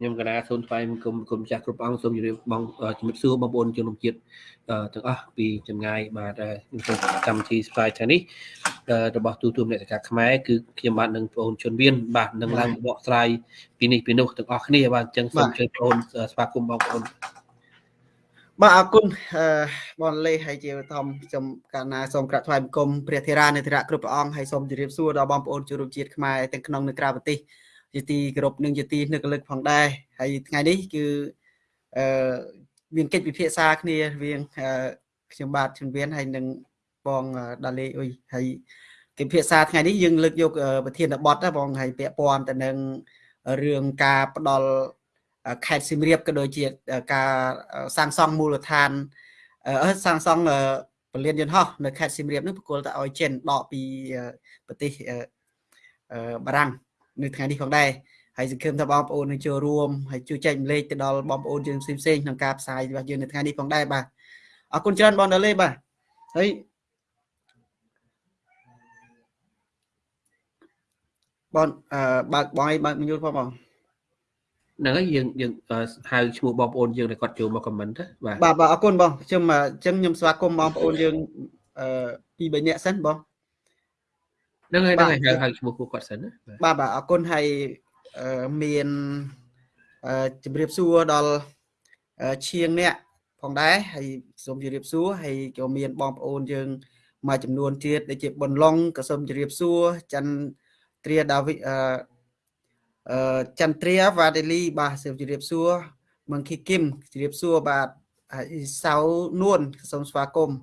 ខ្ញុំកណាសូមថ្លែងគុំគុំចាស់គ្រប់អង្គសូមជម្រាបបងជំរាបសួរបងប្អូនជនរួមជាតិទាំងអស់ពីចម្ងាយបាទខ្ញុំសូមកម្មវិធីស្វាយថ្ងៃនេះរបស់ទូទួលអ្នកការខ្មែរគឺខ្ញុំបាទនឹងបងប្អូនជនវៀនបាទនឹងឡើងបកស្រាយពីនេះពីនោះទាំងអស់គ្នាបាទអញ្ចឹងសូមជើញបងប្អូនស្វាគមន៍បងប្អូនបាទអរគុណអឺបងលេហើយជាធំខ្ញុំកាលណាសូមក្រាបថ្វាយបង្គំព្រះធេរានុធរៈគ្រប់ព្រះអង្គហើយសូមជម្រាបសួរដល់បងប្អូនជនរួមជាតិខ្មែរទាំងក្នុងនិងក្រៅប្រទេស ជាទីគោរពនិងជាទីនឹករលឹកផងដែរហើយថ្ងៃនេះគឺអឺមានកិច្ចពិភាក្សាគ្នារវាងខ្ញុំបាទជំនវៀនហើយនិងបងដាលេអុយហើយកិច្ចពិភាក្សាថ្ងៃនេះយើងលើកយកប្រធានបទណាបងហើយពាក់ព័ន្ធទៅនឹងរឿងការផ្ដល់ខេត្តសៀមរាបក៏ដូចជាការសាងសង់មូលដ្ឋានសាងសង់ពលានយន្តហោះនៅខេត្តសៀមរាបនេះបកគលទៅឲ្យចិនដកពីប្រទេសបារាំង នៅថ្ងៃនេះផងដែរហើយសង្ឃឹមថាបងប្អូននឹងចូលរួមហើយជួយចែកម្លែកទៅដល់បងប្អូនយើងផ្សេងផ្សេងក្នុងការផ្សាយរបស់យើងនៅថ្ងៃនេះផងដែរបាទអរគុណច្រើនបងដាលេបាទហើយបងអឺបើកបងឲ្យបើកមញូលផងបងហ្នឹងហើយយើងយើងហៅឈ្មោះបងប្អូនយើងដែលគាត់ចូលមកខមមិនទៅបាទបាទបាទអរគុណបងខ្ញុំអញ្ចឹងខ្ញុំស្វាគមន៍បងប្អូនយើងអឺពីរបីនាក់សិនបង ហ្នឹងហើយហ្នឹងហើយហៅហៅឈ្មោះពួកគាត់សិនណាបាទបាទអរគុណហើយមានជំរាបសួរដល់ឈៀងអ្នកផងដែរហើយសូមជម្រាបសួរហើយក៏មានបងប្អូនយើងមួយចំនួនទៀតដូចជាប៊ុនឡុងក៏សូមជម្រាបសួរច័ន្ទត្រាដាវីអឺអឺចន្ទ្រាវ៉ាដេលីបាទសូមជម្រាបសួរមងគីគឹមជម្រាបសួរបាទហើយសៅនួនសូមស្វាគមន៍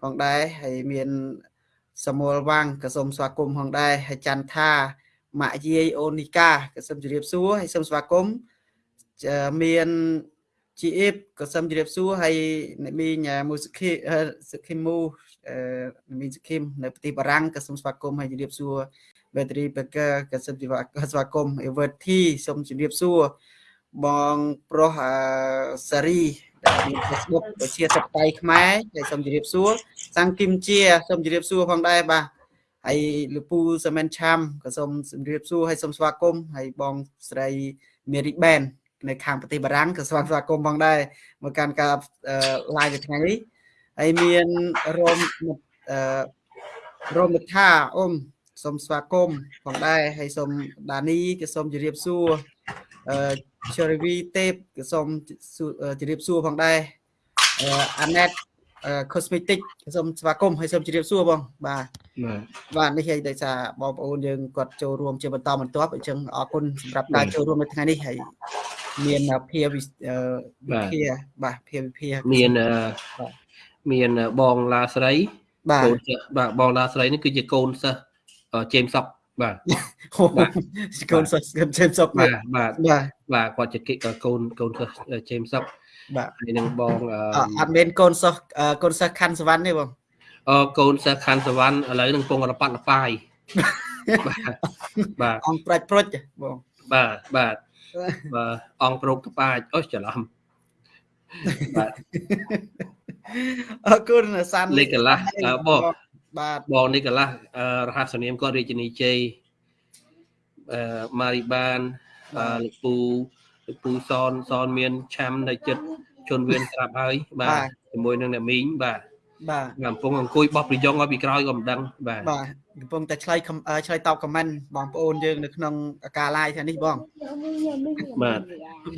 ផងដែរហើយមាន សមូលវាងក៏សូមស្វាគមន៍ផងដែរហើយចន្ទថាម៉ាក់យាយអូនីកាក៏សូមជម្រាបសួរហើយសូមស្វាគមន៍មានជីអ៊ីបក៏សូមជម្រាបសួរហើយអ្នកមីងមូសខីសខីមូមីងសខីមនៅប្រទេសបារាំងក៏សូមស្វាគមន៍ហើយជម្រាបសួរ battery packer ក៏សូមស្វាគមន៍ Everty សូមជម្រាបសួរបងប្រុសសារី ដែលមាន Facebook ប្រជាសប្តាយខ្មែរហើយសូមជម្រាបសួរសាំងគឹមជាសូមជម្រាបសួរផងដែរបាទហើយលោកពូសាមែនឆាំក៏សូមជម្រាបសួរហើយសូមស្វាគមន៍ហើយបងស្រី Mary Ben នៅខាងប្រទេសបារាំងក៏ស្វាស្វាគមន៍ផងដែរមកកាន់ការ live ថ្ងៃនេះហើយមានរោមអឺរោមថាអ៊ំសូមស្វាគមន៍ផងដែរហើយសូមដានីក៏សូមជម្រាបសួរ អឺ Cherry Tape ក៏សូមជម្រាបសួរផងដែរអាណេត cosmetic សូមស្វាគមន៍ហើយសូមជម្រាបសួរបង បាទបាទនេះហើយដោយសារបងប្អូនយើងគាត់ចូលរួមជាបន្តបន្ទាប់អញ្ចឹងអរគុណសម្រាប់ការចូលរួមនៅថ្ងៃនេះហើយមានភាវិភាបាទភាវិភាមានមានបងឡាស្រីបាទបាទបងឡាស្រីនេះគឺជាកូនសិស្សជេមសុក បាទកូនសិស្សជេមសុកបាទបាទបាទគាត់ជាកូនកូនសិស្សជេមសុកបាទហើយនឹងបងអត់មានកូនសិស្សកូនសិស្សខាន់សវណ្ណទេបងអឺកូនសិស្សខាន់សវណ្ណឥឡូវនឹងពងរប៉ាត់រប៉ាយបាទបាទអង្គប្រាច់ព្រុចបងបាទបាទបាទអង្គប្រុកតប៉ាចអូច្រឡំបាទអរគុណសានលេខកន្លះបង បាទបងនេះកន្លះរហស្សនាមគាត់រាជនីជ័យអឺម៉ារីបានលោកពូលោកពូសនសនមានឆាំនៅចិត្តជន់វៀនស្រាប់ហើយបាទជាមួយនឹងអ្នកមីងបាទបាទកំពុងអង្គុយបោះប្រយ៉ងឲ្យពីក្រោយក៏មិនដឹងបាទបាទកំពុងតែឆ្លើយឆ្លើយតបខមមិនបងប្អូនយើងនៅក្នុងការ live ថ្ងៃនេះបងបាទ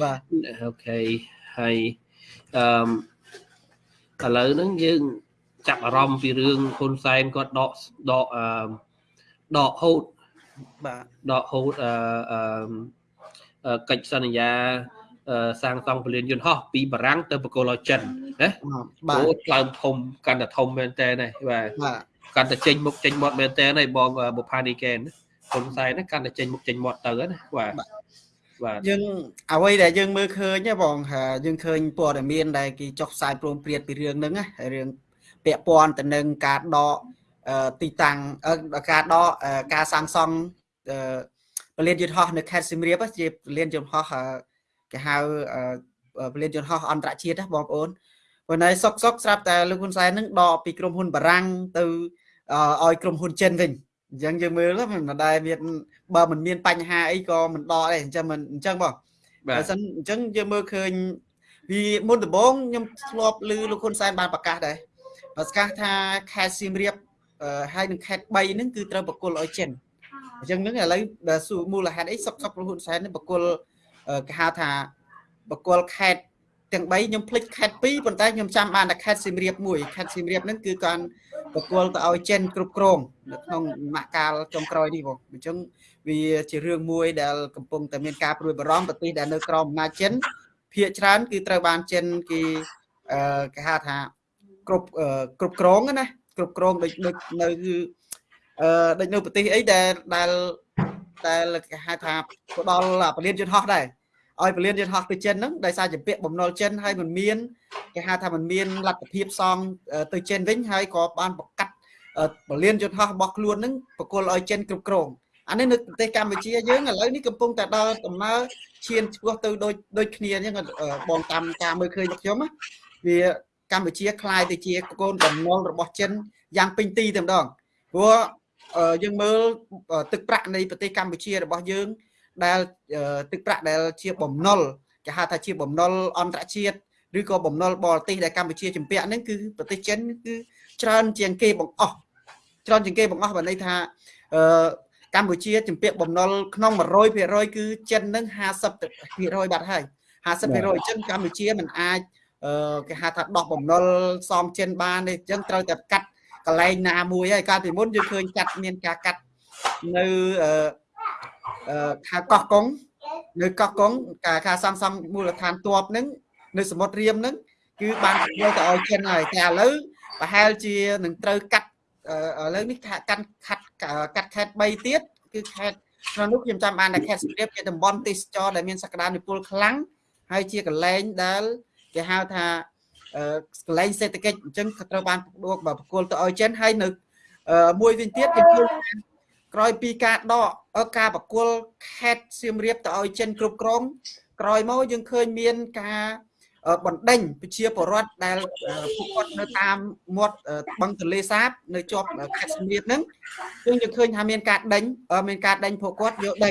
បាទអូខេហើយអឺឥឡូវហ្នឹងយើង ចាប់អារម្មណ៍ពីរឿងហ៊ុនសែនគាត់ដកដកអឺដកហូតបាទដកហូតអឺកិច្ចសន្យាសាងសង់ពលានយន្តហោះពីបារាំងទៅបកគលឲ្យចិនណាបាទអូក្លើមធំកាន់តែធំមែនតើណាបាទកាន់តែចេញមុខចេញមាត់មែនតើហើយបងបុផានីកែនហ៊ុនសែនណាកាន់តែចេញមុខចេញមាត់ទៅណាបាទបាទយើងអ្វីដែលយើងមើលឃើញបងយើងឃើញព័ត៌មានដែលគេចុះផ្សាយព្រមព្រៀងពីរឿងហ្នឹងណារឿង ពាក់ព័ន្ធទៅនឹងការដកទីតាំងការដកការសាងសង់ពលានយន្តហោះនៅខេត្តសៀមរាបជាពលានយន្តហោះគេហៅពលានយន្តហោះអន្តរជាតិណាបងប្អូនប៉ុន្តែសុកសុកស្រាប់តែលោកហ៊ុនសែននឹងដកពីក្រុមហ៊ុនបារាំងទៅឲ្យក្រុមហ៊ុនចិនវិញអញ្ចឹងយើងមើលមិនដែលមានបើមិនមានបញ្ហាអីក៏មិនដកដែរអញ្ចឹងមិនអញ្ចឹងបងបើសិនអញ្ចឹងយើងមើលឃើញវាមុនដំបូងខ្ញុំធ្លាប់ឮលោកហ៊ុនសែនបានប្រកាសដែរ ប្រកាសថាខេត្តសៀមរាបហើយនឹងខេត្ត3ហ្នឹងគឺត្រូវបកគលឲ្យចិនអញ្ចឹងហ្នឹងឥឡូវបើសួរមូលហេតុអីសុកសុកលោកហ៊ុនសែននេះបកគលគេហៅថាបកគលខេត្តទាំង3ខ្ញុំភ្លេចខេត្ត2ប៉ុន្តែខ្ញុំចាំបានតែខេត្តសៀមរាបមួយខេត្តសៀមរាបហ្នឹងគឺគាត់បកគលទៅឲ្យចិនគ្រប់គ្រងនៅក្នុងម៉ាក់កាលចុងក្រោយនេះបងអញ្ចឹងវាជារឿងមួយដែលកំពុងតែមានការព្រួយបារម្ភប្រទេសដែលនៅក្រោមអំណាចចិនភាគច្រើនគឺត្រូវបានចិនគេអឺគេហៅថា គ្រប់គ្រប់គ្រងណាគ្រប់គ្រងដូចដូចនៅគឺអឺដូចនៅប្រទេសអីដែលដែលដែលគេហៅថាផ្ដល់ពលានយន្តហោះដែរឲ្យពលានយន្តហោះទៅចិនហ្នឹងដោយសារជាពាក្យបំណុលចិនហើយมันមានគេហៅថាมันមានលទ្ធភាពសងទៅចិនវិញហើយក៏បានប្រកាសពលានយន្តហោះរបស់ខ្លួនហ្នឹងបកគលឲ្យចិនគ្រប់គ្រងអានេះនៅប្រទេសកម្ពុជាយើងឥឡូវនេះកំពុងតែដល់ដំណើរឈានឆ្ពោះទៅដូចដូចគ្នាអញ្ចឹងបងតាមការមើលឃើញរបស់ខ្ញុំណាវា កម្ពុជាคล้ายទៅជាកូនបំណុលរបស់ចិនយ៉ាងពេញទីតែម្ដងព្រោះយើងមើលទឹកប្រាក់នៃប្រទេសកម្ពុជារបស់យើងដែលទឹកប្រាក់ដែលជាបំណុលគេហៅថាជាបំណុលអន្តរជាតិឬក៏បំណុលបរទេសដែលកម្ពុជាជំពាក់ហ្នឹងគឺប្រទេសចិនគឺច្រើនជាងគេបង្អស់ច្រើនជាងគេបង្អស់បើន័យថាអឺកម្ពុជាជំពាក់បំណុលក្នុង100%គឺចិននឹង50%បាត់ហើយ50%អញ្ចឹងកម្ពុជាមិនអាចអឺ គេហៅថាដោះបំណុលសំចិនបានទេអញ្ចឹងត្រូវតែកាត់កន្លែងណាមួយហើយកាលពីមុនយើងឃើញកាត់មានការកាត់នៅអឺអឺខាកោះកុងនៅកោះកុងការការសាងសង់មូលដ្ឋានទ័ពហ្នឹងនៅសមុទ្ររៀមហ្នឹងគឺបានយកទៅឲ្យចិនហើយតែឥឡូវប្រហែលជានឹងត្រូវកាត់ឥឡូវនេះកាន់ខាត់កាត់ខេត្ត3ទៀតគឺខេត្តក្នុងនោះខ្ញុំចាំបានតែខេត្តសៀមរាបជាតំបន់ទេសចរដែលមានសក្តានុពលខ្លាំងហើយជាកន្លែងដែល គេហៅថាកន្លែងសេដ្ឋកិច្ចអញ្ចឹងក៏ត្រូវបានដកបកគលទៅឲ្យចិនហើយនៅមួយវិញទៀតគេឃើញក្រោយពីការដកការបកគលខេត្តសៀមរាបទៅឲ្យចិនគ្រប់គ្រងក្រោយមកយើងឃើញមានការបណ្ដេញប្រជាពលរដ្ឋដែលពួកគាត់នៅតាមមាត់បឹងទន្លេសាប នៅជាប់ខេត្តសៀមរាបហ្នឹងយើងយើងឃើញថាមានការដេញមានការដេញពួកគាត់យកដី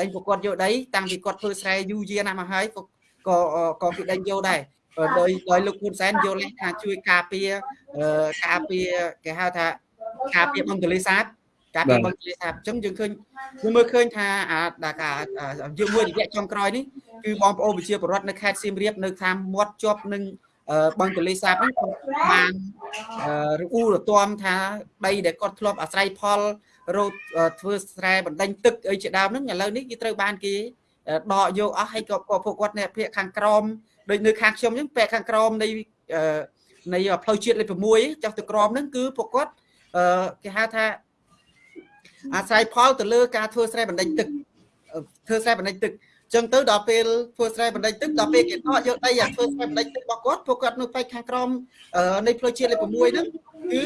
ដេញពួកគាត់យកដីតាំងពីគាត់ធ្វើស្រែយូរយារណាស់មកហើយក៏ក៏គេដេញយកដែរ ដោយដោយលោកហ៊ុនសែនយល់ថាជួយការពារការពារគេហៅថាការពារបឹងទន្លេសាបការពារបឹងទន្លេសាបអញ្ចឹងយើងឃើញយើងមើលឃើញថាអាការយើងមួយរយៈចុងក្រោយនេះគឺបងប្អូនប្រជាពលរដ្ឋនៅខេត្តសៀមរាបនៅតាមមាត់ជាប់នឹងបឹងទន្លេសាបហ្នឹងបានរអ៊ូរទាំថាដីដែលគាត់ធ្លាប់អាស្រ័យផលរោធ្វើស្រែបណ្ដេញទឹកអីជាដើមហ្នឹងឥឡូវនេះគេត្រូវបានគេដកយកអស់ហើយក៏ពួកគាត់នៅភាគខាងក្រោម ដូចនៅខាងខ្ញុំអញ្ចឹងពាក់ខាងក្រោមនៃនៃផ្លូវជាតិលេខ6ចុះទៅក្រោមហ្នឹងគឺពួកគាត់គេហៅថាអាស្រ័យផលទៅលើការធ្វើស្រែបណ្ដេញទឹកធ្វើស្រែបណ្ដេញទឹកចឹងទៅដល់ពេលធ្វើស្រែបណ្ដេញទឹកដល់ពេលគេដកយកដីអាធ្វើស្រែបណ្ដេញទឹករបស់គាត់ពួកគាត់នៅផ្នែកខាងក្រោមនៃផ្លូវជាតិលេខ6ហ្នឹងគឺ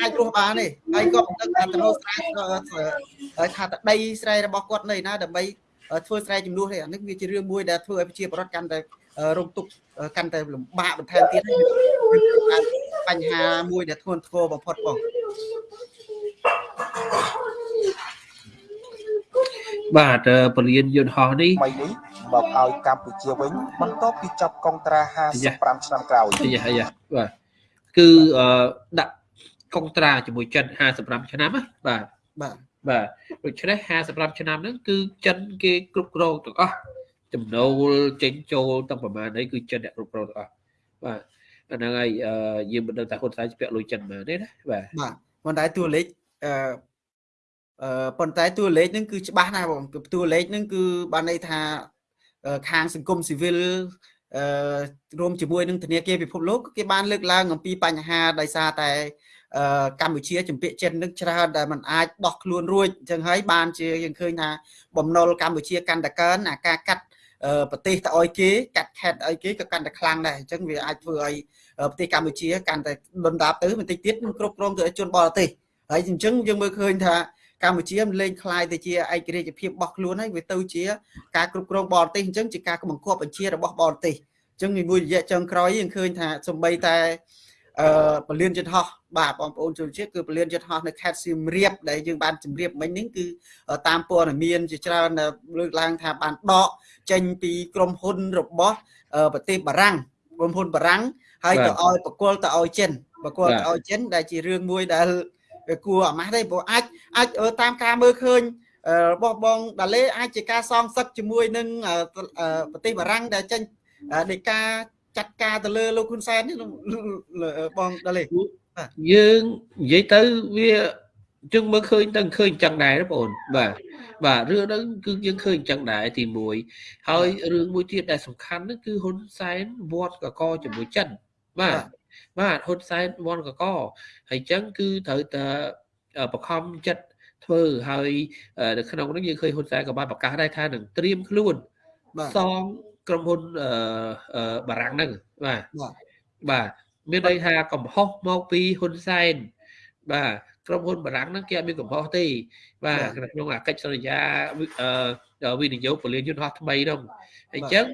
អាចរស់បានទេហើយក៏មិនដឹងថាទៅស្រែហើយថាដីស្រែរបស់គាត់នៅណាដើម្បីធ្វើស្រែចំនួនទេអានេះវាជារឿងមួយដែលធ្វើឲ្យប្រជាពលរដ្ឋកាន់តែ រងទុក្ខកាន់តែលំបាកបន្ថែមទៀតបញ្ហាមួយដែលធ្ងន់ធ្ងរបំផុតបងបាទពលានយន្តហោះនេះថ្មីនេះមកឲ្យកម្ពុជាវិញបន្ទាប់ពីចាប់កុងត្រា55ឆ្នាំក្រោយយ៉ាយ៉ាបាទគឺដាក់កុងត្រាជាមួយចិន55ឆ្នាំណាបាទបាទបាទដូច្នេះ55ឆ្នាំហ្នឹងគឺចិនគេគ្រប់គ្រងទាំងអស់ ចំណូលចេញចូលទាំងប្រមាណអីគឺចិនអ្នកគ្រប់គ្រងទាំងអស់បាទអាហ្នឹងហើយយើងមិនដឹងថាហ៊ុនសែនស្ពាក់លុយចិនមកទេណាបាទបាទប៉ុន្តែតួលេខអឺអឺប៉ុន្តែតួលេខហ្នឹងគឺច្បាស់ណាស់បងតួលេខហ្នឹងគឺបានន័យថាខាងសង្គមស៊ីវិលអឺរួមជាមួយនឹងធនាគារពិភពលោកគេបានលើកឡើងអំពីបញ្ហាដោយសារតែកម្ពុជាចម្ពាក់ចិននឹងច្រើនដែលมันអាចដោះខ្លួនរួចអញ្ចឹងហើយបានជាយើងឃើញថាបំណុលកម្ពុជាកាន់តែកើនអាការកាត់ ប្រទេសទៅឲ្យគេកាត់ខេតឲ្យគេក៏កាន់តែខ្លាំងដែរអញ្ចឹងវាអាចធ្វើឲ្យប្រទេសកម្ពុជាកាន់តែដុនដាបទៅបន្តិចទៀតនឹងគ្រប់គ្រងទៅឲ្យជនបរទេសហើយអញ្ចឹងយើងមើលឃើញថាកម្ពុជាមិនលែងคล้ายទៅជាឯករាជ្យភាពរបស់ខ្លួនហើយវាទៅជាការគ្រប់គ្រងបរទេសអញ្ចឹងជាការបង្គាប់បញ្ជារបស់បរទេសអញ្ចឹងមួយរយៈចុងក្រោយយើងឃើញថាសំបីតែ អឺពលានយន្តហោះបាទបងប្អូនជនជាតិគឺពលានយន្តហោះនៅខេត្តសៀមរាបដែលយើងបានជម្រាបមិញនេះគឺតាមព័ត៌មានជាច្រើនលើកឡើងថាបានដកចេញពីក្រុមហ៊ុនរបស់ប្រទេសបារាំងក្រុមហ៊ុនបារាំងហើយទៅឲ្យបកគលទៅឲ្យចិនបកគលទៅឲ្យចិនដែលជារឿងមួយដែលគួរអាម៉ាស់ទេព្រោះអាចអាចតាមការមើលឃើញរបស់បងដាឡេអាចជាការសងសឹកជាមួយនឹងប្រទេសបារាំងដែលចេញនៃការ ចាត់ការទៅលើលោកហ៊ុនសែននេះបងដាឡេយើងនិយាយទៅវាយើងមើលឃើញទៅឃើញចឹងដែរបងប្អូនបាទបាទរឿងហ្នឹងគឺយើងឃើញចឹងដែរទី1ហើយរឿងមួយទៀតដែលសំខាន់ហ្នឹងគឺហ៊ុនសែនវត្តកកជាមួយចិនបាទបាទហ៊ុនសែនវត្តកកហើយចឹងគឺត្រូវតែបខំចិត្តធ្វើហើយនៅក្នុងនោះយើងឃើញហ៊ុនសែនក៏បានប្រកាសដែរថានឹងត្រៀមខ្លួនសង ក្រុមហ៊ុនបារាំងហ្នឹងបាទបាទមានន័យថាកំហុសមកពីហ៊ុនសែនបាទក្រុមហ៊ុនបារាំងហ្នឹងគេអត់មានកំហុសទេបាទក្នុងអាកិច្ចសន្យាវិនិយោគពលានយន្តហោះថ្មីហ្នឹងអញ្ចឹង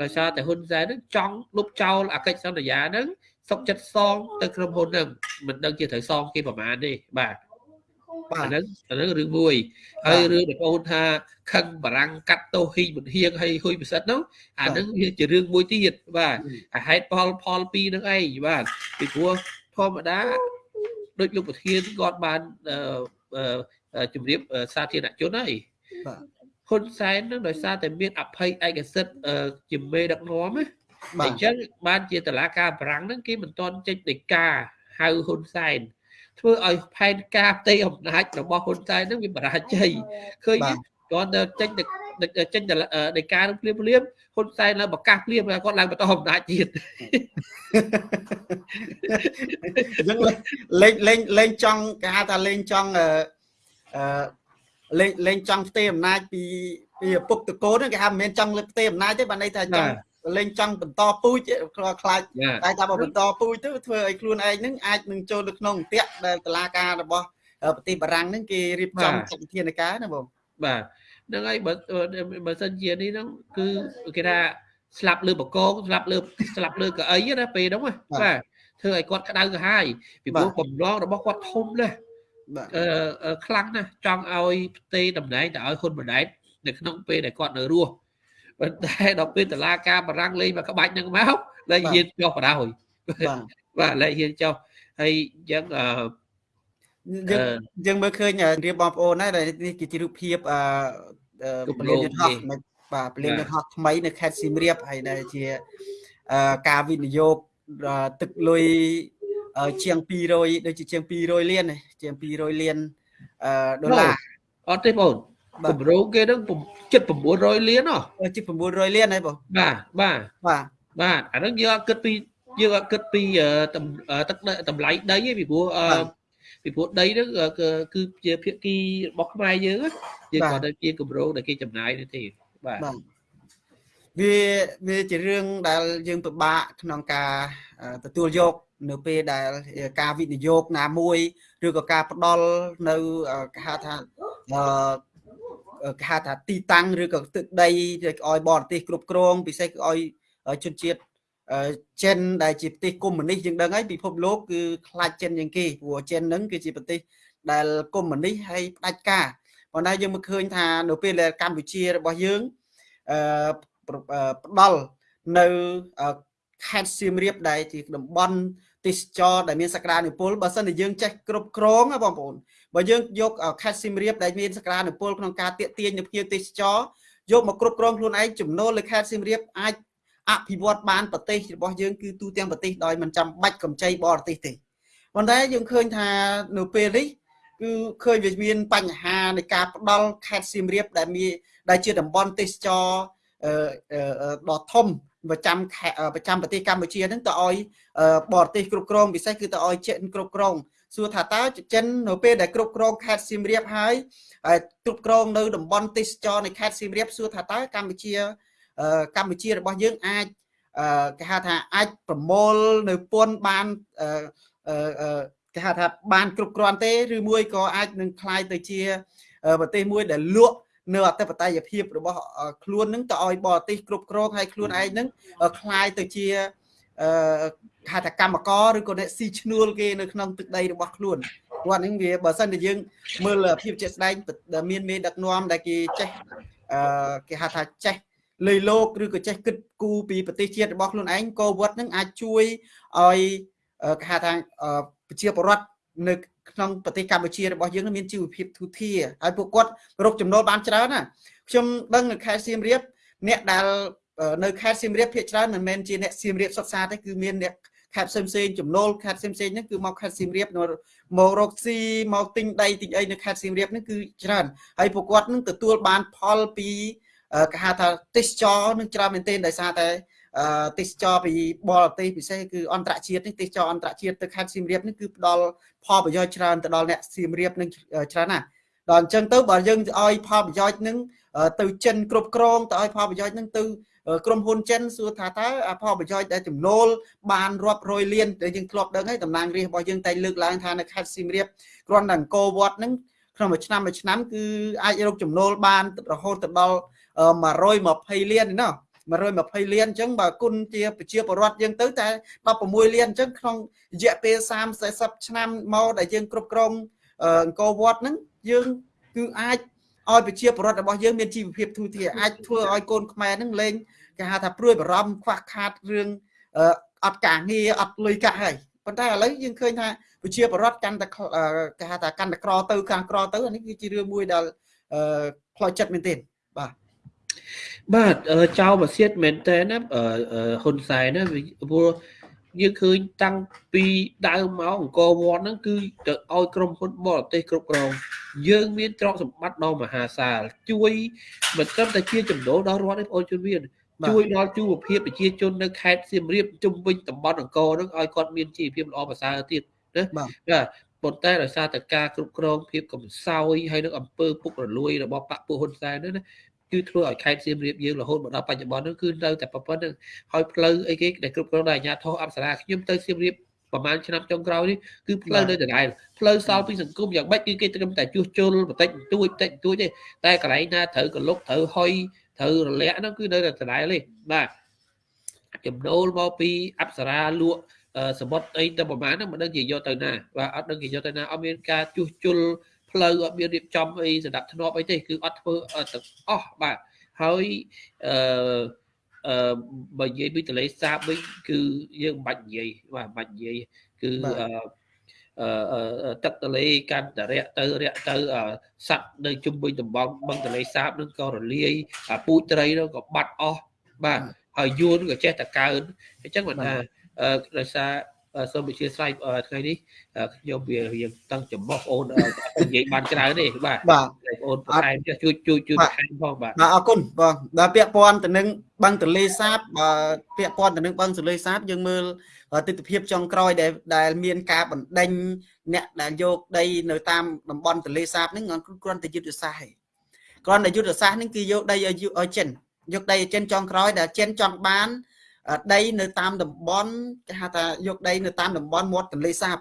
ដោយសារតែហ៊ុនសែនហ្នឹងចង់លុបចោលអាកិច្ចសន្យាហ្នឹងសុកចិត្តសងទៅក្រុមហ៊ុនហ្នឹងមិនដឹងជាត្រូវសងគេប្រមាណទេបាទបាទ អាហ្នឹងអាហ្នឹងរឿងមួយហើយរឿងដែលបងថាខឹងបារាំងកាត់ទោសហ៊ីមិនហៀងហើយហ៊ុយពិសិដ្ឋហ្នឹងអាហ្នឹងវាជារឿងមួយទៀតបាទអាហេតុផលផលពីរហ្នឹងឯងបាទពីព្រោះធម្មតាដូចលោកប្រធានគាត់បានជំរាបសាធារណជនហើយបាទហ៊ុនសែននឹងដោយសារតែមានអភ័យឯកសិទ្ធជាមេដឹកនាំណាអញ្ចឹងបានជាតឡាការប្រាំងហ្នឹងគេមិនទាន់ចេញដីកាហៅហ៊ុនសែន ធ្វើឲ្យផែនការផ្ទៃអំណាចរបស់ហ៊ុនសែនហ្នឹងវាបរាជ័យឃើញគាត់ទៅចេញចេញដីកានឹងភ្លាមភ្លាមហ៊ុនសែនឡើងប្រកាសភ្លាមគាត់ឡើងបន្តអំណាចទៀតអញ្ចឹងលេងលេងលេងចង់គេហៅថាលេងចង់អឺលេងលេងចង់ផ្ទេរអំណាចពីពីឪពុកតកូនគេហៅមិនមែនចង់លើផ្ទេរអំណាចទេបានន័យថាចង់ លេងចង់បន្តពូជខ្លាចតែថាបើបន្តពូជទៅធ្វើឲ្យខ្លួនឯងនឹងអាចនឹងចូលទៅក្នុងអន្ទាក់ដែលតឡាការរបស់ប្រទេសបារាំងនឹងគេរៀបចំចាត់វិធានការណាបងបាទហ្នឹងហើយបើបើសិនជានេះហ្នឹងគឺគេថាស្លាប់លើបកងស្លាប់លើស្លាប់លើកៅអីណាពេលហ្នឹងបាទធ្វើឲ្យគាត់ក្តៅក្រហាយពីព្រោះបំឡងរបស់គាត់ធំណាស់អឺខ្លាំងណាស់ចង់ឲ្យផ្ទេតំណែងទៅឲ្យហ៊ុនម៉ាណែតនៅក្នុងពេលដែលគាត់នៅរស់ ប៉ុន្តែដល់ពេលតឡាការបារាំងលេងមកក្បាច់នឹងមកលែងហ៊ានចុះបដ ாய் បាទលែងហ៊ានចុះហើយអញ្ចឹងអឺយើងយើងមើលឃើញរៀបបងប្អូនណានេះគឺជារូបភាពអឺពលានយន្តហោះនៅបាទពលានយន្តហោះថ្មីនៅខេត្តសៀមរាបហើយដែលជាការវិនិយោគទឹកលុយជាង200ដូចជាជាង200លានជាង200លានដុល្លារអត់ទេបង គម្រោងគេហ្នឹងជិត900លានហ៎ជិត900លានហើយបងបាទបាទបាទបាទអាហ្នឹងយើងអត់គិតពីយើងអត់គិតពីទឹកតម្លៃដីទេពីព្រោះពីព្រោះដីហ្នឹងគឺជាភាគីរបស់ខ្មែរយើងយើងគាត់ទៅជាគម្រោងដែលគេចំណាយនេះទេបាទវាវាជារឿងដែលយើងពិបាកក្នុងការទទួលយក នៅពេលដែលការវិនិយោគណាមួយឬក៏ការផ្ដល់នៅគេហៅថាអឺ គេហៅថាទីតាំងឬក៏ទឹកដីឲ្យបរទេសគ្រប់គ្រងពិសេសគឺឲ្យជនជាតិចិនដែលជាប្រទេសកុម្មុយនីសយើងដឹងហើយពិភពលោកគឺខ្លាចចិនជាងគេព្រោះចិនហ្នឹងគឺជាប្រទេសដែលកុម្មុយនីសហើយផ្ដាច់ការប៉ុន្តែយើងមកឃើញថានៅពេលដែលកម្ពុជារបស់យើងអឺផ្ដល់នៅខេត្តសៀមរាបដែលជាតំបន់ទេសចរដែលមានសក្តានុពលបើសិនជាយើងចេះគ្រប់គ្រងបងប្អូន បើយើងយកខេត្តសៀមរាបដែលមានសក្តានុពលក្នុងការទាក់ទាញនៅភ្ញៀវទេសចរយកមកគ្រប់គ្រងខ្លួនឯងចំណូលលើខេត្តសៀមរាបអាចអភិវឌ្ឍបានប្រទេសរបស់យើងគឺទូទាំងប្រទេសដោយមិនចាំបាច់កម្ចីបរទេសទេប៉ុន្តែយើងឃើញថានៅពេលនេះគឺឃើញវាមានបញ្ហានៃការផ្ដាល់ខេត្តសៀមរាបដែលមានដែលជាតំបន់ទេសចរដ៏ធំប្រចាំប្រចាំប្រទេសកម្ពុជាហ្នឹងទៅឲ្យបរទេសគ្រប់គ្រងពិសេសគឺទៅឲ្យចិនគ្រប់គ្រង សួរថាតើចិននៅពេលដែលគ្រប់គ្រងខេត្តសៀមរាបហើយគ្រប់គ្រងនៅតំបន់ទេសចរនៃខេត្តសៀមរាបសួរថាតើកម្ពុជាកម្ពុជារបស់យើងអាចគេហៅថាអាចប្រមូលនៅពន្ធបានគេហៅថាបានគ្រប់គ្រាន់ទេឬមួយក៏អាចនឹងคล้ายទៅជាប្រទេសមួយដែលលក់នៅអធិបតេយ្យភាពរបស់ខ្លួននឹងទៅឲ្យបរទេសគ្រប់គ្រងហើយខ្លួនឯងនឹងคล้ายទៅជា អឺ ហៅថាកម្មករឬក៏អ្នកស៊ីឈ្នួលគេនៅក្នុងទឹកដីរបស់ខ្លួនគាត់ហ្នឹងវាបើសិនតែយើងមើលភាពជាក់ស្ដែងមានមេដឹកនាំដែលគេចេះអឺគេហៅថាចេះលុយលោកឬក៏ចេះគិតគូរពីប្រទេសជាតិរបស់ខ្លួនឯងកោវត្តនឹងអាចជួយឲ្យគេហៅថាប្រជាពលរដ្ឋនៅក្នុងប្រទេសកម្ពុជារបស់យើងមានជីវភាពទូធាហើយពួកគាត់រកចំណូលបានច្រើនណាខ្ញុំដឹងនៅខេត្តសៀមរាបអ្នកដែលនៅខេត្តសៀមរាបភាគច្រើនមិនមែនជាអ្នកសៀមរាបសុទ្ធសាធទេគឺមានអ្នក ខេត្តផ្សេងផ្សេងចំណូលខេត្តផ្សេងផ្សេងហ្នឹងគឺមកខេត្តសៀមរាបមករកស៊ីមកទិញដីទិញអីនៅខេត្តសៀមរាបហ្នឹងគឺច្រើនហើយពួកគាត់នឹងទទួលបានផលពីគេហៅថាទេសចរនឹងច្រើនមែនទែនដោយសារតែទេសចរពីបរទេសពិសេសគឺអន្តរជាតិនេះទេសចរអន្តរជាតិទៅខេត្តសៀមរាបនេះគឺផ្ដល់ផលប្រយោជន៍ច្រើនទៅដល់អ្នកសៀមរាបនឹងច្រើនណាស់ដល់អញ្ចឹងទៅបើយើងឲ្យផលប្រយោជន៍នឹងទៅចិនគ្រប់គ្រងទៅឲ្យផលប្រយោជន៍នឹងទៅ ក្រុមហ៊ុនចិនសួរថាតើផលប្រយោជន៍ដែលចំណូលបានរាប់រយលានដែលយើងធ្លាប់ដឹងហើយតំណាងរាស្ត្ររបស់យើងតែលើកឡើងថានៅខេត្តសៀមរាបគ្រាន់តែអង្គរវត្តហ្នឹងក្នុងមួយឆ្នាំមួយឆ្នាំគឺអាចរកចំណូលបានរហូតទៅដល់120លានណា120លានអញ្ចឹងបើគុណជាប្រជាពលរដ្ឋយើងទៅតែ16លានអញ្ចឹងក្នុងរយៈពេល30 40ឆ្នាំមកដែលយើងគ្រប់គ្រងអង្គរវត្តហ្នឹងយើងគឺអាចឲ្យប្រជាពលរដ្ឋរបស់យើងមានជីវភាពទូធាអាចធ្វើឲ្យកូនខ្មែរហ្នឹងលេង គេហៅថាព្រួយបារម្ភខ្វះខាតរឿងអត់ការងារអត់លុយកាក់ហើយប៉ុន្តែឥឡូវយើងឃើញថាប្រជាពលរដ្ឋកាន់តែគេហៅថាកាន់តែក្រទៅកាន់ក្រទៅអានេះគឺជារឿងមួយដែលផ្លោចិត្តមែនទែនបាទបាទចៅបសៀតមែនតើណាហ៊ុនសែនណាព្រោះយើងឃើញតាំងពីដើមមកអង្គរវត្តហ្នឹងគឺទៅឲ្យក្រុមហ៊ុនបរទេសគ្រប់គ្រងយើងមានទ្រព្យសម្បត្តិដ៏មហាសាលជួយមិនត្រឹមតែជាចំណូលដល់រដ្ឋទេបងប្អូនជនមាន ជួយដល់ជីវភាពប្រជាជននៅខេត្តសៀមរាបជុំវិញតំបន់អង្គរហ្នឹងឲ្យគាត់មានជីវភាពល្អប្រសើរទៀតណាបាទប៉ុន្តែដោយសារតែការគ្រប់គ្រងភាពកំសោយហើយនឹងអំពើពុករលួយរបស់បកពួកហ៊ុនសែនហ្នឹងណាគឺធ្វើឲ្យខេត្តសៀមរាបយើងរហូតមកដល់បច្ចុប្បន្នហ្នឹងគឺនៅតែប៉ុណ្្នឹងហើយផ្លូវអីគេដែលគ្រប់គ្រងដោយអាជ្ញាធរអប្សរាខ្ញុំទៅសៀមរាបប្រហែលឆ្នាំចុងក្រោយនេះគឺផ្លូវនៅដដែលផ្លូវសល់ពីសង្គមយ៉ាងម៉េចគឺគេត្រឹមតែជួសជុលបន្តិចបន្តួចបន្តិចបន្តួចទេតែកន្លែងណាត្រូវកលុកត្រូវហុយ ត្រូវរលាក់ហ្នឹងគឺនៅតែដដែលទេបាទចំណូលមកពីអប្សរាលក់សមុទ្រអីទៅប្រហែលហ្នឹងមិនដឹងជាយកទៅណាបាទអត់ដឹងគេយកទៅណាអត់មានការជួសជុលផ្លូវអត់មានរៀបចំអីសម្រាប់ធ្នាប់អីទេគឺអត់ធ្វើទាំងអស់បាទហើយអឺអឺបើនិយាយពីទលេសាបវិញគឺយើងមិនបាច់និយាយបាទមិនបាច់និយាយគឺអឺអឺ ទឹកទលេកាន់តែរាក់ទៅរាក់ទៅសัตว์នៅជុំវិញតំបន់បឹងទលេសាបនឹងក៏រលាយពូជត្រីនោះក៏បាត់អស់បាទហើយយួនក៏ចេះតែកើនអញ្ចឹងមិនថាដោយសារសូមអធិស្ឋានថ្ងៃនេះខ្ញុំវាយើងតឹងចំោះអូននិយាយបានច្រើនទេបាទបាទអូនបន្ថែមជួយជួយជួយបន្ថែមផងបាទបាទអរគុណបងដល់ពាក់ព័ន្ធទៅនឹងបឹងទលេសាបបើពាក់ព័ន្ធទៅនឹងបឹងទលេសាបយើងមើល ទស្សនវិជ្ជាចុងក្រោយដែលដែលមានការបណ្ដេញអ្នកដែលយកដីនៅតាមតំបន់ទលេសាបហ្នឹងគ្រាន់តែយុទ្ធសាស្ត្រឯងគ្រាន់តែយុទ្ធសាស្ត្រហ្នឹងគឺយកដីឲ្យចិនយកដីឲ្យចិនចុងក្រោយដែលចិនចង់បានដីនៅតាមតំបន់គេហៅថាយកដីនៅតាមតំបន់មាត់ទន្លេសាប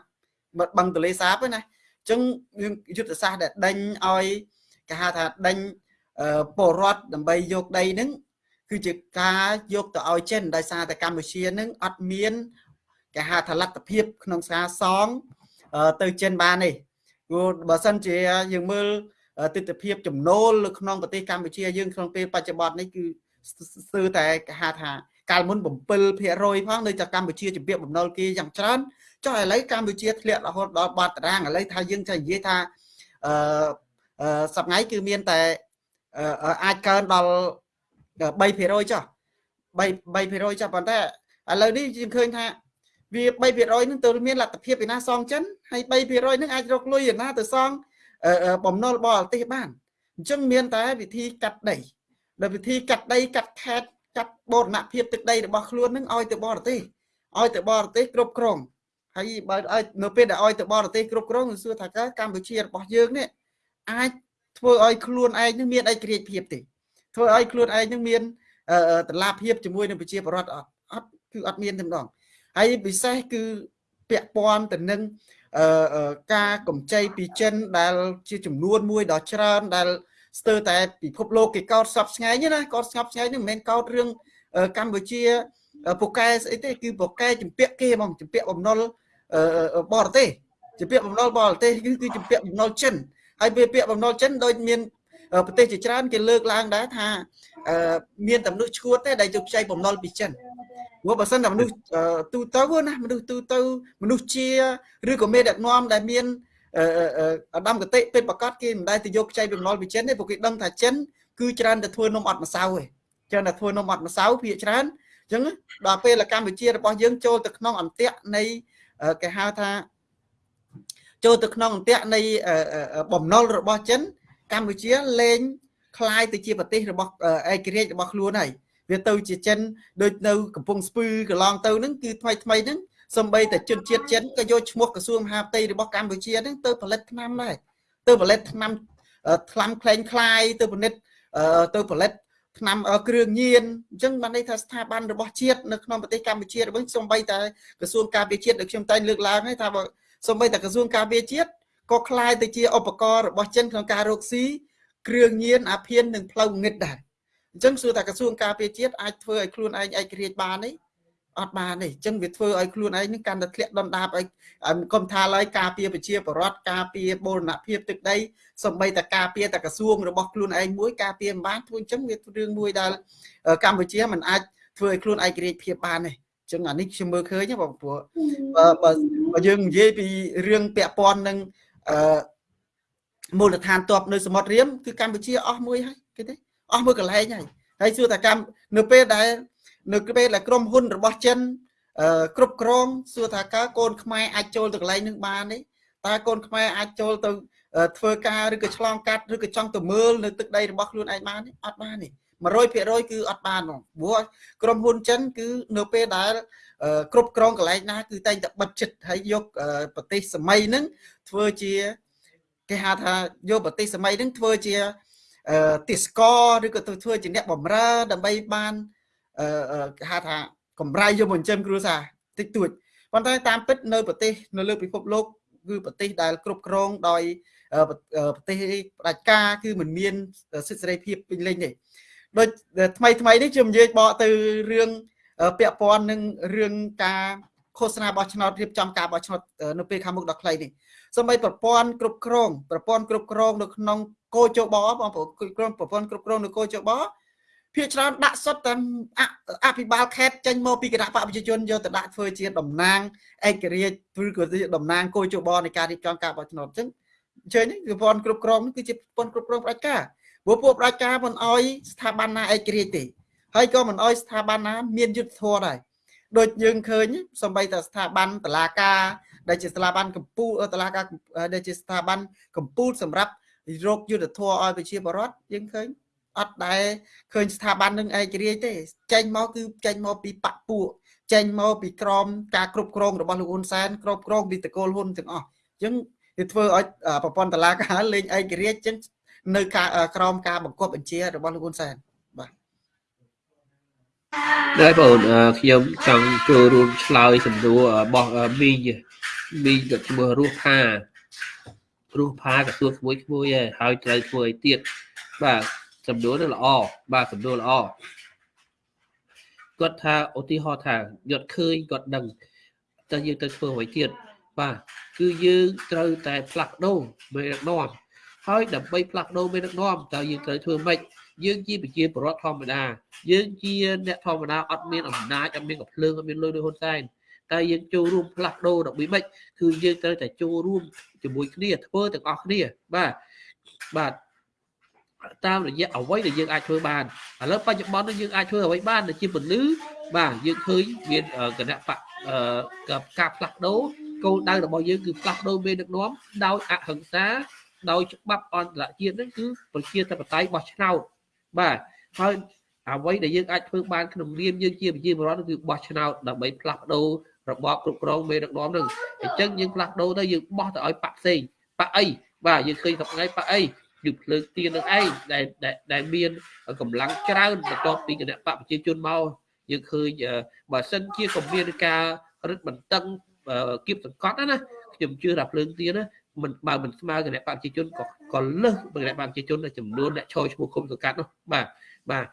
បឹងទន្លេសាបណាអញ្ចឹងយុទ្ធសាស្ត្រដែលដេញឲ្យគេហៅថាដេញពលរដ្ឋដើម្បីយកដីហ្នឹងគឺជាការយកទៅឲ្យចិនដោយសារតែកម្ពុជានឹងអត់មាន គេហៅថាលទ្ធភាព ក្នុងការសងទៅចិនបានទេព្រោះបើសិនជាយើងមើលទិដ្ឋភាពចំណូលនៅក្នុងប្រទេសកម្ពុជាយើងក្នុងពេលបច្ចុប្បន្ននេះគឺស្ទើរតែគេហៅថាកាលមុន7%ផងនៅតែកម្ពុជាជំរាបបំណុលគេយ៉ាងច្រើនចុះឥឡូវកម្ពុជាធ្លាក់រហូតដល់បាត់តារាងឥឡូវថាយើងចេះនិយាយថាអឺសប្ងៃគឺមានតែអាចកើនដល់3%ចុះ3 3%ចុះប៉ុន្តែឥឡូវនេះយើងឃើញថា វា3%នឹងទៅមានលទ្ធភាពពីណាសងចិនហើយ3%នឹងអាចរកលុយឯណាទៅសងបំណុលបរទេសបានអញ្ចឹងមានតែវិធីកាត់ដីដោយវិធីកាត់ដីកាត់ខេតចាត់បូរណភាពទឹកដីរបស់ខ្លួននឹងឲ្យទៅបរទេសឲ្យទៅបរទេសគ្រប់គ្រងហើយបើឲ្យនៅពេលដែលឲ្យទៅបរទេសគ្រប់គ្រងសួរថាកម្ពុជារបស់យើងនេះអាចធ្វើឲ្យខ្លួនឯងនឹងមានឯករាជ្យភាពទេធ្វើឲ្យខ្លួនឯងនឹងមានតឡាភាពជាមួយនឹងប្រជាពលរដ្ឋអត់អត់គឺអត់មានទេម្ដង ហើយពិសេសគឺពាក់ព័ន្ធទៅនឹងការកម្ចីពីចិនដែលជាចំនួនមួយដ៏ច្រើនដែលស្ទើរតែពិភពលោកគេកោតសពស្ងាយណាកោតស្ងប់ស្ងាយនេះមិនមែនកោតរឿងកម្ពុជាពូកែស្អីទេគឺពូកែចម្ពាក់គេហ្មងចម្ពាក់បំណុលបរទេសចម្ពាក់បំណុលបរទេសគឺគឺចម្ពាក់បំណុលចិនហើយពេលពាក់បំណុលចិនដូចមាន ប្រទេសជាច្រើនគេលើកឡើងដែរថាមានតែមនុស្សឈួតទេដែលយកខ្ចីបំណុលពីចិនព្រោះបើសិនតែមនុស្សទូទៅណាមនុស្សទូទៅមនុស្សជាឬក៏មេដឹកនាំដែលមានអដាមកតិពេលប្រកាសគេមិនដែលទៅយកខ្ចីបំណុលពីចិនទេព្រោះគេដឹងថាចិនគឺច្រើនតែធ្វើនំអត់ម្សៅទេច្រើនតែធ្វើនំអត់ម្សៅភាគច្រើនអញ្ចឹងដល់ពេលកម្ពុជារបស់យើងចូលទៅក្នុងអន្ទាក់នៃគេហៅថាចូលទៅក្នុងអន្ទាក់នៃបំណុលរបស់ចិន កម្ពុជាលែងคล้ายទៅជាប្រទេសរបស់ឯករាជ្យរបស់ខ្លួនហើយវាទៅជាចិនដូចនៅកំពង់ស្ពឺកន្លងទៅហ្នឹងគឺថ្មីថ្មីហ្នឹងសំបីតែជនជាតិចិនក៏យកឈ្មោះក្រសួងមហាផ្ទៃរបស់កម្ពុជាហ្នឹងទៅផលិតថ្នាំដែរទៅផលិតថ្នាំថ្នាំក្លែងคลายទៅផលិតទៅផលិតថ្នាំគ្រឿងញៀនអញ្ចឹងបានន័យថាស្ថាប័នរបស់ជាតិនៅក្នុងប្រទេសកម្ពុជារបស់សំបីតែក្រសួងការពារជាតិដែលខ្ញុំតែងលើកឡើងហើយថាបើសំបីតែក្រសួងការពារជាតិ ក៏คล้ายទៅជាឧបករណ៍របស់ចិនក្នុងការរកស៊ីគ្រឿងញៀនអាភៀននិងផ្លូវងឹតដែរអញ្ចឹងសួរថាក្រសួងការពារជាតិអាចធ្វើឲ្យខ្លួនឯងឯករាជ្យបានទេអត់បានទេអញ្ចឹងវាធ្វើឲ្យខ្លួនឯងនឹងកាន់តែធ្លាក់ដុនដាបឲ្យកុំថាឡើយការពារប្រជាពលរដ្ឋការពារបូរណភាពទឹកដីសំបីតការពារតក្រសួងរបស់ខ្លួនឯងមួយការពារមិនបានធ្វើអញ្ចឹងវារឿងមួយដែលកម្ពុជាមិនអាចធ្វើឲ្យខ្លួនឯករាជ្យភាពបានទេចឹងអានេះខ្ញុំមើលឃើញបងព្រោះបើបើយើងនិយាយពីរឿងពាក់ព័ន្ធនឹង អឺមូលដ្ឋានទ័ពនៅសមុទ្ររៀមគឺកម្ពុជាអស់មួយហើយគេទេអស់មួយកន្លែងហើយហើយសួរថាកម្មនៅពេលដែល នៅពេលដែលក្រុមហ៊ុនរបស់ចិនគ្រប់គ្រងសួរថាកើកូនខ្មែរអាចចូលទៅកន្លែងនឹងបានទេតើកូនខ្មែរអាចចូលទៅធ្វើការឬក៏ឆ្លងកាត់ឬក៏ចង់ទៅមើលនៅទឹកដីរបស់ខ្លួនឯងបានទេអត់បានទេ100%គឺអត់បានហ្មងព្រោះក្រុមហ៊ុនចិនគឺនៅពេលដែល គ្រប់គ្រងកន្លែងណាគឺតែងតែបិទចិត្តហើយយកប្រទេសសម័យហ្នឹងធ្វើជាគេហៅថាយកប្រទេសសម័យហ្នឹងធ្វើជាទេសកឬក៏ធ្វើជាអ្នកបំរើដើម្បីបានគេហៅថាកម្រៃយកមកចិញ្ចឹមគ្រួសារតិចតួចប៉ុន្តែតាមពិតនៅប្រទេសនៅលើពិភពលោកគឺប្រទេសដែលគ្រប់គ្រងដោយប្រទេសផ្ដាច់ការគឺមិនមានសិទ្ធិសេរីភាពពេញលេញទេដូចថ្មីថ្មីនេះខ្ញុំនិយាយបកទៅរឿង ពាក់ព័ន្ធនឹងរឿងការឃោសនាបោះឆ្នោតរៀបចំការបោះឆ្នោតនៅពេលខាងមុខដល់ខ្លីនេះសម្បីប្រព័ន្ធគ្រប់គ្រងប្រព័ន្ធគ្រប់គ្រងនៅក្នុងគោចបបងប្អូនគ្រប់ប្រព័ន្ធគ្រប់គ្រងនៅគោចបភាគច្រើនដាក់សុទ្ធតែអភិបាលខេត្តចេញមកពីគណៈបកប្រជាជនយកទៅដាក់ធ្វើជាតំណាងឯករាជ្យឬក៏ជាតំណាងគោចបនៃការរៀបចំការបោះឆ្នោតអញ្ចឹងអញ្ចឹងប្រព័ន្ធគ្រប់គ្រងគឺជាប្រព័ន្ធគ្រប់គ្រងផ្ដាច់ការព្រោះពួកផ្ដាច់ការមិនអោយស្ថាប័នណាឯករាជ្យទេ ហើយក៏មិនអោយស្ថាប័នណាមានយុទ្ធធម៌ដែរដូចយើងឃើញសំបីតែស្ថាប័នតឡាការដែលជាស្ថាប័នកម្ពុជាតឡាការដែលជាស្ថាប័នកម្ពុជាសម្រាប់រោគយុទ្ធធម៌ឲ្យប្រជាពលរដ្ឋយើងឃើញអត់ដែរឃើញស្ថាប័ននឹងឯករាជ្យទេ ចេញមកគឺចេញមកពីបពពួកចេញមកពីក្រមការគ្រប់គ្រងរបស់លោកហ៊ុនសែនគ្រប់គ្រងពីតកូលហ៊ុនទាំងអស់អញ្ចឹងវាធ្វើឲ្យប្រព័ន្ធតឡាការលេងឯករាជ្យអញ្ចឹងនៅការក្រមការបង្គាប់បញ្ជារបស់លោកហ៊ុនសែនបាទ ដែរបងខ្ញុំចង់ចូលរួមឆ្លើយសំណួររបស់មីងមីងក៏ឈ្មោះរស់ផារស់ផាក៏សួរក្មួយក្មួយហើយត្រូវធ្វើឲ្យទៀតបាទសំណួរនេះល្អបាទសំណួរល្អគាត់ថាឧទាហរណ៍ថាគាត់ឃើញគាត់ដឹងតើយើងទៅធ្វើអ្វីទៀតបាទគឺយើងត្រូវតែផ្លាស់ប្ដូរមេដឹកនាំហើយដើម្បីផ្លាស់ប្ដូរមេដឹកនាំតើយើងត្រូវធ្វើម៉េច យើងជាប្រជាពលរដ្ឋធម្មតាយើងជាអ្នកធម្មតាអត់មានអំណាចអត់មានកំភ្លើងអត់មានលុយដូចហ៊ុនសែនតែយើងចូលរួមផ្លាស់ប្ដូរដើម្បីម៉េចគឺយើងត្រូវតែចូលរួមជាមួយគ្នាធ្វើទាំងអស់គ្នាបាទបាទតាមរយៈអ្វីដែលយើងអាចធ្វើបានឥឡូវបច្ចុប្បន្ននេះយើងអាចធ្វើអ្វីបានដែលជាពលឺបាទយើងឃើញមានគណៈបកការផ្លាស់ប្ដូរគោលដៅរបស់យើងគឺផ្លាស់ប្ដូរមេដឹកនាំដោយអហិង្សាដោយច្បាប់អន្តរជាតិហ្នឹងគឺប្រជាធិបតេយ្យបោះឆ្នោត បាទហើយអ្វីដែលយើងអាចធ្វើបានក្នុងនាមយើងជាប្រជាពលរដ្ឋគឺបោះឆ្នោតដើម្បីផ្លាស់ប្ដូររបបគ្រប់គ្រងមេដឹកនាំហ្នឹងអញ្ចឹងយើងផ្លាស់ប្ដូរទៅយើងបោះទៅឲ្យបាក់ផ្សេងបាក់អីបាទយើងឃើញថ្ងៃបាក់អីគឺភ្លើងទៀននឹងឯងដែលដែលមានកម្លាំងច្រើនបន្ទាប់ពីគណៈបកប្រជាជនមកយើងឃើញបើសិនជាក៏មានការរឹតបន្តឹងគៀបសង្កត់ណាខ្ញុំជឿថាភ្លើងទៀនណា មិនបើមិនស្មើគណៈបកប្រជាជនក៏ក៏លើសគណៈបកប្រជាជនចំនួនអ្នកឈរឈ្មោះគុំសង្កាត់នោះបាទបាទ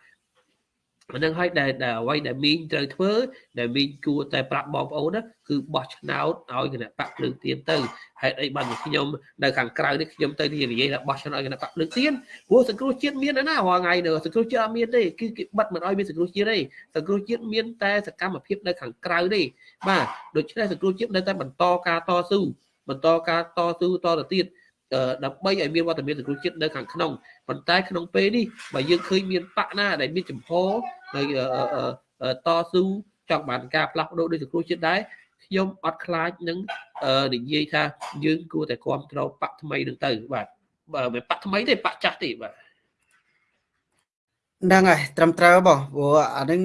អានឹងឲ្យដែលដែលអ្វីដែលមីងត្រូវធ្វើ ដែលមីងគួរតែប្រាប់បងប្អូនណាគឺបោះឆ្នោតឲ្យគណៈបកភ្លើងទៀនទៅហេតុអីបានខ្ញុំនៅខាងក្រៅនេះខ្ញុំទៅនិយាយថាបោះឆ្នោតឲ្យគណៈបកភ្លើងទៀនព្រោះសង្គ្រោះជាតិមានណារាល់ថ្ងៃនៅសង្គ្រោះជាតិអត់មានទេគឺគេបិទមិនឲ្យមានសង្គ្រោះជាតិទេសង្គ្រោះជាតិមានតែសកម្មភាពនៅខាងក្រៅទេបាទដូច្នេះសង្គ្រោះជាតិនៅតែបន្តការតស៊ូ បន្តការតស៊ូតទៅទៀតដើម្បីឲ្យមានវត្តមានសង្គ្រោះជាតិនៅខាងក្នុងប៉ុន្តែក្នុងពេលនេះបើយើងឃើញមានបកណាដែលមានចំហនៅតស៊ូចង់បានការផ្លាស់ប្ដូរដោយសង្គ្រោះជាតិដែរខ្ញុំអត់ខ្លាចនឹងនិយាយថាយើងគួរតែគ្រប់គ្រងបកថ្មីនឹងទៅបាទបើមិនបកថ្មីទេបកចាស់ទេបាទហ្នឹងហើយត្រឹមត្រូវបងព្រោះអានឹង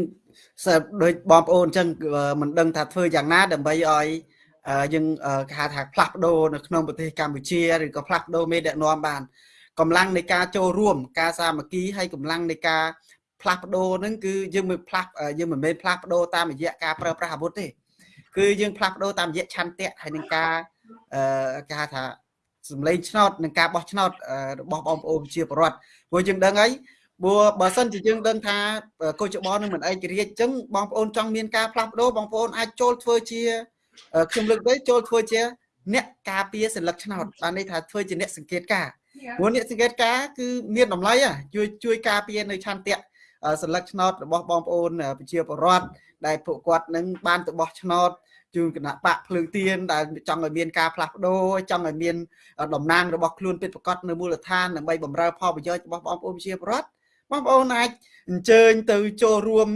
ដូចបងប្អូនអញ្ចឹងមិនដឹងថាធ្វើយ៉ាងណាដើម្បីឲ្យ យើងគេហៅថាផ្លាស់ប្ដូរនៅក្នុងប្រទេសកម្ពុជាឬក៏ផ្លាស់ប្ដូរមេដឹកនាំបានកម្លាំងនៃការចូលរួម ការសាមគ្គីហើយកម្លាំងនៃការផ្លាស់ប្ដូរហ្នឹងគឺយើងមិនផ្លាស់យើងមិនមែនផ្លាស់ប្ដូរតាមរយៈការប្រើប្រាស់អាវុធទេគឺយើងផ្លាស់ប្ដូរតាមរយៈឆន្ទៈហើយនឹងការអឺគេហៅថាសម្លេងឆ្នោតនឹងការបោះឆ្នោតរបស់បងប្អូនប្រជាពលរដ្ឋព្រោះយើងដឹងហើយព្រោះបើសិនជាយើងដឹងថាកុចបនឹងមិនឯករាជ្យអញ្ចឹងបងប្អូនចង់មានការផ្លាស់ប្ដូរបងប្អូនអាចចូលធ្វើជា ខ្ញុំលើកទៅចូលធ្វើជា អ្នកការពារសិលឹកឆ្នោតបានន័យថាធ្វើជាអ្នកសង្កេតការព្រោះអ្នកសង្កេតការគឺមានតម្លៃជួយជួយការពារនៅឆន្ទៈសិលឹកឆ្នោតរបស់បងប្អូនប្រជាពលរដ្ឋដែលពួកគាត់នឹងបានទៅបោះឆ្នោតជូនគណៈបកភ្លើងទៀនដែលចង់ឲ្យមានការផ្លាស់ប្ដូរចង់ឲ្យមានតំណាងរបស់ខ្លួនពិតប្រាកដនៅមូលដ្ឋានដើម្បីបម្រើផលប្រយោជន៍របស់បងប្អូនប្រជាពលរដ្ឋបងប្អូនអាចអញ្ជើញទៅចូលរួម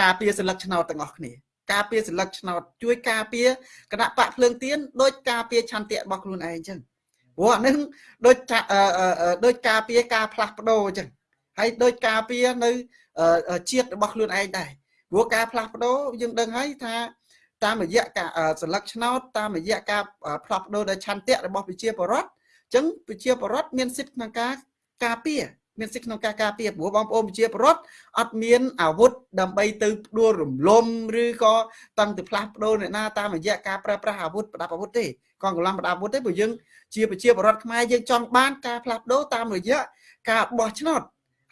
ការពារសិលឹកឆ្នោតទាំងអស់គ្នា ការពារសិលឹកឆ្នោតជួយការពារគណៈបកភ្លើងទៀនដោយការពារឆន្ទៈរបស់ខ្លួនឯងអញ្ចឹងព្រោះអានឹងដូចដូចការពារការផ្លាស់ប្ដូរអញ្ចឹងហើយដូចការពារនៅជាតិរបស់ខ្លួនឯងដែរព្រោះការផ្លាស់ប្ដូរយើងដឹងហើយថាតាមរយៈការសិលឹកឆ្នោតតាមរយៈការផ្លាស់ប្ដូរដោយឆន្ទៈរបស់ប្រជាពលរដ្ឋអញ្ចឹងប្រជាពលរដ្ឋមានសិទ្ធិក្នុងការការពារ មានសិទ្ធិក្នុងការការពារព្រោះបងប្អូនប្រជាពលរដ្ឋអត់មានអាវុធដើម្បីទៅផ្ដួលរំលំឬក៏តាំងទៅផ្លាស់ប្ដូរអ្នកណាតាមរយៈការប្រើប្រាស់អាវុធប្រដាប់អាវុធទេកងកម្លាំងប្រដាប់អាវុធទេព្រោះយើងជាប្រជាពលរដ្ឋខ្មែរយើងចង់បានការផ្លាស់ប្ដូរតាមរយៈការបោះឆ្នោត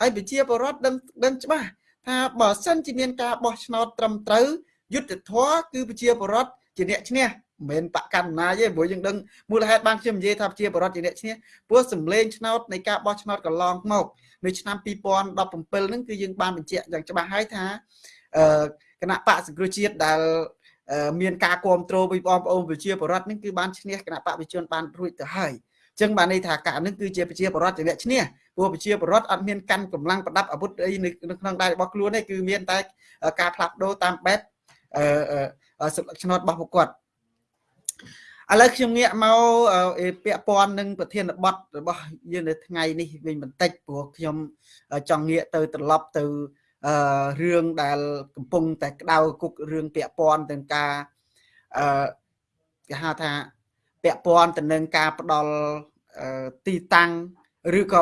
ហើយប្រជាពលរដ្ឋដឹងដឹងច្បាស់ថាបើសិនជាមានការបោះឆ្នោតត្រឹមត្រូវយុទ្ធធរគឺប្រជាពលរដ្ឋជាអ្នកឈ្នះមិនមែនបកកណ្ណាទេព្រោះយើងដឹងមូលហេតុបានខ្ញុំនិយាយថាប្រជាបរដ្ឋជាអ្នកឈ្នះព្រោះសម្លេងឆ្នោតនៃការបោះឆ្នោតកន្លងមកនៅឆ្នាំ2017ហ្នឹងគឺយើងបានបញ្ជាក់យ៉ាងច្បាស់ហើយថាអឺគណៈបកសង្គ្រោះជាតិដែលមានការគ្រប់គ្រងពីបងប្អូនប្រជាពលរដ្ឋនេះគឺបានឈ្នះគណៈបកវិជនបានរួចទៅហើយអញ្ចឹងបានន័យថាការនេះគឺជាប្រជាពលរដ្ឋជាអ្នកឈ្នះព្រោះប្រជាពលរដ្ឋអត់មានកាន់កម្លាំងប្រដាប់អាវុធអីនៅក្នុងដៃរបស់ខ្លួនទេគឺមានតែការផ្លាស់ប្ដូរតាមបែបអឺសិលឹកឆ្នោតរបស់ពួកគាត់ ឥឡូវខ្ញុំងាកមកពាក់ព័ន្ធនឹងប្រធានបទរបស់យើងនៅថ្ងៃនេះវិញបន្តិចព្រោះខ្ញុំចង់ងាកទៅត្រឡប់ទៅអឺរឿងដែលកំពុងតែក្តៅគុករឿងពាក់ព័ន្ធទាំងការអឺគេហៅថាពាក់ព័ន្ធទៅនឹងការផ្ដល់ទីតាំងឬក៏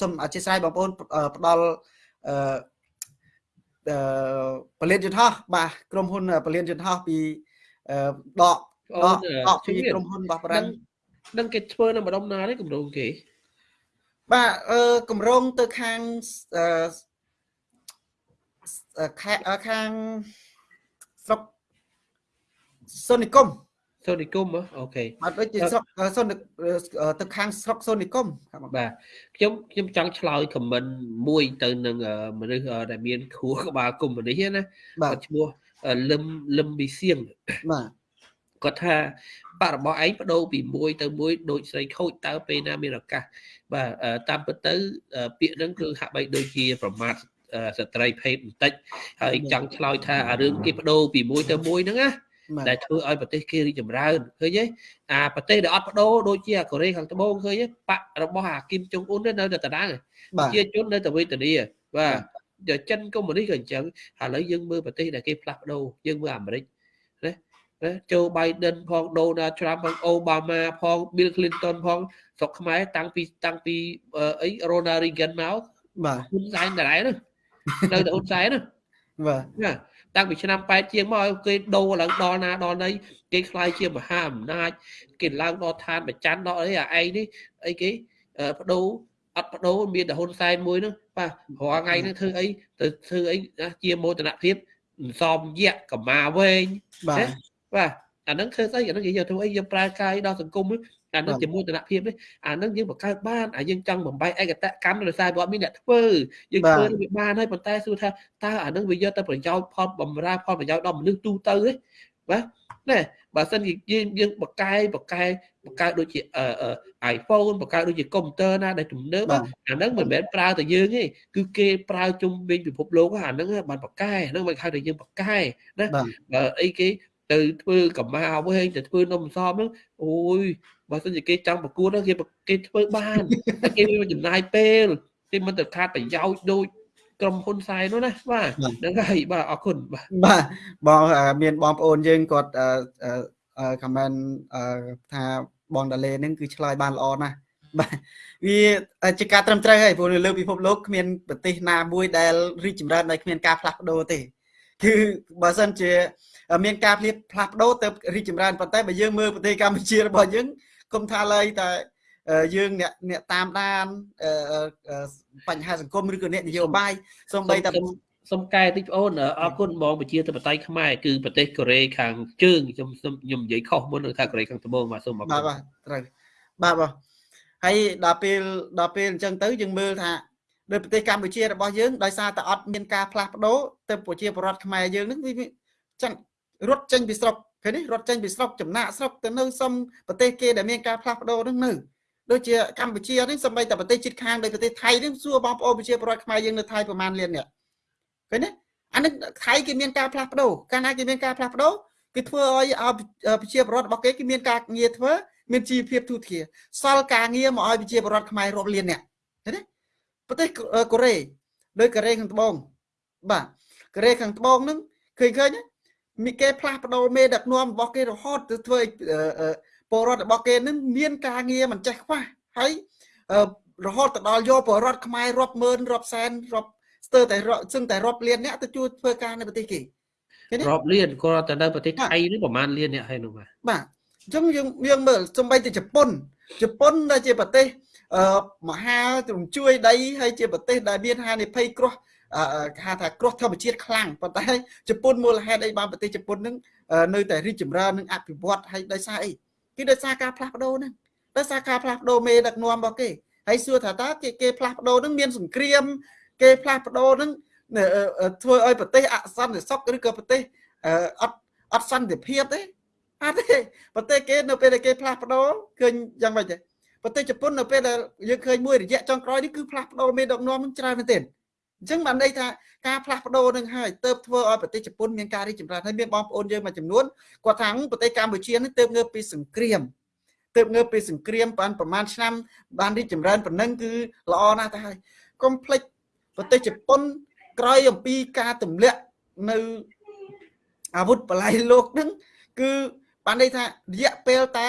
សូមអធិស្ឋានបងប្អូនផ្ដល់អឺពលិតយន្តហោះបាទក្រុមហ៊ុនពលិតយន្តហោះពីដក អត់អត់ពីក្រុមហ៊ុនរបស់ប្រាំងនឹងគេធ្វើនៅម្ដុំណាទេគម្រោងគេបាទអឺគម្រោងទៅខាងអឺខាងស្រុកសូនីកុំសូនីកុំអូខេអត់ដូចជាស្រុកសូនទៅខាងស្រុកសូនីកុំបាទខ្ញុំខ្ញុំចង់ឆ្លើយខមមិនមួយទៅនឹងមនុស្សដែលមានខួរក្បាលកុំនេះណាគាត់ឈ្មោះលឹមលឹមប៊ីសៀងបាទ គាត់ថាបាក់របស់ឯងបដូរពីមួយទៅមួយដូចស្រីខូចតើពេលណាមានឱកាសបាទតាមពិតទៅ ពាក្យហ្នឹងគឺហាក់បីដូចជាប្រមាថស្ត្រីភេទបន្តិចហើយចង់ឆ្លើយថាអារឿងគេបដូរពីមួយទៅមួយហ្នឹងណាដែលធ្វើឲ្យប្រទេសគេរីកចម្រើនឃើញទេអាប្រទេសដែលអត់បដូរដូចជាកូរ៉េខាងត្បូងឃើញទេបាក់របស់អាគីមចុងអ៊ុននៅតែតដាងជាជននៅតែវេទនាបាទចិនកុម្មុយនីសក៏អញ្ចឹងឥឡូវយើងមើលប្រទេសដែលគេផ្លាស់ប្ដូរយើងមើលអាមេរិក ណាចូល Biden ផង Donald Trump ផង Obama ផង Bill Clinton ផងស្រុកខ្មែរតាំងពីតាំងពីអី Ronald Reagan មកបាទហ៊ុនសែនដដែលណានៅតែហ៊ុនសែនណាបាទណាតាំងពីឆ្នាំ8ជាងមកឲ្យគេដូរឡើងដល់ណាដល់ណីគេខ្លាយជាមហាអំណាចគេឡើងដល់ឋានប្រច័នដល់អីអាឯងនេះអីគេបដូរអត់បដូរមានតែហ៊ុនសែនមួយហ្នឹងបាទរាល់ថ្ងៃហ្នឹងធ្វើអីទៅធ្វើអីជាមោទនភាពសំយៈកម្មាវែងបាទ បាទអាហ្នឹងធ្វើស្អីអាហ្នឹងយើងយកធ្វើអីយើងប្រើកាយដល់សង្គមអាហ្នឹងជាមោទនភាពនេះអាហ្នឹងយើងបង្កើតបានអាយើងចង់បំបីឯកតកម្មដោយសារគាត់មានអ្នកធ្វើយើងធ្វើវាបានហើយប៉ុន្តែសួរថាតើអាហ្នឹងវាយកទៅប្រយោជន៍ផលបំរើផលប្រយោជន៍ដល់មនុស្សទូទៅទេបាទណែបើសិនជាយើងយើងបកកែបកកែបកកើតដូចជា iPhone បកកើតដូចជាកុំព្យូទ័រណាដែលទំនើបអាហ្នឹងមិនមែនប្រើតែយើងទេគឺគេប្រើជុំវិញពិភពលោកអាហ្នឹងបានបកកែអាហ្នឹងមិនហៅថាយើងបកកែណាបើអីគេ ទៅធ្វើកម្មាវិញទៅធ្វើនំសំហ្នឹងអូយបើសិនជាគេចង់ប្រកួតគេគេធ្វើបានគេមានចំណាយពេលគេមិនទៅខាតប្រយោជន៍ដូចក្រុមហ៊ុនសែននោះណាបាទហ្នឹងហើយបាទអរគុណបាទបាទបងមានបងប្អូនយើងគាត់ខមមិនថាបងដាលេហ្នឹងគឺឆ្លើយបានល្អណាស់បាទវាជាការត្រឹមត្រូវហើយព្រោះនៅលើពិភពលោកគ្មានប្រទេសណាមួយដែលរីកចម្រើនដោយគ្មានការផ្លាស់ប្ដូរទេ គឺបើសិនជា មានការផ្លាស់ផ្លាស់ប្ដូរទៅរីកចម្រើនប៉ុន្តែបើយើងមើលប្រទេសកម្ពុជារបស់យើងគុំថាឡើយតែយើងអ្នកអ្នកតាមដានបញ្ហាសង្គមឬក៏អ្នកនយោបាយសូម្បីតែសុំកែតិចបងអូនអរគុណបងប្រជាធិបតេយ្យខ្មែរគឺប្រទេសកូរ៉េខាងជើងខ្ញុំខ្ញុំនិយាយខុសមុននឹងថាកូរ៉េខាងត្បូងបាទសូមអរគុណបាទបាទត្រូវបាទបាទហើយដល់ពេលដល់ពេលអញ្ចឹងទៅយើងមើលថា ដោយប្រទេសកម្ពុជារបស់យើងដោយសារតែអត់មានការផ្លាស់ប្ដូរទៅប្រជាពលរដ្ឋខ្មែរយើងនឹងវាចឹងរត់ចេញពីស្រុកឃើញនេះរត់ចេញពីស្រុកចំណាក់ស្រុកទៅនៅសុំប្រទេសគេដែលមានការផ្លាស់ប្ដូរនឹងនៅដូចជាកម្ពុជានេះសម្បីតែប្រទេសជិតខាងដូចប្រទេសថៃនេះសួរបងប្អូនប្រជាពលរដ្ឋខ្មែរយើងនៅថៃប្រហែលលាននេះឃើញទេអានេះថៃគេមានការផ្លាស់ប្ដូរកាលណាគេមានការផ្លាស់ប្ដូរគឺធ្វើឲ្យប្រជាពលរដ្ឋរបស់គេគេមានការងារធ្វើមានជីវភាពទូធាសល់ការងារមកឲ្យប្រជាពលរដ្ឋខ្មែររាប់លានអ្នកឃើញទេ ប្រទេសកូរ៉េដូចកូរ៉េខាងត្បូងបាទកូរ៉េខាងត្បូងហ្នឹងឃើញឃើញមានគេផ្លាស់ប្ដូរមេដឹកនាំរបស់គេរហូតទៅធ្វើពលរដ្ឋរបស់គេនឹងមានការងារមិនចេះខ្វះហើយរហូតទៅដល់យកពលរដ្ឋខ្មែររាប់ម៉ឺនរាប់សែនរាប់ស្ទើរតែសឹងតែរាប់លានអ្នកទៅជួយធ្វើការនៅប្រទេសគេរាប់លានគាត់ទៅនៅប្រទេសថៃនេះប្រហែលលានអ្នកហើយនោះបាទបាទអញ្ចឹងយើងយើងមើលសំបីទៅជប៉ុនជប៉ុនដែលជាប្រទេសអឺ មហាទ្រង់ជួយដីហើយជាប្រទេសដែលមានហានិភ័យគ្រោះគេហៅថាគ្រោះធម្មជាតិខ្លាំងប៉ុន្តែជប៉ុនមូលហេតុអីបានប្រទេសជប៉ុននឹងនៅតែរីកចម្រើននិងអភិវឌ្ឍហើយដោយសារអីគឺដោយសារការផ្លាស់ប្ដូរហ្នឹងដោយសារការផ្លាស់ប្ដូរមេដឹកនាំរបស់គេហើយសួរថាតើគេគេផ្លាស់ប្ដូរហ្នឹងមានសង្គ្រាម គេផ្លាស់ប្ដូរហ្នឹងធ្វើឲ្យប្រទេសអសន្តិសុខឬក៏ប្រទេសអត់អត់សន្តិភាពទេអត់ទេប្រទេសគេនៅពេលដែលគេផ្លាស់ប្ដូរឃើញយ៉ាងម៉េចទេ ប្រទេសជប៉ុននៅពេលដែលយើងឃើញមួយរយៈចុងក្រោយនេះគឺផ្លាស់ប្ដូរមេដឹកនាំនឹងច្រើនមែនទែនអញ្ចឹងបានន័យថាការផ្លាស់ប្ដូរនឹងហើយទៅធ្វើឲ្យប្រទេសជប៉ុនមានការរីកចម្រើនហើយមានបងប្អូនយើងមួយចំនួនគាត់ថាប្រទេសកម្ពុជានេះទៅងើបពីសង្គ្រាមទៅងើបពីសង្គ្រាមបានប្រហែលឆ្នាំបានរីកចម្រើនប៉ុណ្ណឹងគឺល្អណាស់ទៅហើយកុំភ្លេចប្រទេសជប៉ុនក្រោយអំពីការទម្លាក់នៅអាវុធបល័យលោកនឹងគឺបានន័យថារយៈពេលតែ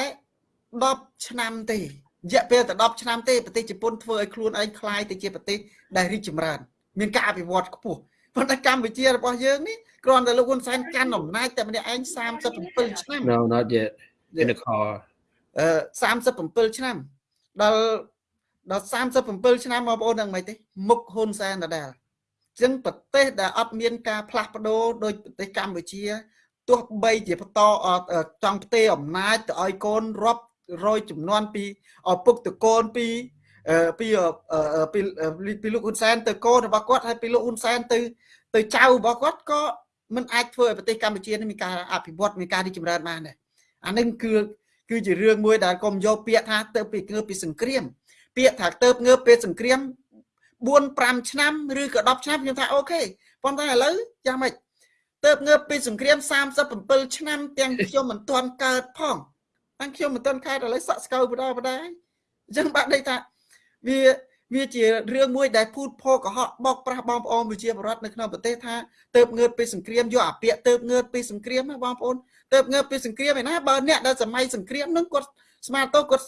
10ឆ្នាំទេ រយៈពេលតែ10ឆ្នាំទេប្រទេសជប៉ុនធ្វើឲ្យខ្លួនឯងคล้ายទៅជាប្រទេសដែលរីកចម្រើនមានការអភិវឌ្ឍខ្ពស់ប៉ុន្តែកម្ពុជារបស់យើងនេះគ្រាន់តែលោកហ៊ុនសែនកាន់អំណាចតែម្នាក់ឯង37ឆ្នាំ No not yet in the car អឺ37ឆ្នាំដល់ដល់37ឆ្នាំបងប្អូនដឹងមិនទេមុខហ៊ុនសែនដដែលអញ្ចឹងប្រទេសដែលអត់មានការផ្លាស់ប្ដូរដោយប្រទេសកម្ពុជាទោះបីជាបន្តចង់ផ្ទេរអំណាចទៅឲ្យកូនរាប់ រយចំនួនពីឪពុកតកូនពីពីពីពីលោកហ៊ុនសែនទៅកូនរបស់គាត់ហើយពីលោកហ៊ុនសែនទៅទៅចៅរបស់គាត់ក៏មិនអាចធ្វើឲ្យប្រទេសកម្ពុជានេះមានការអភិវឌ្ឍមានការរីកចម្រើនបានដែរអានឹងគឺគឺជារឿងមួយដែលកុំយកពាក្យថាទៅពីងើបពីសង្គ្រាម ពាក្យថាទៅងើបពីសង្គ្រាម4 5ឆ្នាំឬក៏10ឆ្នាំខ្ញុំថាអូខេប៉ុន្តែឥឡូវយ៉ាងម៉េចទៅងើបពីសង្គ្រាម37ឆ្នាំទាំងខ្ញុំមិនទាន់កើតផង តាំងខ្ញុំមិនទាន់កើតឥឡូវសក់ស្កៅបដាបដាអញ្ចឹងបាក់ដេកថាវាវាជារឿងមួយដែលពូតផកុហកបោកប្រាស់បងប្អូនប្រជាពលរដ្ឋនៅក្នុងប្រទេសថាទៅងើបពីសង្គ្រាមយកអាពាកទៅងើបពីសង្គ្រាមណាបងប្អូនទៅងើបពីសង្គ្រាមឯណាបើអ្នកដែលសម័យសង្គ្រាមនឹងគាត់ស្មានទៅគាត់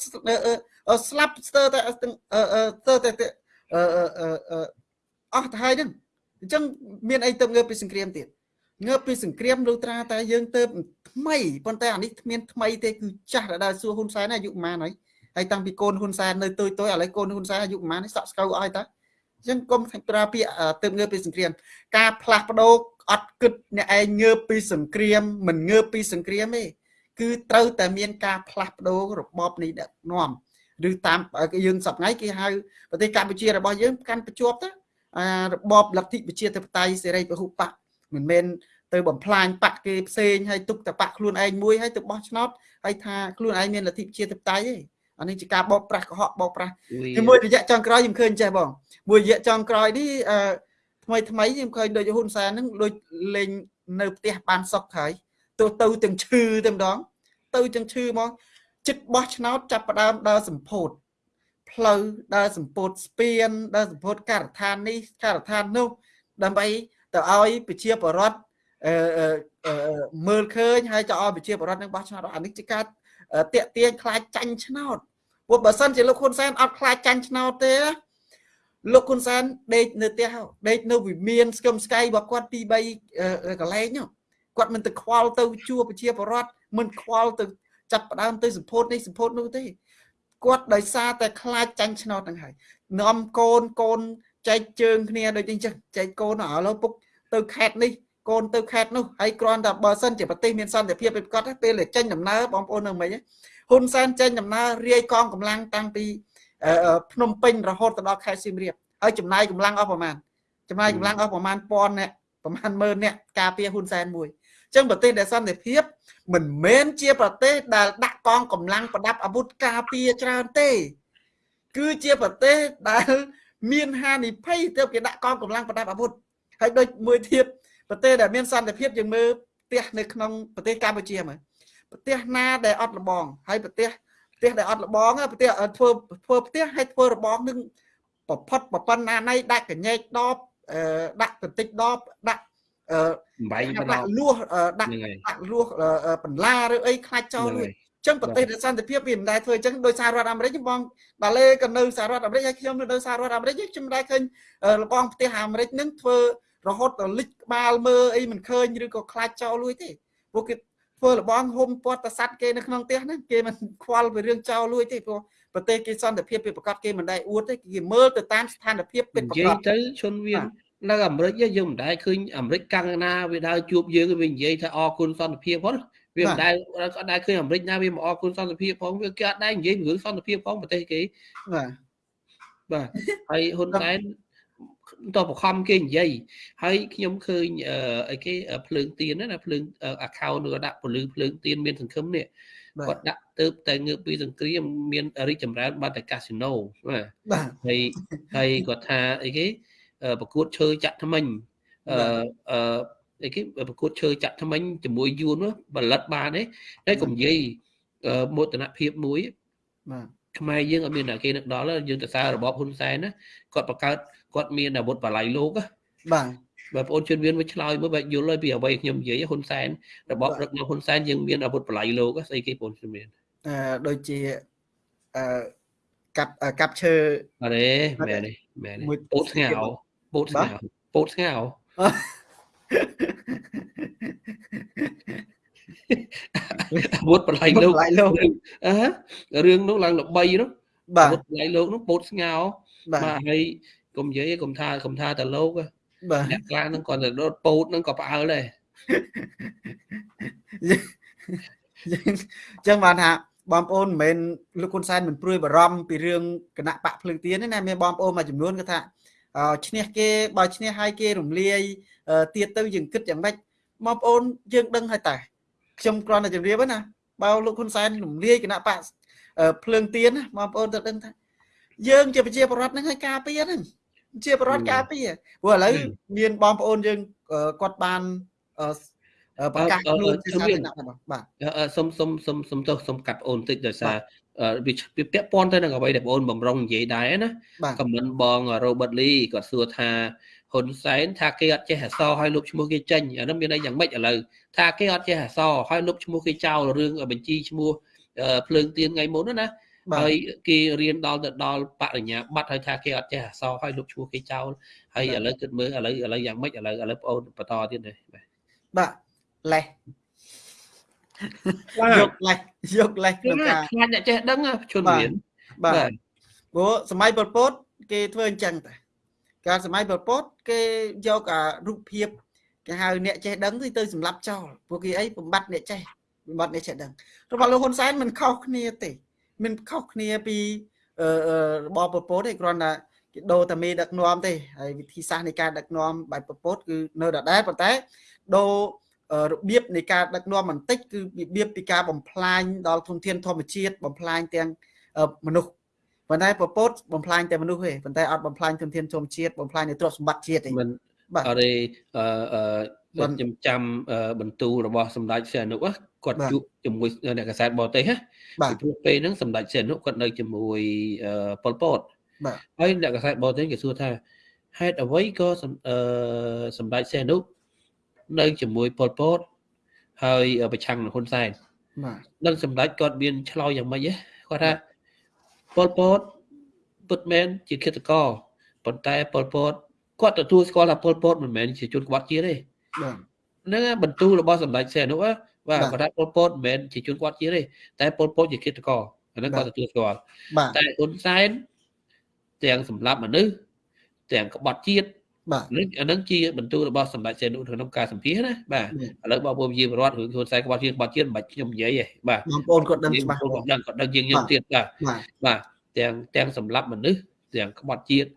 ស្លាប់ស្ទើរតែស្ទើរតែអស់ទៅហើយហ្នឹងអញ្ចឹងមានអីទៅងើបពីសង្គ្រាមទៀត ងើបពីសង្គ្រាមលុត្រាតែយើងទៅថ្មីប៉ុន្តែអានេះគ្មានថ្មីទេគឺចាស់ដែលសួរហ៊ុនសែនអាយុប៉ុន្មានហើយហហើយតាំងពីកូនហ៊ុនសែននៅទុយទុយឥឡូវកូនហ៊ុនសែនអាយុប្រហែលនេះសក់ស្កៅអស់ហើយតាអញ្ចឹងកុំប្រើពាក្យទៅងើបពីសង្គ្រាម ការផ្លាស់ប្ដូរអត់គិតអ្នកឯងងើបពីសង្គ្រាមមិនងើបពីសង្គ្រាមទេគឺត្រូវតែមានការផ្លាស់ប្ដូររបបនៃដឹកនាំឬតាមយើងសប្ងៃគេហៅប្រទេសកម្ពុជារបស់យើងកាន់ប្រជាប់ទៅអារបបលទ្ធិប្រជាធិបតេយ្យសេរីពហុបក មិនមែនទៅបំផ្លាញបកគេផ្សេងហើយទុកតែបកខ្លួនឯងមួយហើយទៅបោះឆ្នោតហើយថាខ្លួនឯងមានលទ្ធិប្រជាធិបតេយ្យទេអានេះជាការបោកប្រាស់កុហកបោកប្រាស់ជាមួយរយៈចុងក្រោយខ្ញុំឃើញចេះបងមួយរយៈចុងក្រោយនេះអឺថ្មីថ្មីខ្ញុំឃើញដូចហ៊ុនសែនហ្នឹងដូចលេងនៅផ្ទះបានសុកហើយទៅទៅទាំងឈឺតែម្ដង ទៅទាំងឈឺហ្មងចិត្តបោះឆ្នោតចាប់ផ្ដើមដើរសម្ពោធផ្លូវដើរសម្ពោធស្ពានដើរសម្ពោធការដ្ឋាននេះការដ្ឋាននោះដើម្បី ទៅឲ្យប្រជាពលរដ្ឋអឺមើលឃើញហើយទៅឲ្យប្រជាពលរដ្ឋនឹងបោះឆ្នោតអានេះជាការតាក់ទាញខ្លាចចាញ់ឆ្នោតព្រោះបើសិនជាលោកហ៊ុនសែនអត់ខ្លាចចាញ់ឆ្នោតទេលោកហ៊ុនសែនដេកនៅផ្ទះដេកនៅវិមានស្គមស្កៃរបស់គាត់ពី3កន្លែងគាត់មិនទៅខ្វល់ទៅជួប្រជាពលរដ្ឋមិនខ្វល់ទៅចាប់ផ្ដើមទៅសម្ពោធនេះសម្ពោធនោះទេគាត់ដោយសារតែខ្លាចចាញ់ឆ្នោតហ្នឹងហើយនាំកូនកូនចែកជើងគ្នាដូចនេះចឹងចែកកូនឥឡូវពុក ទៅខេតនេះកូនទៅខេតនោះហើយគ្រាន់តែបើសិនជាប្រទេសមានសន្តិភាពពីប្រកាសពេលចេញដំណើរបងប្អូននៅមិញហ៊ុនសែនចេញដំណើររាយកងកម្លាំងតាំងពីភ្នំពេញរហូតទៅដល់ខេត្តសៀមរាបហើយចំណាយកម្លាំងអស់ប្រមាណចំណាយកម្លាំងអស់ប្រមាណពាន់អ្នកប្រមាណម៉ឺនអ្នកការពារហ៊ុនសែនមួយអញ្ចឹងប្រទេសដែលសន្តិភាព មិនមែនជាប្រទេសដែលដាក់កងកម្លាំងប្រដាប់អាវុធការពារច្រើនទេ គឺជាប្រទេសដែលមានហានិភ័យទៅគេដាក់កងកម្លាំងប្រដាប់អាវុធ ហើយដូចមួយទៀតប្រទេសដែលមានសន្តិភាពយើងមើលផ្ទះនៅក្នុងប្រទេសកម្ពុជាមើលប្រទេសណាដែលអត់លបងហើយប្រទេសផ្ទះដែលអត់លបងប្រទេសធ្វើធ្វើផ្ទះហើយធ្វើរបងនឹងប្រផុតប្រប៉ុណ្ណាណៃដាក់កញែកដបដាក់បន្តិចដបដាក់អឺបែងដាក់លួសដាក់ដាក់លួសបន្លាឬអីខ្លាចចោលមួយចឹងប្រទេសដែលសន្តិភាពវាមិនដែលធ្វើអញ្ចឹងដោយសាររដ្ឋអាមេរិកបងដាលេក៏នៅសហរដ្ឋអាមេរិកហើយខ្ញុំនៅសហរដ្ឋអាមេរិកខ្ញុំមិនដែលឃើញលបងផ្ទះអាមេរិកនឹងធ្វើ រហូតដល់លិចក្បាលមើលអីមិនឃើញឬក៏ខ្លាចចោលលួយទេពួកគេធ្វើលបងហុំពាត់តសัตว์គេនៅក្នុងផ្ទះហ្នឹងគេមិនខ្វល់ពីរឿងចោលលួយទេព្រោះប្រទេសគេសន្តិភាពពីប្រកាសគេមិនដែលអួតទេគេមើលទៅតាមស្ថានភាពពិតប្រាកដនិយាយទៅជនវានៅអាមេរិកយើងមិនដែលឃើញអាមេរិកកាំងណាវាដើរជួបយើងវានិយាយថាអរគុណសន្តិភាពផងវាមិនដែលអត់ដែលឃើញអាមេរិកណាវាមកអរគុណសន្តិភាពផងវាគេអត់ដែលនិយាយរឿងសន្តិភាពផងប្រទេសគេបាទបាទហើយហ៊ុនសែន តបខំគេនិយាយហើយខ្ញុំឃើញអីគេភ្លើងទៀនណាភ្លើង account នោះដាក់ពលឺភ្លើងទៀនមានសង្ឃឹមនេះគាត់ដាក់ទៅតែងើបពីសង្គ្រាមមានរីកចម្រើនបាត់តែកាស៊ីណូបាទហើយហើយគាត់ថាអីគេប្រកួតឈើចាក់ថ្មិញអឺអឺអីគេប្រកួតឈើចាក់ថ្មិញជាមួយយួនផលិតបានទេតែកុំនិយាយមោទនភាពមួយបាទខ្មែរយើងអត់មានតែគេនឹកដល់យើងទៅសាររបបហ៊ុនសែនណាគាត់បង្កើត គាត់មានអាវុធបល័យលោកបាទបើបងអូនជឿនមានមកឆ្លើយមើលបែបយល់ហើយពីអ្វីខ្ញុំនិយាយហ៊ុនសែនរបបរឹកនៅហ៊ុនសែនយើងមានអាវុធបល័យលោកស្អីគេបងជឿនមានអឺដូចជាអឺកាប់កាប់ឈើអរេមែនទេមែនទេពោតស្ងោពោតស្ងោពោតស្ងោវុធបល័យលោកអឺរឿងនោះឡើងល្បីនោះបាទវុធបល័យលោកនោះពោតស្ងោបាទហើយ កុំនិយាយកុំថាកុំថាតែលោកបាទអ្នកខ្លះហ្នឹងគាត់ទៅរត់ពោតហ្នឹងក៏ផ្អើលដែរចឹងបានថាបងប្អូនមិនមែនលោកហ៊ុនសែនមិនព្រួយបារម្ភពីរឿងគណៈបកភ្លើងទៀនទេណាមានបងប្អូនមួយចំនួនគាត់ថាឈ្នះគេបើឈ្នះហើយគេរំលាយទៀតទៅយើងគិតយ៉ាងម៉េចបងប្អូនយើងដឹងហើយតាខ្ញុំគ្រាន់តែជម្រាបណាបើលោកហ៊ុនសែនរំលាយគណៈបកភ្លើងទៀនណាបងប្អូនទៅដឹងថាយើងជាប្រជាពលរដ្ឋហ្នឹងឲ្យការពារហ្នឹង ជាពលរដ្ឋការពារព្រោះឥឡូវមានបងប្អូនយើងគាត់បានប្រកាសខ្លួនជាសាធារណៈបាទសុំសុំសុំសុំទោសសុំកាត់អូនតិចដោយសារវាពាក់ព័ន្ធទៅនឹងអ្វីដែលបងអូនបំរុងនិយាយដែរណាខមមិនបង Robert Lee គាត់សួរថាហ៊ុនសែនថាគេអត់ចេះអសឲ្យលុបឈ្មោះគេចេញអានោះមានន័យយ៉ាងម៉េចឥឡូវថាគេអត់ចេះអសឲ្យលុបឈ្មោះគេចោលរឿងបញ្ជីឈ្មោះភ្លើងទៀនថ្ងៃមុនណា ហើយគេរៀនដល់ទៅដល់បរិញ្ញាបត្រហើយថាគេអត់ចេះអសរហើយលុបឈ្មោះគេចោលហើយឥឡូវគិតមើលឥឡូវឥឡូវយ៉ាងម៉េចឥឡូវឥឡូវបងអូនបន្តទៀតទេបាទលេះយកលេសយកលេសក្នុងការខ្លាចអ្នកចេះដឹងជនមានបាទព្រោះសម័យប៉ុលពត គេធ្វើអញ្ចឹងតាកាលសម័យប៉ុលពត គេយកអារូបភាពគេហៅអ្នកចេះដឹងទៅទៅសម្លាប់ចោលពួកគេអីបំបត្តិអ្នកចេះបំបត្តិអ្នកចេះដឹងរបស់លោកហ៊ុនសែនមិនខុសគ្នាទេ មិនខុសគ្នាពីរបបប៉ុលពតទេគ្រាន់តែគេដូរតែមេដឹកនាំទេហើយវិធីសាស្ត្រនៃការដឹកនាំបែបប៉ុលពតគឺនៅដដែលប៉ុន្តែដូររបៀបនៃការដឹកនាំបន្តិចគឺរបៀបពីការបំផ្លាញដល់ធនធានធម្មជាតិបំផ្លាញទាំងមនុស្សប៉ុន្តែពពតបំផ្លាញតែមនុស្សទេប៉ុន្តែអត់បំផ្លាញធនធានធម្មជាតិបំផ្លាញនៅទ្រព្យសម្បត្តិជាតិទេមិនបាទអរិអឺខ្ញុំចាំបន្ទូលរបស់សម្ដេចសៀនុ គាត់ជួបជាមួយអ្នកកសែតបរទេសណាពីព្រោះពេលហ្នឹងសម្ដេចសៀនុគាត់នៅជាមួយប៉ុលពតបាទហើយអ្នកកសែតបរទេសគេសួរថាហេតុអ្វីក៏សម្ដេចសៀនុនៅជាមួយប៉ុលពតហើយប្រឆាំងនឹងហ៊ុនសែនបាទនឹងសម្ដេចគាត់មានឆ្លោយយ៉ាងម៉េចគាត់ថាប៉ុលពតពុតមែនជាឃាតករប៉ុន្តែប៉ុលពតគាត់ទទួលស្គាល់ថាប៉ុលពតមិនមែនជាជនក្បត់ជាតិទេបាទហ្នឹងបន្ទូលរបស់សម្ដេចសែននោះ បាទគាត់ថាប៉ុលពតមិនមែនជាជនក្បត់ជាតិទេតែប៉ុលពតជាឃាតករអាហ្នឹងគាត់ទទួលស្គាល់តែហ៊ុនសែនទាំងសម្លាប់មនុស្សទាំងក្បត់ជាតិបាទនេះអានឹងជាបន្ទូលរបស់សម្ដេចសែននុក្នុងការសម្ភាសណាបាទឥឡូវបងប្អូនជាប្រវត្តិរឿងខ្លួនខ្សែក្បត់ជាតិក្បត់ជាតិមិនបាច់ខ្ញុំនិយាយទេបាទបងប្អូនគាត់ដឹងច្បាស់គាត់ដឹងគាត់ដឹងជាងខ្ញុំទៀតបាទបាទទាំងទាំងសម្លាប់មនុស្សទាំងក្បត់ជាតិ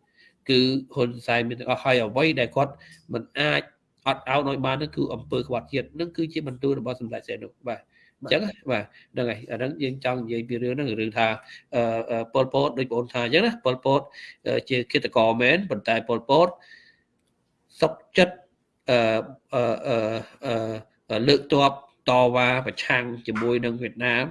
គឺហ៊ុនសែនមានទាំងអស់ហើយអ្វីដែលគាត់មិនអាច អត់អោនឲ្យបាននោះគឺអំពើក្បត់ជាតិនឹងគឺជាបន្ទូលរបស់សម្ដេចសែននុបាទអញ្ចឹងបាទហ្នឹងហើយអាហ្នឹងយើងចង់និយាយពីរឿងហ្នឹងរឿងថាប៉ុលពតដូចបងថាអញ្ចឹងណាប៉ុលពតជាគិតកោមែនប៉ុន្តែប៉ុលពតសុកចិត្តអឺអឺលើកតប តវ៉ាប្រឆាំងជាមួយនឹងវៀតណាម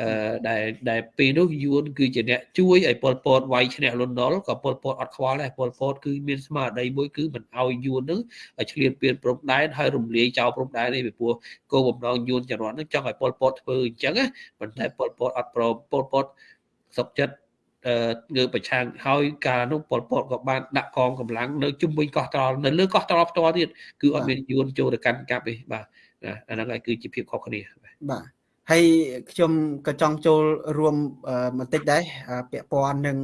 អឺដែលដែលពេលនោះយួនគឺជាអ្នកជួយឲ្យប៉ុលពតវាយឈ្នះលន់នល់ក៏ប៉ុលពតអត់ខ្វល់ដែរប៉ុលពតគឺមានស្មារតីមួយគឺមិនឲ្យយួននឹងឆ្លៀតពៀនព្រំដែនហើយរំលាយចោលព្រំដែននេះពីព្រោះគោលបំណងយួនចរន្តនឹងចង់ឲ្យប៉ុលពតធ្វើអញ្ចឹងណាប៉ុន្តែប៉ុលពតអត់ព្រមប៉ុលពតសុកចិត្ត ងើបប្រឆាំងហើយកាលនោះប៉ុលពតក៏បានដាក់កងកម្លាំងនៅជុំវិញកោះត្រល់នៅលើកោះត្រល់ផ្ទាល់ទៀតគឺអត់មានយួនចូលទៅកាន់កាប់ទេបាទអាហ្នឹងហើយគឺជាភាពខុសគ្នាបាទហើយខ្ញុំក៏ចង់ចូលរួមបន្តិចដែរពាក់ព័ន្ធនឹង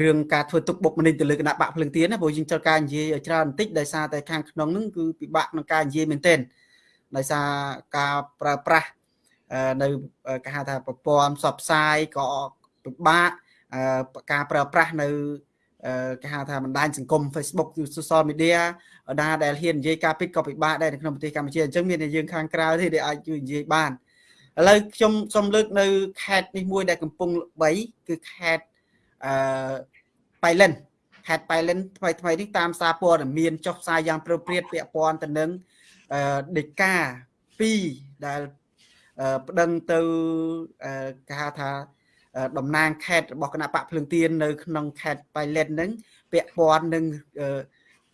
រឿងការធ្វើទុកបុកម្នេញទៅលើគណៈបកភ្លឹងទៀនណាព្រោះយើងចូលការនិយាយឲ្យច្រើនបន្តិចដោយសារតែខាងក្នុងហ្នឹងគឺពិបាកក្នុងការនិយាយមែនទែនដោយសារការប្រើប្រាស់នៅគេហៅថាប្រព័ន្ធផ្សព្វផ្សាយក៏ពិបាក ការប្រើប្រាស់នៅគេហៅថាបណ្ដាញសង្គម Facebook social media ណាដែលហ៊ាននិយាយការពិតក៏ពិបាកដែរនៅក្នុងប្រទេសកម្ពុជាអញ្ចឹងមានតែយើងខាងក្រៅទេដែលអាចជួយនិយាយបានឥឡូវខ្ញុំសូមលើកនៅខេត្តនេះមួយដែលកំពុងល្បីគឺខេត្តអឺបៃលិនខេត្តបៃលិនថ្មីថ្មីនេះតាមសារព័ត៌មានចុះផ្សាយយ៉ាងព្រឹបព្រាតពាក់ព័ន្ធទៅនឹងអឺដេកា2ដែលប្តឹងទៅគេហៅថា តំណាងខេត្តរបស់គណៈបកភ្លឹងទៀននៅក្នុងខេត្តបៃលិនហ្នឹងពាក់ព័ន្ធនឹង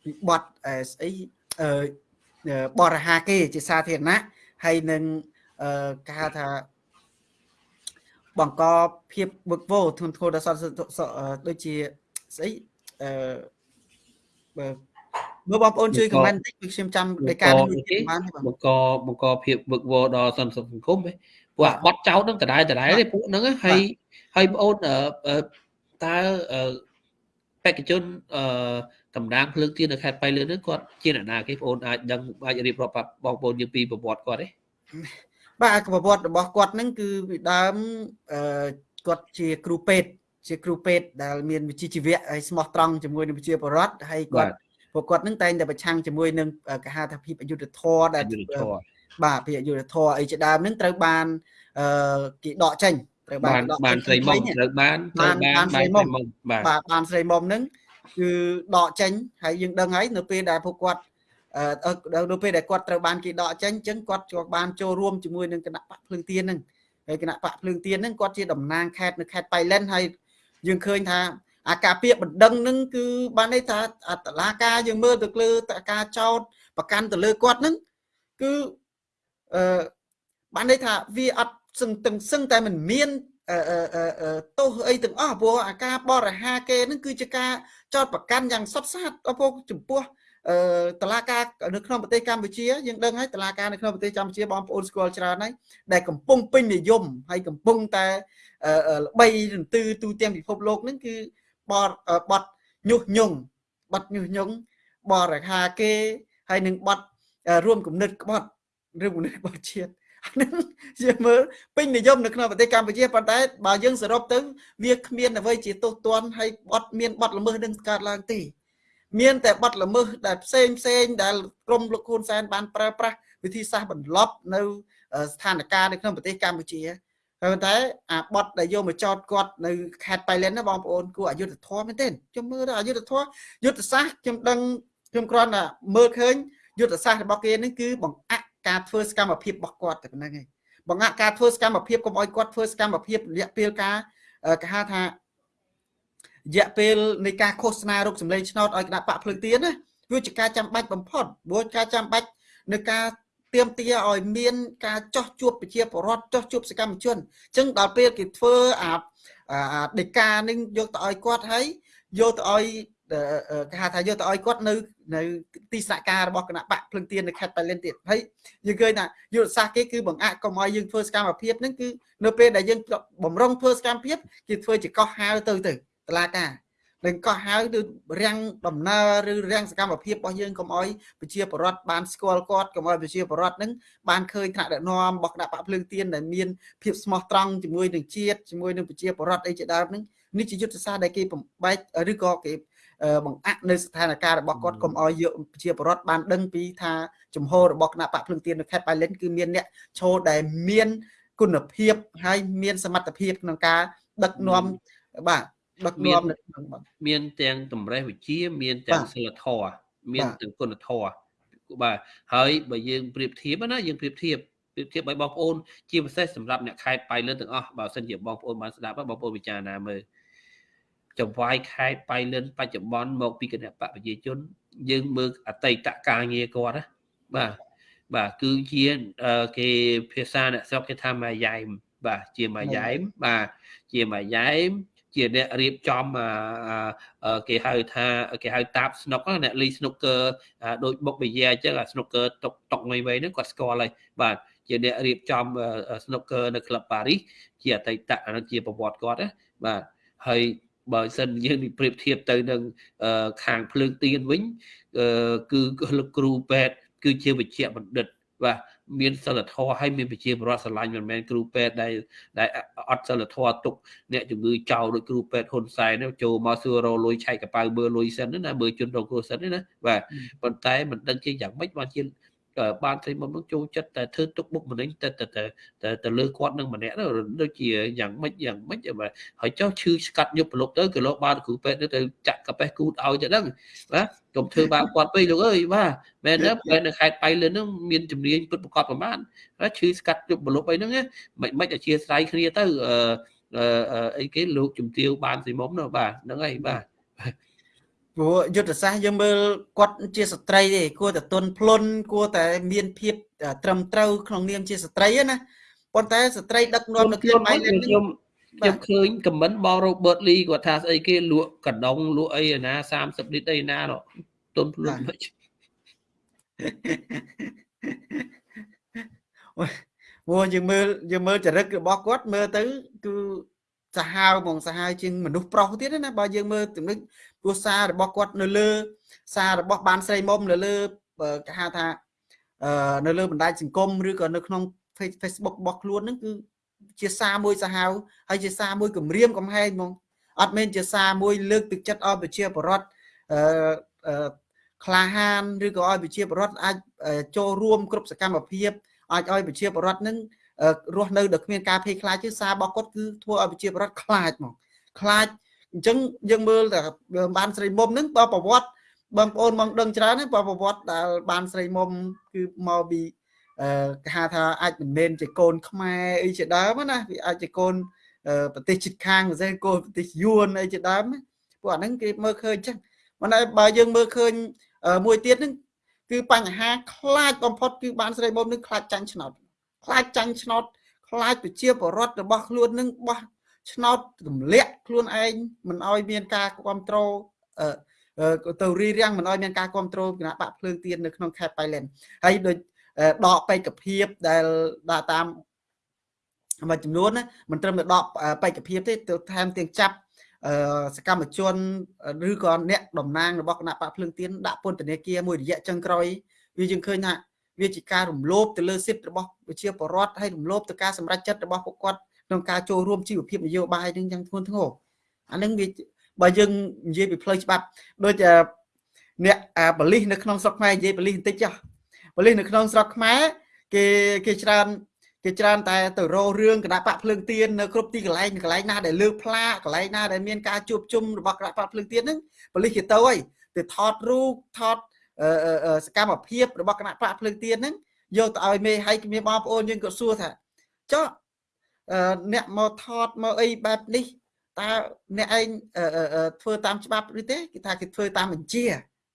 វិបត្តិស្អីបរិហាគេជាសាធារណៈហើយនឹងគេហៅថាបង្កភាពវឹកវរធ្ងន់ធ្ងរដល់សន្តិសុខដូចជាស្អីអឺបើមើលបងប្អូនជួយខមមិនតិចខ្ញុំចាំដោយការនេះបានបង្កបង្កភាពវឹកវរដល់សន្តិសុខសង្គមពួកបាត់ចោតនឹងដដែលដដែលទេពួកហ្នឹងហើយ ហើយបងអូនតើបេក្ខជនអឺតំណាងភ្លើងទៀននៅខេត្តបៃលិនហ្នឹងគាត់ជាអ្នកណាគេបងអូនអាចដឹងអាចរៀបរាប់បងប្អូនយើងពីប្រវត្តិគាត់ទេបាទប្រវត្តិរបស់គាត់ហ្នឹងគឺពីដើមអឺគាត់ជាគ្រូពេទ្យជាគ្រូពេទ្យដែលមានវិជ្ជាជីវៈហើយស្មោះត្រង់ជាមួយនឹងវិជ្ជាបរដ្ឋហើយគាត់ពួកគាត់ហ្នឹងតែងតែប្រឆាំងជាមួយនឹងកហៅថាភាពអយុធធម៌ដែលបាទភាពអយុធធម៌អីជាដើមហ្នឹងត្រូវបានអឺគេដកចេញ ត្រូវបានបានស្រីមុំត្រូវបានត្រូវបានស្រីមុំបាទបានស្រីមុំហ្នឹងគឺដកចេញហើយយើងដឹងហើយនៅពេលដែលពួកគាត់អឺនៅពេលដែលគាត់ត្រូវបានគេដកចេញអញ្ចឹងគាត់ក៏បានចូលរួមជាមួយនឹងគណៈបកភ្លើងទៀនហ្នឹងហើយគណៈបកភ្លើងទៀនហ្នឹងគាត់ជាតំណាងខេត្តនៅខេត្តបៃលិនហើយយើងឃើញថាអាការពារបណ្ដឹងហ្នឹងគឺបានន័យថាតឡាការយើងមើលទៅលើតការចោតប្រកាន់ទៅលើគាត់ហ្នឹងគឺអឺបានន័យថាវាអត់ សឹងទាំងសឹងតែមិនមានទោសអីទាំងអស់ព្រោះអាការបរិហាគេនឹងគឺជាការចោតប្រកាន់យ៉ាងសុតសាតអពុចំពោះអឺតឡាការនៅក្នុងប្រទេសកម្ពុជាយើងដឹងហើយតឡាការនៅក្នុងប្រទេសកម្ពុជាបងប្អូនស្គាល់ច្រើនហើយដែលកំពុងពេញនិយមហើយកំពុងតែល្បីរន្ទឺទូទាំងពិភពលោកហ្នឹងគឺបតបតញុះញង់បតញុះញង់បរិខាគេហើយនឹងបតរួមគំនិតក្បត់ឬគំនិតក្បត់ជាតិ ហ្នឹងយើងមើលពេញនិយមនៅក្នុងប្រទេសកម្ពុជាប៉ុន្តែបើយើងសរុបទៅវាគ្មានអ្វីជាទោសទណ្ឌហើយបត់មានបត់ល្មើសនឹងកើតឡើងទេមានតែបត់ល្មើសដែលផ្សេងផ្សេងដែលក្រមលោកហ៊ុនសែនបានប្រើប្រាស់វិធីសាស្ត្របន្លប់នៅស្ថានភាពនៅក្នុងប្រទេសកម្ពុជាហើយតែអាបត់ដែលយកមកចោតគាត់នៅខេត្តបៃលិនណាបងប្អូនគួរអយុធធម៌មែនទេខ្ញុំមើលទៅអយុធធម៌យុទ្ធសាស្ត្រខ្ញុំដឹងខ្ញុំគ្រាន់តែមើលឃើញយុទ្ធសាស្ត្ររបស់គេនឹងគឺបង្អា ក់ការធ្វើសកម្មភាពរបស់គាត់តែប៉ុណ្្នឹងឯងបង្អាក់ការធ្វើសកម្មភាពកុំឲ្យគាត់ធ្វើសកម្មភាពរយៈពេលការគេហៅថារយៈពេលនៃការឃោសនារោគសម្លេងឆ្នោតឲ្យគណៈបកភ្លើងទៀនណាវាជាការចាំបាច់បំផុតព្រោះការចាំបាច់នៅការទៀមទាឲ្យមានការចោះជួបប្រជាពលរដ្ឋចោះជួបសកម្មជនអញ្ចឹងដល់ពេលគេធ្វើអាដេកានឹងយកទៅឲ្យគាត់ហើយយកទៅឲ្យ គេហៅថាយកទៅឲ្យគាត់នៅនៅទីស្នាក់ការរបស់គណៈបកភ្លឹងទៀននៅខេត្តបៃលិនទៀតហើយយើងឃើញថាយុទ្ធសាស្ត្រគេគឺបង្អាក់កុំឲ្យយើងធ្វើសកម្មភាពហ្នឹងគឺនៅពេលដែលយើងបំរុងធ្វើសកម្មភាពគេធ្វើជាកោះហៅទៅទៅតឡាការនឹងកោះហៅឬរាំងដំណើរឬរាំងសកម្មភាពរបស់យើងកុំឲ្យប្រជាពលរដ្ឋបានស្គាល់គាត់កុំឲ្យប្រជាពលរដ្ឋនឹងបានឃើញថ្នាក់ដឹកនាំរបស់គណៈបកភ្លើងទៀនដែលមានភាពស្មោះត្រង់ជាមួយនឹងជាតិជាមួយនឹងប្រជាពលរដ្ឋអីជាដើមហ្នឹងនេះជាយុទ្ធសាស្ត្រដែលគេបំបែកឬក៏គេ បង្អាក់នៅស្ថានភាពរបស់គាត់កុំឲ្យយកប្រជាពលរដ្ឋបានដឹងពីថាជំហររបស់គណៈបកភ្លឹងទៀននៅខេត្តបៃលិនគឺមានអ្នកឈរដែលមានគុណភាពហើយមានសមត្ថភាពក្នុងការដឹកនាំបាទដឹកនាំនៅក្នុងបាទមានទាំងតម្រេះវិជាមានទាំងសិលធម៌មានទាំងគុណធម៌បាទហើយបើយើងប្រៀបធៀបណាយើងប្រៀបធៀបប្រៀបធៀបឲ្យបងប្អូនជាពិសេសសម្រាប់អ្នកខេត្តបៃលិនទាំងអស់បើសិនជាបងប្អូនបានស្ដាប់បងប្អូនពិចារណាមើល ចង្វាយខេត្តបៃលិនបច្ចុប្បន្នមកពីគណៈបកប្រជាជន យើងមើលអតីតការងារគាត់ណាបាទបាទគឺជាគេភាសាអ្នកស្រុកគេថាម៉ាយ៉ែមបាទជាម៉ាយ៉ែមបាទជាម៉ាយ៉ែមជាអ្នករៀបចំគេហៅថាគេហៅតាបស្នុកអ្នកលីស្នុកកើដូចបុកបយាអញ្ចឹងអាស្នុកកើតុកតុកមីមីហ្នឹងគាត់ស្គាល់ហើយបាទជាអ្នករៀបចំស្នុកកើនៅក្លឹបប៉ារីសជាអតីតអានោះជាប្រវត្តិគាត់ណាបាទហើយ បើសិនយើងប្រៀបធៀបទៅនឹងខាងភ្លើងទៀនវិញគឺលោកគ្រូពេទ្យគឺជាវិជ្ជបណ្ឌិតបាទមានសិលធម៌ហើយមានវិជាបរដ្ឋស្រឡាញ់មិនមែនគ្រូពេទ្យដែលដែលអត់សិលធម៌ទុកអ្នកជំងឺចោលដូចគ្រូពេទ្យហ៊ុនសែនចូលមកសួររលុយឆែកកប៉ៅមើលលុយសិនណាមើលជនរងគ្រោះសិនណាបាទប៉ុន្តែមិនដឹងជាយ៉ាងម៉េចបានជា បានស្រីមុំនឹងចូលចិត្តតែធ្វើទុកបុកម្នេញតែតែតែទៅលើគាត់នឹងម្នាក់ដូចជាយ៉ាងម៉េចយ៉ាងម៉េចហើយចុះឈឺស្កាត់យប់ប្រឡប់ទៅក៏លោកបានគ្រូពេទ្យទៅចាក់កាប៉េះគូតឲ្យទៅដឹងបាទកុំធ្វើបាបគាត់ពេកលោកអើយបាទមែនទេពេទ្យនៅខេត្តបៃលិនហ្នឹងមានជំនាញពិតប្រកបប្រមាណឈឺស្កាត់យប់ប្រឡប់អីហ្នឹងមិនមិនអធិស្ឋានគ្នាទៅអឺអីគេលោកជំទាវបានស៊ីមុំនោះបាទហ្នឹងហើយបាទ ព្រោះយុទ្ធសាស្ត្រយើងមើលគាត់ជាស្ត្រីទេគួរតែទន់ភ្លន់គួរតែមានភាពត្រឹមត្រូវក្នុងនាមជាស្ត្រីណាប៉ុន្តែស្ត្រីដឹកនាំនៅក្នុងបៃលិនខ្ញុំខ្ញុំឃើញខមមិនបង Robert Lee គាត់ថាស្អីគេលក់កណ្ដុងលក់អីណា30លីត្រអីណាទន់ភ្លន់មិនអូយើងមើលយើងមើលចរិតរបស់គាត់មើលទៅគឺសាហាវហ្មងសាហាវជាងមនុស្សប្រុសទៀតណាបើយើងមើលចំណុច ព្រោះសាររបស់គាត់នៅលើ សាររបស់បានស្រីមុំនៅលើគេហៅថានៅលើបណ្ដាញសង្គមឬក៏នៅក្នុង Facebook របស់ខ្លួនហ្នឹងគឺជាសារមួយសាហាវហើយជាសារមួយគម្រាមកំហែងហ្មងអត់មែនជាសារមួយលើកទឹកចិត្តឲ្យប្រជាពលរដ្ឋអឺក្លាហានឬក៏ឲ្យប្រជាពលរដ្ឋអាចចូលរួមគ្រប់សកម្មភាពអាចឲ្យប្រជាពលរដ្ឋនឹងរស់នៅដោយគ្មានការភ័យខ្លាចទេសាររបស់គាត់គឺធ្វើឲ្យប្រជាពលរដ្ឋខ្លាចហ្មងខ្លាច អញ្ចឹងយើងមើលតែបានស្រីមុំហ្នឹងបើប្រវត្តិបងប្អូនមកដឹងច្រើនទេបើប្រវត្តិដែលបានស្រីមុំគឺមកពីអឺគេហៅថាអាចមិនមែនជាកូនខ្មែរអីជាដើមណាវាអាចជាកូនប្រទេសជិតខាងមិនមែនកូនប្រទេសយួនអីជាដើមពួកអាហ្នឹងគេមើលឃើញអញ្ចឹងមិនតែបើយើងមើលឃើញមួយទៀតហ្នឹងគឺបញ្ហាខ្លាចបំផុតគឺបានស្រីមុំនឹងខ្លាចចាញ់ឆ្នោតខ្លាចចាញ់ឆ្នោតខ្លាចប្រជាពលរដ្ឋរបស់ខ្លួននឹងបោះ ឆ្នោតទម្លាក់ខ្លួនឯងមិនឲ្យមានការគ្រប់គ្រងទៅរីរាំងមិនឲ្យមានការគ្រប់គ្រងគណៈបកភ្លើងទៀននៅក្នុងខេត្តបៃលិនហើយដូចដកបេក្ខភាពដែលដាក់តាមមួយចំនួនណាមិនត្រឹមតែដកបេក្ខភាពទេទៅថែមទាំងចាប់សកម្មជនឬក៏អ្នកតំណាងរបស់គណៈបកភ្លើងទៀនដាក់ពន្ធនាគារមួយរយៈចុងក្រោយវាយើងឃើញថាវាជាការរំលោភទៅលើសិទ្ធិរបស់ប្រជាពលរដ្ឋហើយរំលោភទៅការសម្រេចចិត្តរបស់ពួកគាត់ ក្នុងការចូលរួមជីវភាពនយោបាយនឹងយ៉ាងធ្ងន់ធ្ងរអានឹងវាបើយើងនិយាយពីផ្លូវច្បាប់ដូចអ្នកបលិសនៅក្នុងស្រុកខ្មែរនិយាយបលិសបន្តិចចុះបលិសនៅក្នុងស្រុកខ្មែរគេគេច្រើនគេច្រើនតែទៅរោរឿងគណៈបកភ្លើងទៀននៅគ្រប់ទីកន្លែងកន្លែងណាដែលលើកផ្លាកកន្លែងណាដែលមានការជួបជុំរបស់គណៈបកភ្លើងទៀនហ្នឹងបលិសគេទៅហើយទៅថតរូបថតសកម្មភាពរបស់គណៈបកភ្លើងទៀនហ្នឹងយកទៅឲ្យមេហើយមានបងប្អូនយើងក៏សួរថាចុះ អ្នកមកថតមកអីបែបនេះតើអ្នកឯងធ្វើតាមច្បាប់ឬទេគេថាគេធ្វើតាមបញ្ជា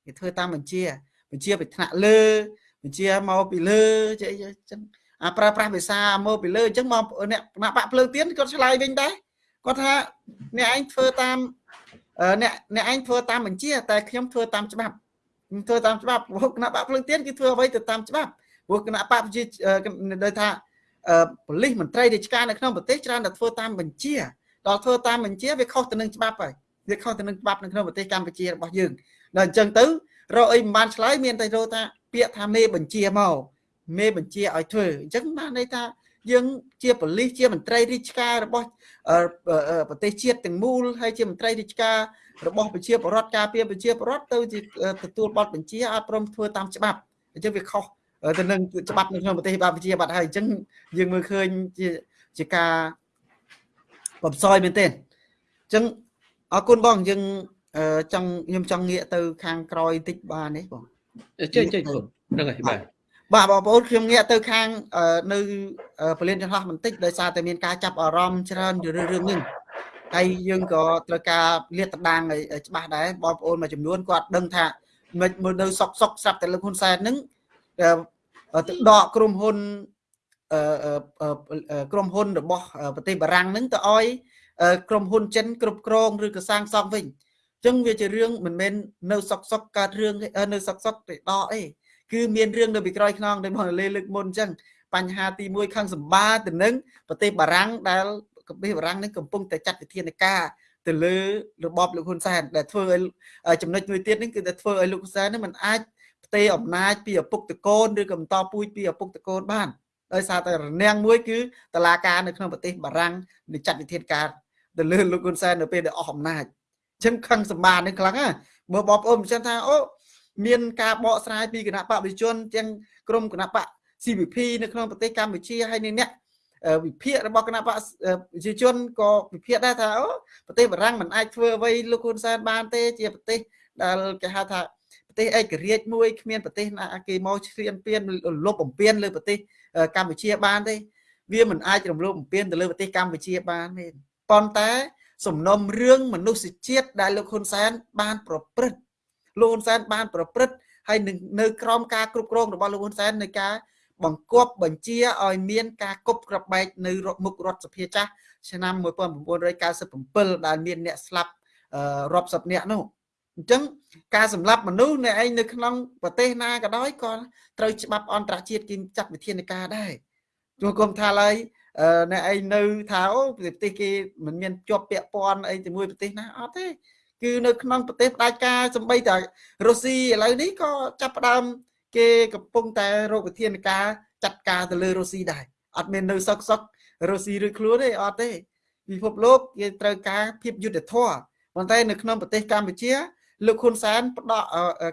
គេធ្វើតាមបញ្ជាបញ្ជាពីថ្នាក់លើបញ្ជាមកពីលើចេះអញ្ចឹងអាប្រើប្រាស់ភាសាមកពីលើអញ្ចឹងមកអ្នកគណៈបកភ្លើងទៀនគាត់ឆ្លើយវិញដែរគាត់ថាអ្នកឯងធ្វើតាមអ្នកអ្នកឯងធ្វើតាមបញ្ជា តែខ្ញុំធ្វើតាមច្បាប់ខ្ញុំធ្វើតាមច្បាប់ព្រោះគណៈបកភ្លើងទៀនគឺធ្វើអ្វីទៅតាមច្បាប់ព្រោះគណៈបកប្រជាដោយថា ប៉ូលីសមន្ត្រីរាជការនៅក្នុងប្រទេសច្រើនតែធ្វើតាមបញ្ជាដល់ធ្វើតាមបញ្ជាវាខុសទៅនឹងច្បាប់ហើយវាខុសទៅនឹងច្បាប់នៅក្នុងប្រទេសកម្ពុជារបស់យើងដល់អញ្ចឹងទៅរកអីមិនបានឆ្លើយមានតែរកថាពាក្យថាមេបញ្ជាមកមេបញ្ជាឲ្យធ្វើអញ្ចឹងបានន័យថាយើងជាប៉ូលីសជាមន្ត្រីរាជការរបស់ប្រទេសជាតិទាំងមូលហើយជាមន្ត្រីរាជការរបស់ប្រជាពលរដ្ឋការពារប្រជាពលរដ្ឋទៅជាទទួលបទបញ្ជាអត់ព្រមធ្វើតាមច្បាប់អញ្ចឹងវាខុស ទៅនឹងច្បាប់នៅក្នុងប្រទេសកម្ពុជាបាត់ហើយអញ្ចឹងយើងមើលឃើញជាជាការបំសោយមែនទេអញ្ចឹងអរគុណបងយើងចង់ខ្ញុំចង់ងាកទៅ ខាងក្រោយតិចបានទេបងចេញចេញហ្នឹងហើយបាទបាទបងប្អូនខ្ញុំងាកទៅខាងនៅពលានចន្លោះបន្តិចដោយសារតែមានការចាប់អារម្មណ៍ច្រើនរឿងរឿងនេះហើយយើងក៏ត្រូវការលាតត្រដាងឲ្យច្បាស់ដែរបងប្អូនមួយចំនួនគាត់ដឹងថាមិនមើលនៅសុកសុកស្រាប់តែលោកហ៊ុនសែនហ្នឹង ទៅដកក្រុមហ៊ុនក្រុមហ៊ុនរបស់ប្រទេសបារាំងហ្នឹងទៅឲ្យក្រុមហ៊ុនចិនគ្រប់គ្រងឬក៏សាងសង់វិញអញ្ចឹងវាជារឿងមិនមែននៅសុកសុកកើតរឿងនៅសុកសុកទៅដកអីគឺមានរឿងនៅពីក្រោយខ្នងដែលបងលេលើកមុនអញ្ចឹងបញ្ហាទី1ខាងសម្បាទៅនឹងប្រទេសបារាំងដែលប្រទេសបារាំងនឹងកំពុងតែចាត់វិធានការទៅលើរបបលោកហ៊ុនសែនដែលធ្វើឲ្យចំណុចមួយទៀតនេះគឺតែធ្វើឲ្យលោកហ៊ុនសែននឹងមិនអាចផ្ទេរអំណាចពីឪពុកតកូនឬក៏បន្តពូជពីឪពុកតកូនបានដោយសារតែរនាំងមួយគឺតឡាការនៅក្នុងប្រទេសបារាំងនឹងចាត់វិធានការទៅលើលោកហ៊ុនសែននៅពេលដែលអស់អំណាចអញ្ចឹងខឹងសម្បានេះខ្លាំងណាមើលបងប្អូនមិនចឹងថាអូមានការបកស្រាយពីគណៈបកប្រជាជនទាំងក្រមគណៈបក CVP នៅក្នុងប្រទេសកម្ពុជាហើយនេះអ្នកវិភាគរបស់គណៈបកប្រជាជនក៏វិភាគដែរថាអូប្រទេសបារាំងមិនអាចធ្វើអ្វីលោកហ៊ុនសែនបានទេជាប្រទេសដែលគេហៅថា ប្រទេសឯករាជ្យមួយគ្មានប្រទេសណាគេមកឈ្លានពានលុបបំពេញលើប្រទេសកម្ពុជាបានទេវាមិនអាចរំលោភបំពានទៅលើប្រទេសកម្ពុជាបានទេប៉ុន្តែសំណុំរឿងមនុស្សជាតិដែលលោកហ៊ុនសែនបានប្រព្រឹត្តលោកហ៊ុនសែនបានប្រព្រឹត្តហើយនឹងនៅក្រោមការគ្រប់គ្រងរបស់លោកហ៊ុនសែនในការបង្គាប់បញ្ជាឲ្យមានការគប់ក្របបែកនៅមុខរដ្ឋសភាចាស់ឆ្នាំ1997ដែលមានអ្នកស្លាប់រាប់សិបនាក់នោះ អញ្ចឹងការសម្លាប់មនុស្សនៅឯងនៅក្នុងប្រទេសណាក៏ដោយក៏ត្រូវច្បាប់អន្តរជាតិគេចាត់វិធានការដែរជួគុំថាឡើយនៅឯងនៅថាអូប្រទេសគេមិនមានជាប់ពាក់ព័ន្ធអីជាមួយប្រទេសណាអត់ទេគឺនៅក្នុងប្រទេសផ្ដាច់ការសំបីតែរុស្ស៊ីឥឡូវនេះក៏ចាប់ផ្ដើមគេកំពុងតែរកវិធានការចាត់ការទៅលើរុស្ស៊ីដែរអត់មាននៅសុកសុករុស្ស៊ីឬខ្លួនទេអត់ទេពិភពលោកគេត្រូវការភាពយុត្តិធម៌ប៉ុន្តែនៅក្នុងប្រទេសកម្ពុជា លោកហ៊ុនសែនផ្ដល់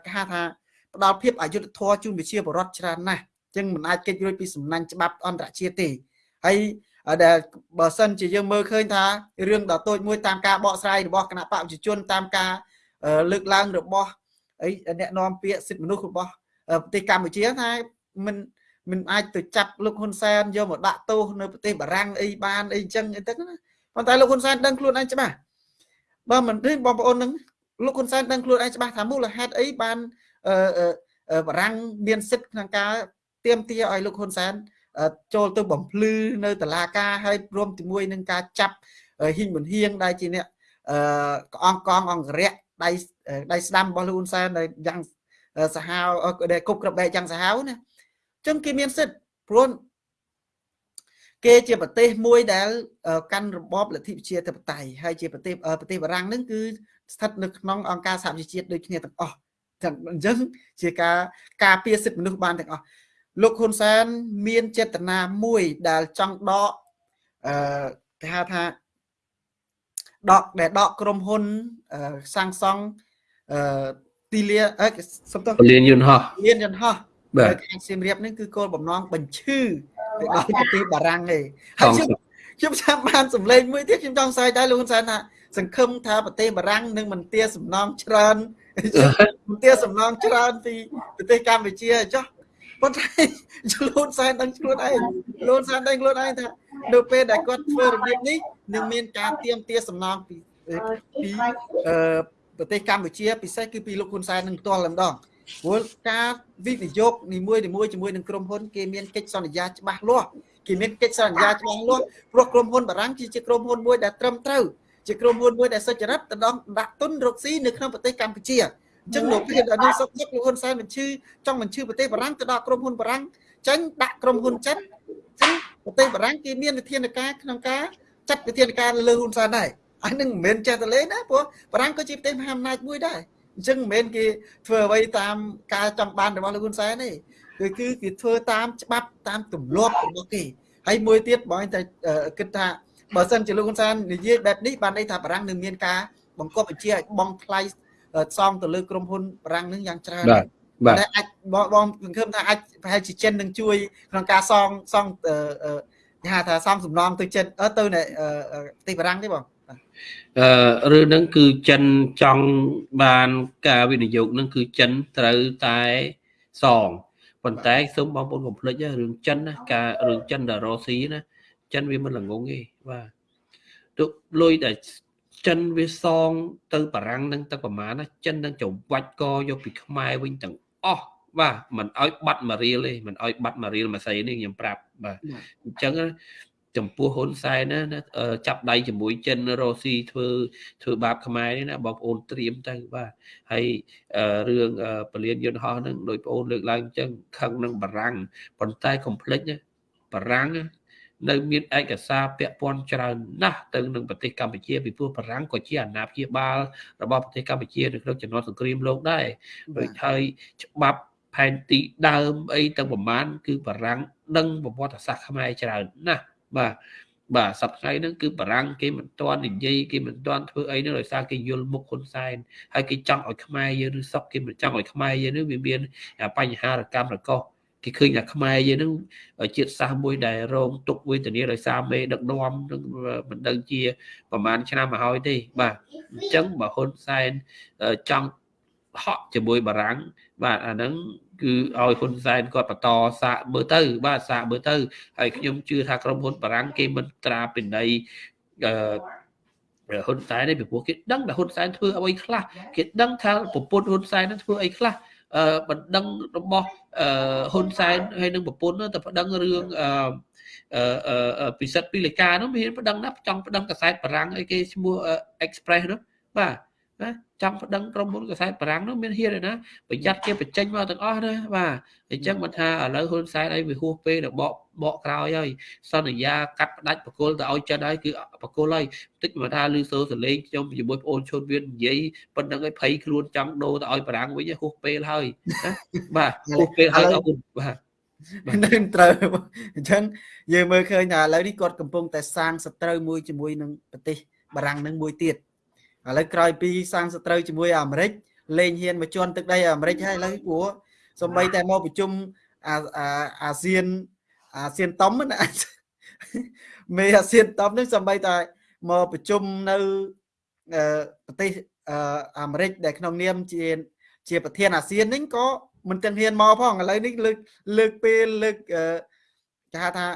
គេហៅថាផ្ដល់ភាពអយុត្តិធម៌ជូនប្រជាពលរដ្ឋច្រើនណាស់អញ្ចឹងមិនអាចគេចរួចពីសំណាញ់ច្បាប់អន្តរជាតិទេហើយដែលបើសិនជាយើងមើលឃើញថារឿងដ៏តូចមួយតាមការបកស្រាយរបស់គណៈបកប្រជាជនតាមការលើកឡើងរបស់អីអ្នកនាំពាក្យសិទ្ធិមនុស្សរបស់ប្រទេសកម្ពុជាថាមិនមិនអាចទៅចាប់លោកហ៊ុនសែនយកមកដាក់ទោសនៅប្រទេសបារាំងអីបានអីចឹងអីទៅណាប៉ុន្តែលោកហ៊ុនសែនដឹងខ្លួនឯងច្បាស់បើមិនទេបងប្អូននឹង លោកហ៊ុនសែនដឹងខ្លួនឯងច្បាស់ថាមូលហេតុអីបានអឺបារាំងមានសិទ្ធិក្នុងការទៀមទាឲ្យលោកហ៊ុនសែនចូលទៅបំភ្លឺនៅតឡាការហើយរួមជាមួយនឹងការចាប់ហ៊ីងមុនហៀងដែលជាអ្នកអឺអង្គកងអង្គរៈដៃដៃស្ដាំរបស់លោកហ៊ុនសែនដែលយ៉ាងសាហាវដែលគប់ក្របបែកយ៉ាងសាហាវណាអញ្ចឹងគេមានសិទ្ធិព្រោះគេជាប្រទេសមួយដែល កាន់របបលទ្ធិប្រជាធិបតេយ្យហើយជាប្រទេសប្រទេសបារាំងនឹងគឺ ស្ថិតនៅក្នុងអង្គការសហប្រជាជាតិដូចគ្នាទាំងអស់ទាំងអញ្ចឹងជាការការពារសិទ្ធិមនុស្សបានទាំងអស់លោកហ៊ុនសែនមានចេតនាមួយដែលចង់ដកអឺគេហៅថាដកដែលដកក្រុមហ៊ុនសាងសង់អឺទីលាអឺសំទោសលានយន្តហោះលានយន្តហោះបាទខេត្តសៀមរាបនេះគឺគោលបំណងបញ្ឈឺទៅដល់ប្រទេសបារាំងទេហើយខ្ញុំខ្ញុំចាំបានសម្លេងមួយទៀតខ្ញុំចង់សើចដែរលោកហ៊ុនសែនថា សង្ឃឹមថាប្រទេសបារាំងនឹងមិនទាសំណងច្រើនមិនទាសំណងច្រើនពីប្រទេសកម្ពុជាចុះប៉ុន្តែលូនសែនដឹងខ្លួនឯងលូនសែនដឹងខ្លួនឯងថានៅពេលដែលគាត់ធ្វើរបៀបនេះនឹងមានការទៀមទាសំណងពីពីអឺប្រទេសកម្ពុជាពិសេសគឺពីលោកហ៊ុនសែននឹងផ្ទាល់តែម្ដងព្រោះការវិនិយោគនីមួយនីមួយជាមួយនឹងក្រុមហ៊ុនគេមានកិច្ចសន្យាច្បាស់លាស់គេមានកិច្ចសន្យាច្បាស់លាស់ព្រោះក្រុមហ៊ុនបារាំងគឺជាក្រុមហ៊ុនមួយដែលត្រឹមត្រូវ ជាក្រុមហ៊ុនមួយដែលសុចរិតទៅដល់ដាក់ទុនរកស៊ីនៅក្នុងប្រទេសកម្ពុជាអញ្ចឹងលោកភាពដល់នេះសុខទុក្ខលោកហ៊ុនសែនបញ្ឈឺចង់បញ្ឈឺប្រទេសបារាំងទៅដល់ក្រុមហ៊ុនបារាំងចេញដាក់ក្រុមហ៊ុនចិនអញ្ចឹងប្រទេសបារាំងគេមានវិធានការក្នុងការចាត់វិធានការលើហ៊ុនសែនដែរអានឹងមិនមែនចេះតែលេងណាព្រោះបារាំងក៏ជាប្រទេសមហាអំណាចមួយដែរអញ្ចឹងមិនមែនគេធ្វើអ្វីតាមការចង់បានរបស់លោកហ៊ុនសែនទេគឺគឺគេធ្វើតាមច្បាប់តាមទម្លាប់របស់គេហើយមួយទៀតបងតែគិតថា បើសិនជាលោកហ៊ុនសែននិយាយបែបនេះបានន័យថាបារាំងនឹងមានការបង្កប់បញ្ជាឲ្យបងថ្លៃសងទៅលើក្រុមហ៊ុនបារាំងនឹងយ៉ាងច្រើនបាទបាទតែអាចបងបងសង្ឃឹមថាអាចប្រហែលជាចិននឹងជួយក្នុងការសងសងគេហៅថាសងសំណងទៅចិនទៅនៅប្រទេសបារាំងទេបងអឺរឿងហ្នឹងគឺចិនចង់បានការវិនិយោគហ្នឹងគឺចិនត្រូវតែសងប៉ុន្តែសូមបងប្អូនកុំភ្លេចរឿងចិនណាការរឿងចិនដល់រុស្ស៊ីណា ចិនវាមិនល្ងងទេបាទទុកលុយដែលចិនវាសង ទៅបារាំងនឹងទៅប្រមាណណាចិននឹងចវាច់កយកពីខ្មែរវិញទាំងអស់បាទមិនឲ្យបាត់មួយរៀលទេមិនឲ្យបាត់មួយរៀលមួយស័យនេះខ្ញុំប្រាប់បាទអញ្ចឹងចំពោះហ៊ុនសែនណាចាប់ដៃជាមួយចិនរុស្ស៊ីធ្វើធ្វើបាបខ្មែរនេះណាបងប្អូនត្រៀមទៅបាទហើយរឿងពលានយន្តហោះហ្នឹងដោយបងប្អូនលើកឡើងអញ្ចឹងខឹងនឹងបារាំងប៉ុន្តែកុំភ្លេចណាបារាំង នៅមានឯកសារពាក់ព័ន្ធច្រើនណាស់ទៅនឹងប្រទេសកម្ពុជាពីព្រោះបារាំងក៏ជាអាណាព្យាបាលរបស់ប្រទេសកម្ពុជានៅក្នុងចំណោទសង្គ្រាមលោកដែរដូចហើយច្បាប់ផែនទីដើមអីទាំងប្រមាណគឺបារាំងដឹងប្រវត្តិសាស្ត្រខ្មែរច្រើនណាស់បាទបាទសប្តាហ៍ហ្នឹងគឺបារាំងគេមិនទាន់និយាយគេមិនទាន់ធ្វើអីនោះដោយសារគេយល់មុខហ៊ុនសែនហើយគេចង់ឲ្យខ្មែរយើងឬសក់គេមិនចង់ឲ្យខ្មែរយើងនេះវាមានបញ្ហារកម្មរកោស គេឃើញថាខ្មែរយើងនឹងជាតិសាសន៍មួយដែលរងទុកវេទនាដោយសារមេដឹកនាំនឹងមិនដឹងជាប្រហែលឆ្នាំមកហើយទេបាទអញ្ចឹងបើហ៊ុនសែនចង់ហក់ជាមួយបារាំងបាទអាហ្នឹងគឺឲ្យហ៊ុនសែនគាត់បន្តសាកមើលទៅ បាទសាកមើលទៅហើយខ្ញុំជឿថាក្រុមហ៊ុនបារាំងគេមិនត្រាពិន័យអឺហ៊ុនសែននេះពីព្រោះគេដឹងថាហ៊ុនសែនធ្វើអ្វីខ្លះគេដឹងថាប្រពន្ធហ៊ុនសែននឹងធ្វើអីខ្លះអឺ បណ្ដឹងរបស់អឺហ៊ុនសែនហើយនឹងប្រពន្ធទៅប្តឹងរឿងអឺអឺពិសិដ្ឋពីលេខានោះមានប្តឹងណាចង់ប្តឹងកសែតបារាំងអីគេឈ្មោះ Express នោះបាទ ណាចង់ប្តឹងក្រុមហ៊ុនកសែតបារាំងនោះមានហ៊ានទេណាប្រយ័ត្នគេបញ្ចេញមកទាំងអស់ណាបាទអញ្ចឹងមិនថាឥឡូវហ៊ុនសែនអីវាហួសពេលដល់បកបកក្រោយហើយសន្យាកាត់ផ្ដាច់បកគលទៅឲ្យចិនហើយគឺបកគលហើយតិចមកថាលឺសូសលេងខ្ញុំជាមួយប្អូនឈុនវានិយាយប៉ុណ្្នឹងឲ្យភ័យខ្លួនចង់ដូរទៅឲ្យបារាំងវិញហួសពេលហើយណាបាទហួសពេលហើយអរគុណបាទនឹងត្រូវអញ្ចឹងយើងមើលឃើញថាឥឡូវនេះគាត់កំពុងតែសាងសត្រូវមួយជាមួយនឹងប្រទេសបារាំងនឹងមួយទៀត ឥឡូវក្រោយពីសាងសត្រូវជាមួយអាមេរិកលេងហ៊ានមកជន់ទឹកដីអាមេរិកហើយឥឡូវព្រោះសំបីតែមកប្រជុំអាអាស៊ានអាស៊ានតំណាមេអាស៊ានតំនេះសំបីតែមកប្រជុំនៅប្រទេសអាមេរិកដែលក្នុងនាមជាជាប្រធានអាស៊ាននេះក៏មិនទាំងហ៊ានមកផងឥឡូវនេះលើកលើកពេលលើកគេហៅថា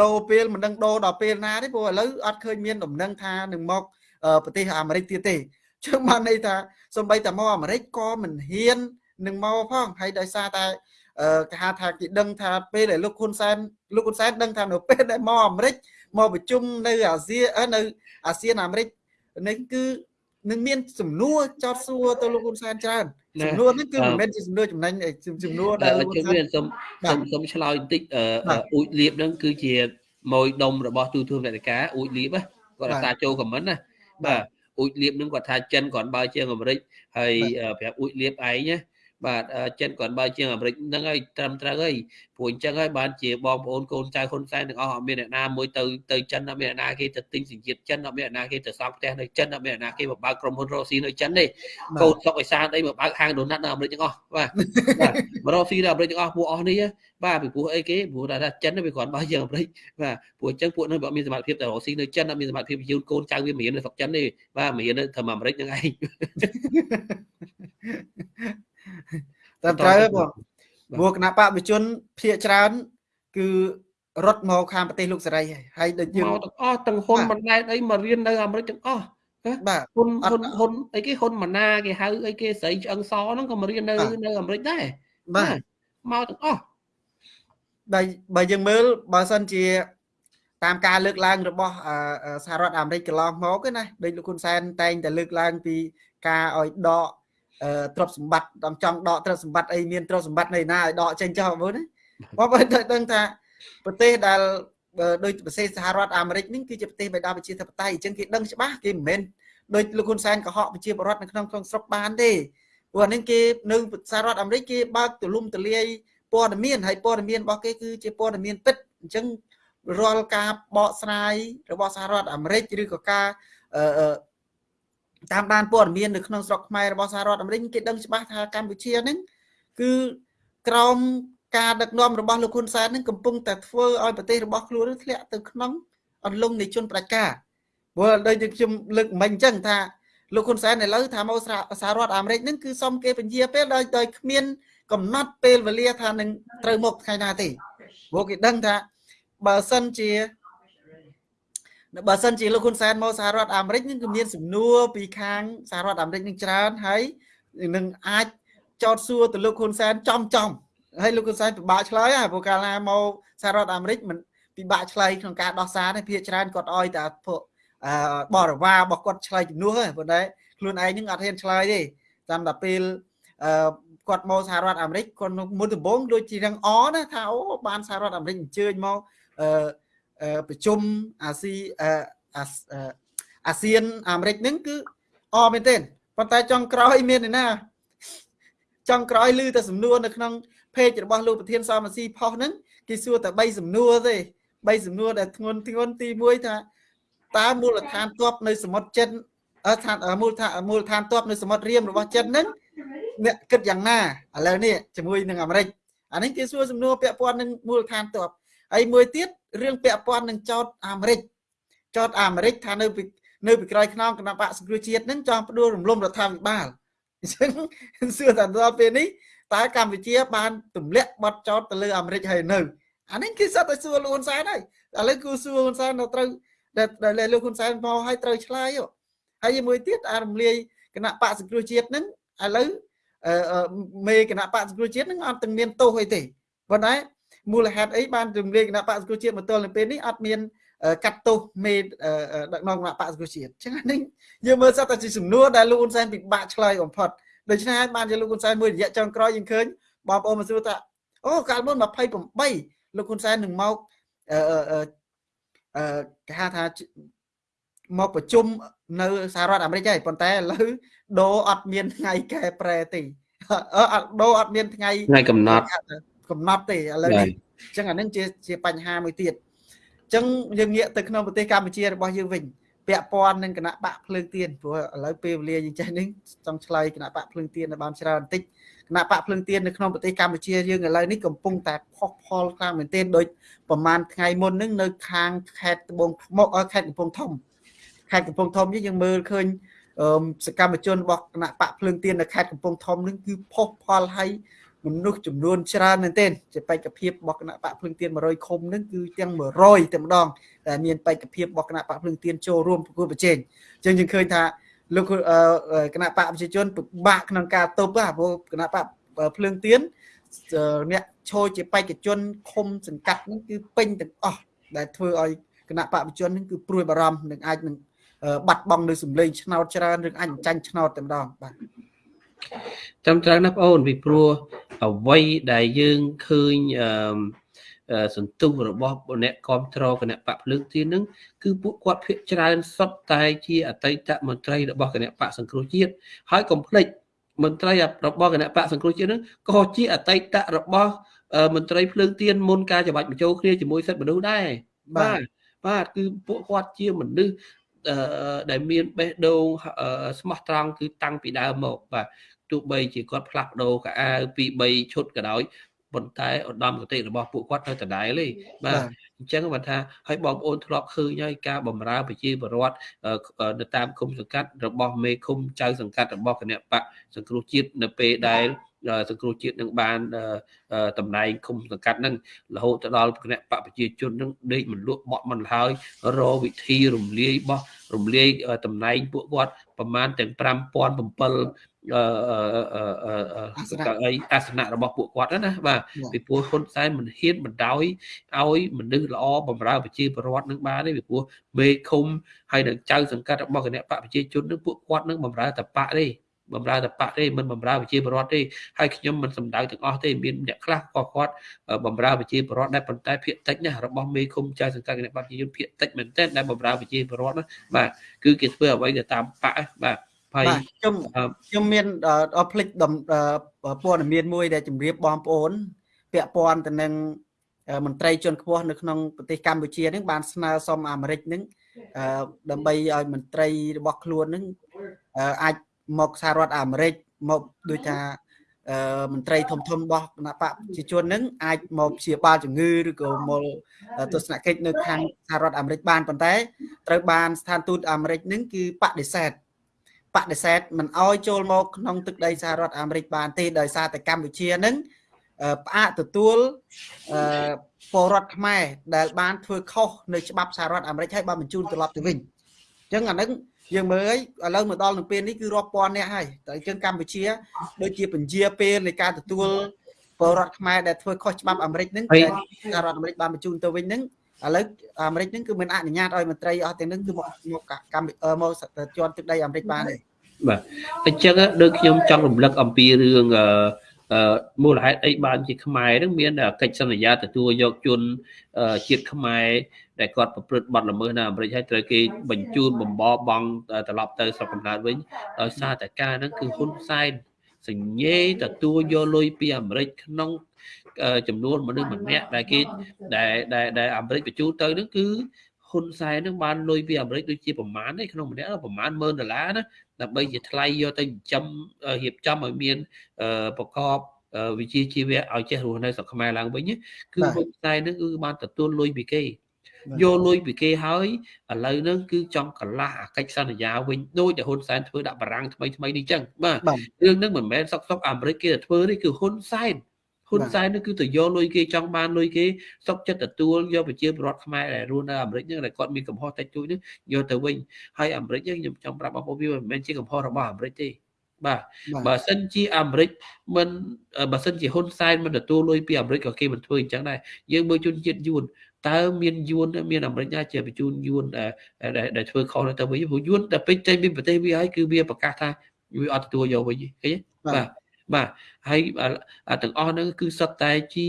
ដូរពេលមិនដឹងដូរដល់ពេលណាទេព្រោះឥឡូវអត់ឃើញមានដំណឹងថានឹងមក ប្រទេសអាមេរិកទៀតទេចឹងបានន័យថាសំបីតែមកអាមេរិកក៏មិនហ៊ាននឹងមកផងហើយដោយសារតែគេហៅថាគេដឹងថាពេលដែលលោកហ៊ុនសែនលោកហ៊ុនសែនដឹងថានៅពេលដែលមកអាមេរិកមកប្រជុំនៅអាស៊ានៅអាស៊ានអាមេរិកនេះគឺនឹងមានសំណួរចោតសួរទៅលោកហ៊ុនសែនច្រើនសំណួរហ្នឹងគឺមិនមែនជាសំណួរចំណេញសំណួរដែលលោកហ៊ុនសែនខ្ញុំសូមសូមឆ្លើយបន្តិចអ៊ូចលៀបហ្នឹងគឺជាម៉ួយដុំរបស់ទូទួលនេតការអ៊ូចលៀបគាត់រសារចូលខមមិនណា បាទអ៊ូចលៀបហ្នឹងគាត់ថាចិនគាត់បើជាងអាមេរិកហើយប្រាប់អ៊ូចលៀបឯងណា បាទចិនគាត់បើជាងអាមេរិកហ្នឹងហើយត្រឹមត្រូវហើយព្រោះអញ្ចឹងហើយបានជាបងប្អូនកូនចៅហ៊ុនសែនទាំងអស់អត់មានអ្នកណាមួយទៅទៅចិនអត់មានអ្នកណាគេទៅទិញសញ្ជាតិចិនអត់មានអ្នកណាគេទៅសង់ផ្ទះនៅចិនអត់មានអ្នកណាគេមកបើកក្រុមហ៊ុនរកស៊ីនៅចិនទេកូនសុកឯសានអីមកបើកហាងដូណាត់នៅអាមេរិកទាំងអស់បាទបាទមករកស៊ីនៅអាមេរិកទាំងអស់ពួកអស់នេះបាទពីព្រោះអីគេព្រោះថាចិនវាគ្រាន់បើជាងអាមេរិកបាទព្រោះអញ្ចឹងពួកនឹងបើមានសមត្ថភាពទៅរកស៊ីនៅចិនអត់មានសមត្ថភាពយូនកូនចៅវាមិនរៀននៅស្រុកចិនទេបាទមិនរៀននៅធ្វើអាមេរិកហ្នឹងឯង តែត្រូវបងព្រោះគណៈបកវិជនភាកច្រើន គឺរត់មកខាងប្រទេសលោកសេរីហើយហើយដូចយើងមកទាំងអស់ទាំងហ៊ុនបណ្ដែតអីមករៀននៅអាមេរិកទាំងអស់បាទហ៊ុនហ៊ុនហ៊ុនអីគេហ៊ុនម៉ាណាគេហៅអីគេស្រីឆ្អឹងសហ្នឹងក៏មករៀននៅនៅអាមេរិកដែរបាទមកទាំងអស់បើបើយើងមើលបើសិនជា តាមការលើកឡើង របស់សហរដ្ឋអាមេរិកកន្លងមកណាដូចលោកហ៊ុនសែនតែងតែលើកឡើងពីការឲ្យដក ទ្រព្យសម្បត្តិដល់ចង់ដកទ្រព្យសម្បត្តិអីមានទ្រព្យសម្បត្តិនៅណាឲ្យដកចេញចោលមើលណាបងប្អូនដឹងថាប្រទេសដែលដូចប្រទេសសហរដ្ឋអាមេរិកនេះគឺជាប្រទេសបេដាប្រជាធិបតេយ្យអញ្ចឹងគេដឹងច្បាស់គេមិនមែនដូចលោកហ៊ុនសែនកុហកប្រជាពលរដ្ឋនៅក្នុងក្នុងស្រុកបានទេព្រោះអានេះគេនៅសហរដ្ឋអាមេរិកគេបើកទូលំទូលាយព័ត៌មានហើយព័ត៌មានរបស់គេគឺជាព័ត៌មានពិតអញ្ចឹងរាល់ការបកស្រាយរបស់សហរដ្ឋអាមេរិកឬក៏ការ តាមដានព័ត៌មាននៅក្នុងស្រុកខ្មែររបស់សហរដ្ឋអាមេរិកគេដឹងច្បាស់ថាកម្ពុជាហ្នឹងគឺក្រោមការដឹកនាំរបស់លោកហ៊ុនសែននឹងកំពុងតែធ្វើឲ្យប្រទេសរបស់ខ្លួនធ្លាក់ទៅក្នុងអន្លង់នៃជនប្រជាការព្រោះដូចជាខ្ញុំលើកមិញអញ្ចឹងថាលោកហ៊ុនសែនឥឡូវថាមកសហរដ្ឋអាមេរិកហ្នឹងគឺសុំគេបញ្ជាពេលដោយដោយគ្មាន កំណត់ពេលវេលាថានឹងត្រូវមកថ្ងៃណាទេព្រោះគេដឹងថាបើសិនជា បើសិនជាលោកហ៊ុនសែនមកសហរដ្ឋអាមេរិកនឹងគឺមានសំណួរពីខាងសហរដ្ឋអាមេរិកនឹងច្រើនហើយនឹងអាចចោទសួរទៅលោកហ៊ុនសែនចំចំហើយលោកហ៊ុនសែនពិបាកឆ្លើយហ่าព្រោះកាលណាមកសហរដ្ឋអាមេរិកមិនពិបាកឆ្លើយក្នុងការដោះសារទេភាគច្រើនគាត់អោយតែពួកបរិវាររបស់គាត់ឆ្លើយជំនួសហ្នឹងប៉ុន្តែខ្លួនឯងនឹងអត់ហ៊ានឆ្លើយទេតាមតែពេលគាត់មកសហរដ្ឋអាមេរិកគាត់មុនដំបូងដូចជារងអណាថាអូបានសហរដ្ឋអាមេរិកអញ្ជើញមកអឺ ប្រជុំអាស៊ីអាស៊ានអាមេរិកហ្នឹងគឺអមែនទេប៉ុន្តែចុងក្រោយមានណាចុងក្រោយឮតែសំណួរនៅក្នុងเพจរបស់លោកប្រធានសមស៊ីផុសហ្នឹងគេសួរតែ3សំណួរទេ3សំណួរដែលធ្ងន់ធ្ងន់ទី1ថាតើមូលដ្ឋានទ័ពនៅសមុទ្រចិនអឺឋានមូលដ្ឋានមូលដ្ឋានទ័ពនៅសមុទ្ររៀមរបស់ចិនហ្នឹងអ្នកគិតយ៉ាងណាឥឡូវនេះជាមួយនឹងអាមេរិកអានេះគេសួរសំណួរពាក់ព័ន្ធនឹងមូលដ្ឋានទ័ព ហើយមួយទៀតរឿងពាក់ព័ន្ធនឹងចោតអាមេរិកចោតអាមេរិកថានៅពីនៅពីក្រោយខ្នងគណៈបកសង្គ្រោះជាតិនឹងចង់ផ្ដួលរំលំរដ្ឋាភិបាលអញ្ចឹងសួរថាដល់ពេលនេះតើកម្ពុជាបានទម្លាក់បទចោតទៅលើអាមេរិកហើយនៅអានេះគឺសិតតែសួរលោកហ៊ុនសែនហើយឥឡូវគឺសួរហ៊ុនសែននៅត្រូវដែលលោកហ៊ុនសែនមកឲ្យត្រូវឆ្លើយហើយមួយទៀតអារំលាយគណៈបកសង្គ្រោះជាតិនឹងឥឡូវមេគណៈបកសង្គ្រោះជាតិនឹងអត់ទាំងមានទោសអីទេប៉ុន្តែ មូលហេតុអីបានរំលាយគណៈបកសង្គ្រោះជាតិមកទល់នៅពេលនេះអត់មានកាត់ទោសមេដឹកនាំគណៈបកសង្គ្រោះជាតិអញ្ចឹងនេះយើងមើលសត្វតែជាសំណួរដែលលោកហ៊ុនសែនពិបាកឆ្លើយបំផុតដូច្នេះហើយបានជាលោកហ៊ុនសែនមួយរយៈចុងក្រោយយើងឃើញបងប្អូនមកសួរថាអូកាលមុន28លោកហ៊ុនសែននឹងមកអឺអឺគេហៅថាមកប្រជុំនៅសហរដ្ឋអាមេរិកហើយប៉ុន្តែឥឡូវដូរអត់មានថ្ងៃកែប្រែទេអឺដូរអត់មានថ្ងៃថ្ងៃកំណត់ កំណត់ទេឥឡូវនេះអញ្ចឹងអានឹងជាជាបញ្ហាមួយទៀតអញ្ចឹងយើងងាកទៅក្នុងប្រទេសកម្ពុជារបស់យើងវិញពាក់ព័ន្ធនឹងគណៈបកភ្លើងទៀនព្រោះឥឡូវពេលវេលាយើងចេះនេះចង់ឆ្លើយគណៈបកភ្លើងទៀននៅបានច្រើនបន្តិចគណៈបកភ្លើងទៀននៅក្នុងប្រទេសកម្ពុជាយើងឥឡូវនេះកំពុងតែផុសផលខ្លាំងមែនទែនដោយប្រហែលថ្ងៃមុនហ្នឹងនៅខាងខេត្តត្បូងថ្មខេត្តកំពង់ធំខេត្តកំពង់ធំនេះយើងមើលឃើញសកម្មជនរបស់គណៈបកភ្លើងទៀននៅខេត្តកំពង់ធំនឹងគឺផុសផលឲ្យ មនុស្សចំនួនច្រើនមែនទែនជាបេក្ខភាពរបស់គណៈបកភ្លឹងទៀន100ឃុំនឹងគឺទាំង100តែម្ដងតែមានបេក្ខភាពរបស់គណៈបកភ្លឹងទៀនចូលរួមប្រគល់ប្រជែងអញ្ចឹងយើងឃើញថាលោកគណៈបកប្រជាជនពិបាកក្នុងការទប់ព្រោះគណៈបកភ្លឹងទៀនអ្នកឈរជាបេក្ខជនឃុំសង្កាត់នឹងគឺពេញទាំងអស់ដែលធ្វើឲ្យគណៈបកប្រជាជននឹងគឺព្រួយបារម្ភនឹងអាចនឹងបាត់បង់នៅសម្លេងឆ្នោតច្រើនឬអញចាញ់ឆ្នោតតែម្ដងបាទចាំត្រូវណាបងអូនពីព្រោះ អ្វីដែលយើងឃើញអឺសន្ទុះរបស់អ្នកគ្រប់គ្រងគណៈបកភ្លើងទៀននឹងគឺពួកគាត់ភាកច្រើនសុទ្ធតែជាអតីតមន្ត្រីរបស់គណៈបកសង្គ្រោះជាតិហើយកុំភ្លេចមន្ត្រីរបស់គណៈបកសង្គ្រោះជាតិនឹងក៏ជាអតីតរបស់មន្ត្រីភ្លើងទៀនមុនការច្បាច់បញ្ចូលគ្នាជាមួយសិទ្ធិមនុស្សដែរបាទបាទគឺពួកគាត់ជាមនុស្សដែលមានបេះដូងស្មោះត្រង់គឺតាំងពីដើមមកបាទ ទោះបីជាគាត់ផ្លាស់ប្ដូរកៅអៅពី3ឈុតក៏ដោយប៉ុន្តែឧត្តមគតិរបស់ពួកគាត់នៅដដែលទេបាទអញ្ចឹងបើថាឲ្យបងប្អូនធ្លាប់ឃើញហើយការបំរើប្រជាពលរដ្ឋនៅតាមគុំសង្កាត់របស់មេឃុំចៅសង្កាត់របស់គណៈបកសង្គ្រោះជាតិនៅពេលដែលសង្គ្រោះជាតិនឹងបានតំណែងគុំសង្កាត់នឹងរហូតទៅដល់គណៈបកប្រជាជននឹងដេកមិនលក់បក់មិនហើយរកវិធីរំលាយបោះរំលាយតំណែងពួកគាត់ប្រមាណទាំង5007អឺ អីអាសនៈរបស់ពួកគាត់ណាបាទពីព្រោះហ៊ុនសែនមិនហ៊ានបណ្ដោយឲ្យមនុស្សល្អបំរើប្រជាពលរដ្ឋនឹងបានទេពីព្រោះមេឃុំហើយនឹងចៅសង្កាត់របស់គណៈបកប្រជាជននឹងពួកគាត់នឹងបំរើតបៈទេបំរើតបៈទេមិនបំរើប្រជាពលរដ្ឋទេហើយខ្ញុំមិនសំដៅទាំងអស់ទេមានអ្នកខ្លះក៏គាត់បំរើប្រជាពលរដ្ឋដែរប៉ុន្តែភាគតិចណារបស់មេឃុំចៅសង្កាត់គណៈបកប្រជាជនភាគតិចមែនទែនដែលបំរើប្រជាពលរដ្ឋណាបាទគឺគេធ្វើអ្វីទៅតាមបៈបាទ ហើយខ្ញុំខ្ញុំមានអត់ភ្លេចព័ត៌មានមួយដែលជម្រាបបងប្អូន ពាក់ព័ន្ធទៅនឹងមន្ត្រីជាន់ខ្ពស់នៅក្នុងប្រទេសកម្ពុជានឹងបានស្នើសុំអាមេរិកនឹងដើម្បីឲ្យមន្ត្រីរបស់ខ្លួននឹងអាចមកសហរដ្ឋអាមេរិកមកដូចថាមន្ត្រីធំធំរបស់គណៈបកប្រជាជននឹងអាចមកព្យាបាលជំងឺឬក៏មកទស្សនកិច្ចនៅខាងសហរដ្ឋអាមេរិកបានប៉ុន្តែត្រូវបានស្ថានទូតអាមេរិកនឹងគឺបដិសេធ បដិសេធមិនអោយចូលមកក្នុងទឹកដីសហរដ្ឋអាមេរិកបានទេដោយសារតែកម្ពុជានឹងផ្អាកទទួលពលរដ្ឋខ្មែរដែលបានធ្វើខុសនៅច្បាប់សហរដ្ឋអាមេរិកហើយបានបញ្ជូនត្រឡប់ទៅវិញអញ្ចឹងអានឹងយើងមើលឥឡូវមកដល់នឹងពេលនេះគឺរាប់ពាន់នាក់ហើយតែអញ្ចឹងកម្ពុជាដូចជាពជាពេលនៃការទទួលពលរដ្ឋខ្មែរដែលធ្វើខុសច្បាប់អាមេរិកហ្នឹងសហរដ្ឋអាមេរិកបានបញ្ជូនទៅវិញហ្នឹង ឥឡូវអាមេរិកហ្នឹងគឺមិនអនុញ្ញាតឲ្យមន្ត្រីអស់ទាំងហ្នឹងគឺមកមកកម្មមកជន់ទឹកដីអាមេរិកបានទេបាទអញ្ចឹងដូចខ្ញុំចង់រំលឹកអំពីរឿងអឺមូលហេតុអីបានជាខ្មែរនឹងមានកិច្ចសន្យាទទួលយកជនជាតិខ្មែរដែលគាត់ប្រព្រឹត្តបទល្មើសនៅអាមេរិកហើយត្រូវគេបញ្ជូនបំបបង់ត្រឡប់ទៅស្រុកកំណើតវិញដោយសារតែការហ្នឹងគឺហ៊ុនសែនសញ្ញេទទួលយកលុយពីអាមេរិកក្នុង ចំនួនមនុស្សម្នាក់ដែលគេដែលដែលអាមេរិកបញ្ជូនទៅហ្នឹងគឺហ៊ុនសែននឹងបានលុយពីអាមេរិកដូចជាប្រមាណឯក្នុងម្នាក់ប្រមាណ10000ដុល្លារណាដើម្បីជាថ្លៃយកទៅចិញ្ចឹមរៀបចំឲ្យមានប្រកបវិជាជីវៈឲ្យចេះរស់នៅស្រុកខ្មែរឡើងវិញគឺហ៊ុនសែននឹងគឺបានទទួលលុយពីគេយកលុយពីគេហើយឥឡូវហ្នឹងគឺចង់កលាស់អាកិច្ចសន្យាវិញដូចដែលហ៊ុនសែនធ្វើដាក់បារាំងថ្មីថ្មីនេះចឹងបាទរឿងហ្នឹងមិនមែនសុកសុកអាមេរិកគេទៅធ្វើទេគឺហ៊ុនសែន ហ៊ុនសែននេះគឺទៅយកលុយគេចង់បានលុយគេសុកចិត្តទទួលយកប្រជាពលរដ្ឋខ្មែរដែលរស់នៅអាមេរិកហ្នឹងដែលគាត់មានកំហុសតិចតួចនេះយកទៅវិញហើយអាមេរិកហ្នឹងខ្ញុំចង់ប្រាប់បងប្អូនវាមិនមែនជាកំហុសរបស់អាមេរិកទេបាទបើសិនជាអាមេរិកមិនបើសិនជាហ៊ុនសែនមិនទទួលលុយពីអាមេរិកក៏គេមិនធ្វើអញ្ចឹងដែរយើងមើលជនជាតិយួនតើមានយួនមានអាមេរិកណាជាបញ្ជូនយួនដែលធ្វើខុសទៅវិញព្រោះយួនតែពេញចេញពីប្រទេសវាហើយគឺវាប្រកាសថាវាអត់ទទួលយកវិញឃើញទេបាទ បាទហើយទាំងអស់ហ្នឹងគឺសុទ្ធតែជា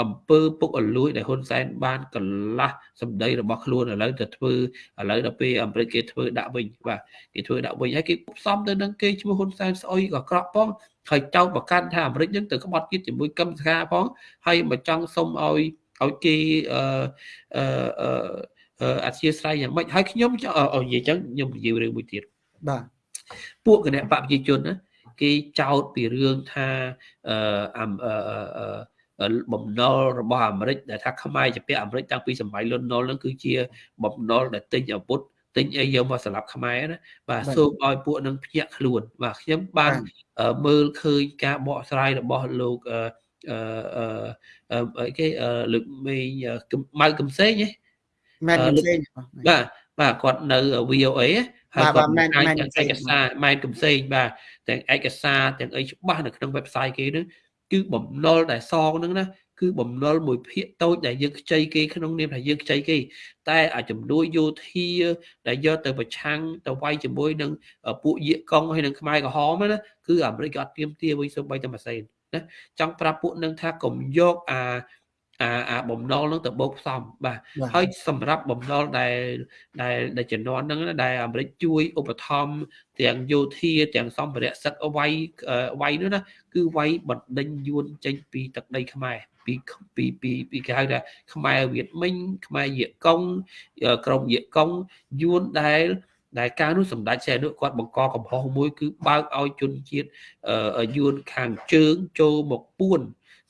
អំពើពុកអលួយដែលហ៊ុនសែនបានកលាស់សម្ដីរបស់ខ្លួនឥឡូវទៅធ្វើឥឡូវដល់ពេលអាមេរិកគេធ្វើដាក់វិញបាទគេធ្វើដាក់វិញហើយគេផ្សំទៅនឹងគេឈ្មោះហ៊ុនសែនស្អុយក៏ក្រក់ផងហើយចោទប្រកាន់ថាអាមេរិកនឹងទៅក្បត់ជាតិជាមួយកឹមសខាផងហើយមកចង់សុំឲ្យឲ្យគេអឺអឺអធិស្ឋានយ៉ាងម៉េចហើយខ្ញុំនិយាយចឹងខ្ញុំនិយាយរឿងមួយទៀតបាទពួកគណៈបកប្រជាជនណា គេចោទពីរឿងថាអឺបំណុលរបស់អាមេរិកដែលថាខ្មែរជាពាក់អាមេរិកតាំងពីសម័យលន់ណុលហ្នឹងគឺជាបំណុលដែលទិញអាវុធទិញអីយកមកសម្រាប់ខ្មែរណាបាទសូមឲ្យពួកនឹងភ្ញាក់ខ្លួនបាទខ្ញុំបានមើលឃើញការបកស្រាយរបស់លោកអឺអឺអីគេលោកមេម៉ៅកំសែងហ៎ម៉ែកំសែងបាទបាទគាត់នៅ VOA ហើយគាត់អាចទាំងឯកសារម៉ែនកំសែងបាទទាំងឯកសារទាំងអីច្បាស់នៅក្នុង website គេហ្នឹងគឺបំណុលដែលសងហ្នឹងណាគឺបំណុលមួយភាគតូចដែលយើងខ្ចីគេក្នុងនាមថាយើងខ្ចីគេ តែអាចំនួនយោធាដែលយកទៅប្រឆាំងទៅវាយជាមួយនឹងពួកយាកុងហើយនឹងខ្មែរក្រហមណាគឺអាមេរិកក៏អត់ទៀមទាវិញសូម្បីតែម៉ាស៊ីនណាចង់ប្រាប់ពួកនឹងថាកុំយកអា អាអាបំណុលនឹងទៅបោកផ្សំបាទហើយសម្រាប់បំណុលដែលដែលដែលជំនាន់ហ្នឹងដែលអាមេរិកជួយឧបត្ថម្ភទាំងយោធាទាំងសម្ភារៈសឹកវាយវាយនោះណាគឺវាយបណ្ដេញយួនចេញពីទឹកដីខ្មែរពីពីពីពីគេហៅថាខ្មែរវៀតមិញខ្មែរយេកុងក្រមយេកុងយួនដែលដែលការនោះសម្ដេចសែនុគាត់បង្កកំហុសមួយគឺបើកឲ្យជនជាតិយួនខាងជើងចូលមកពួន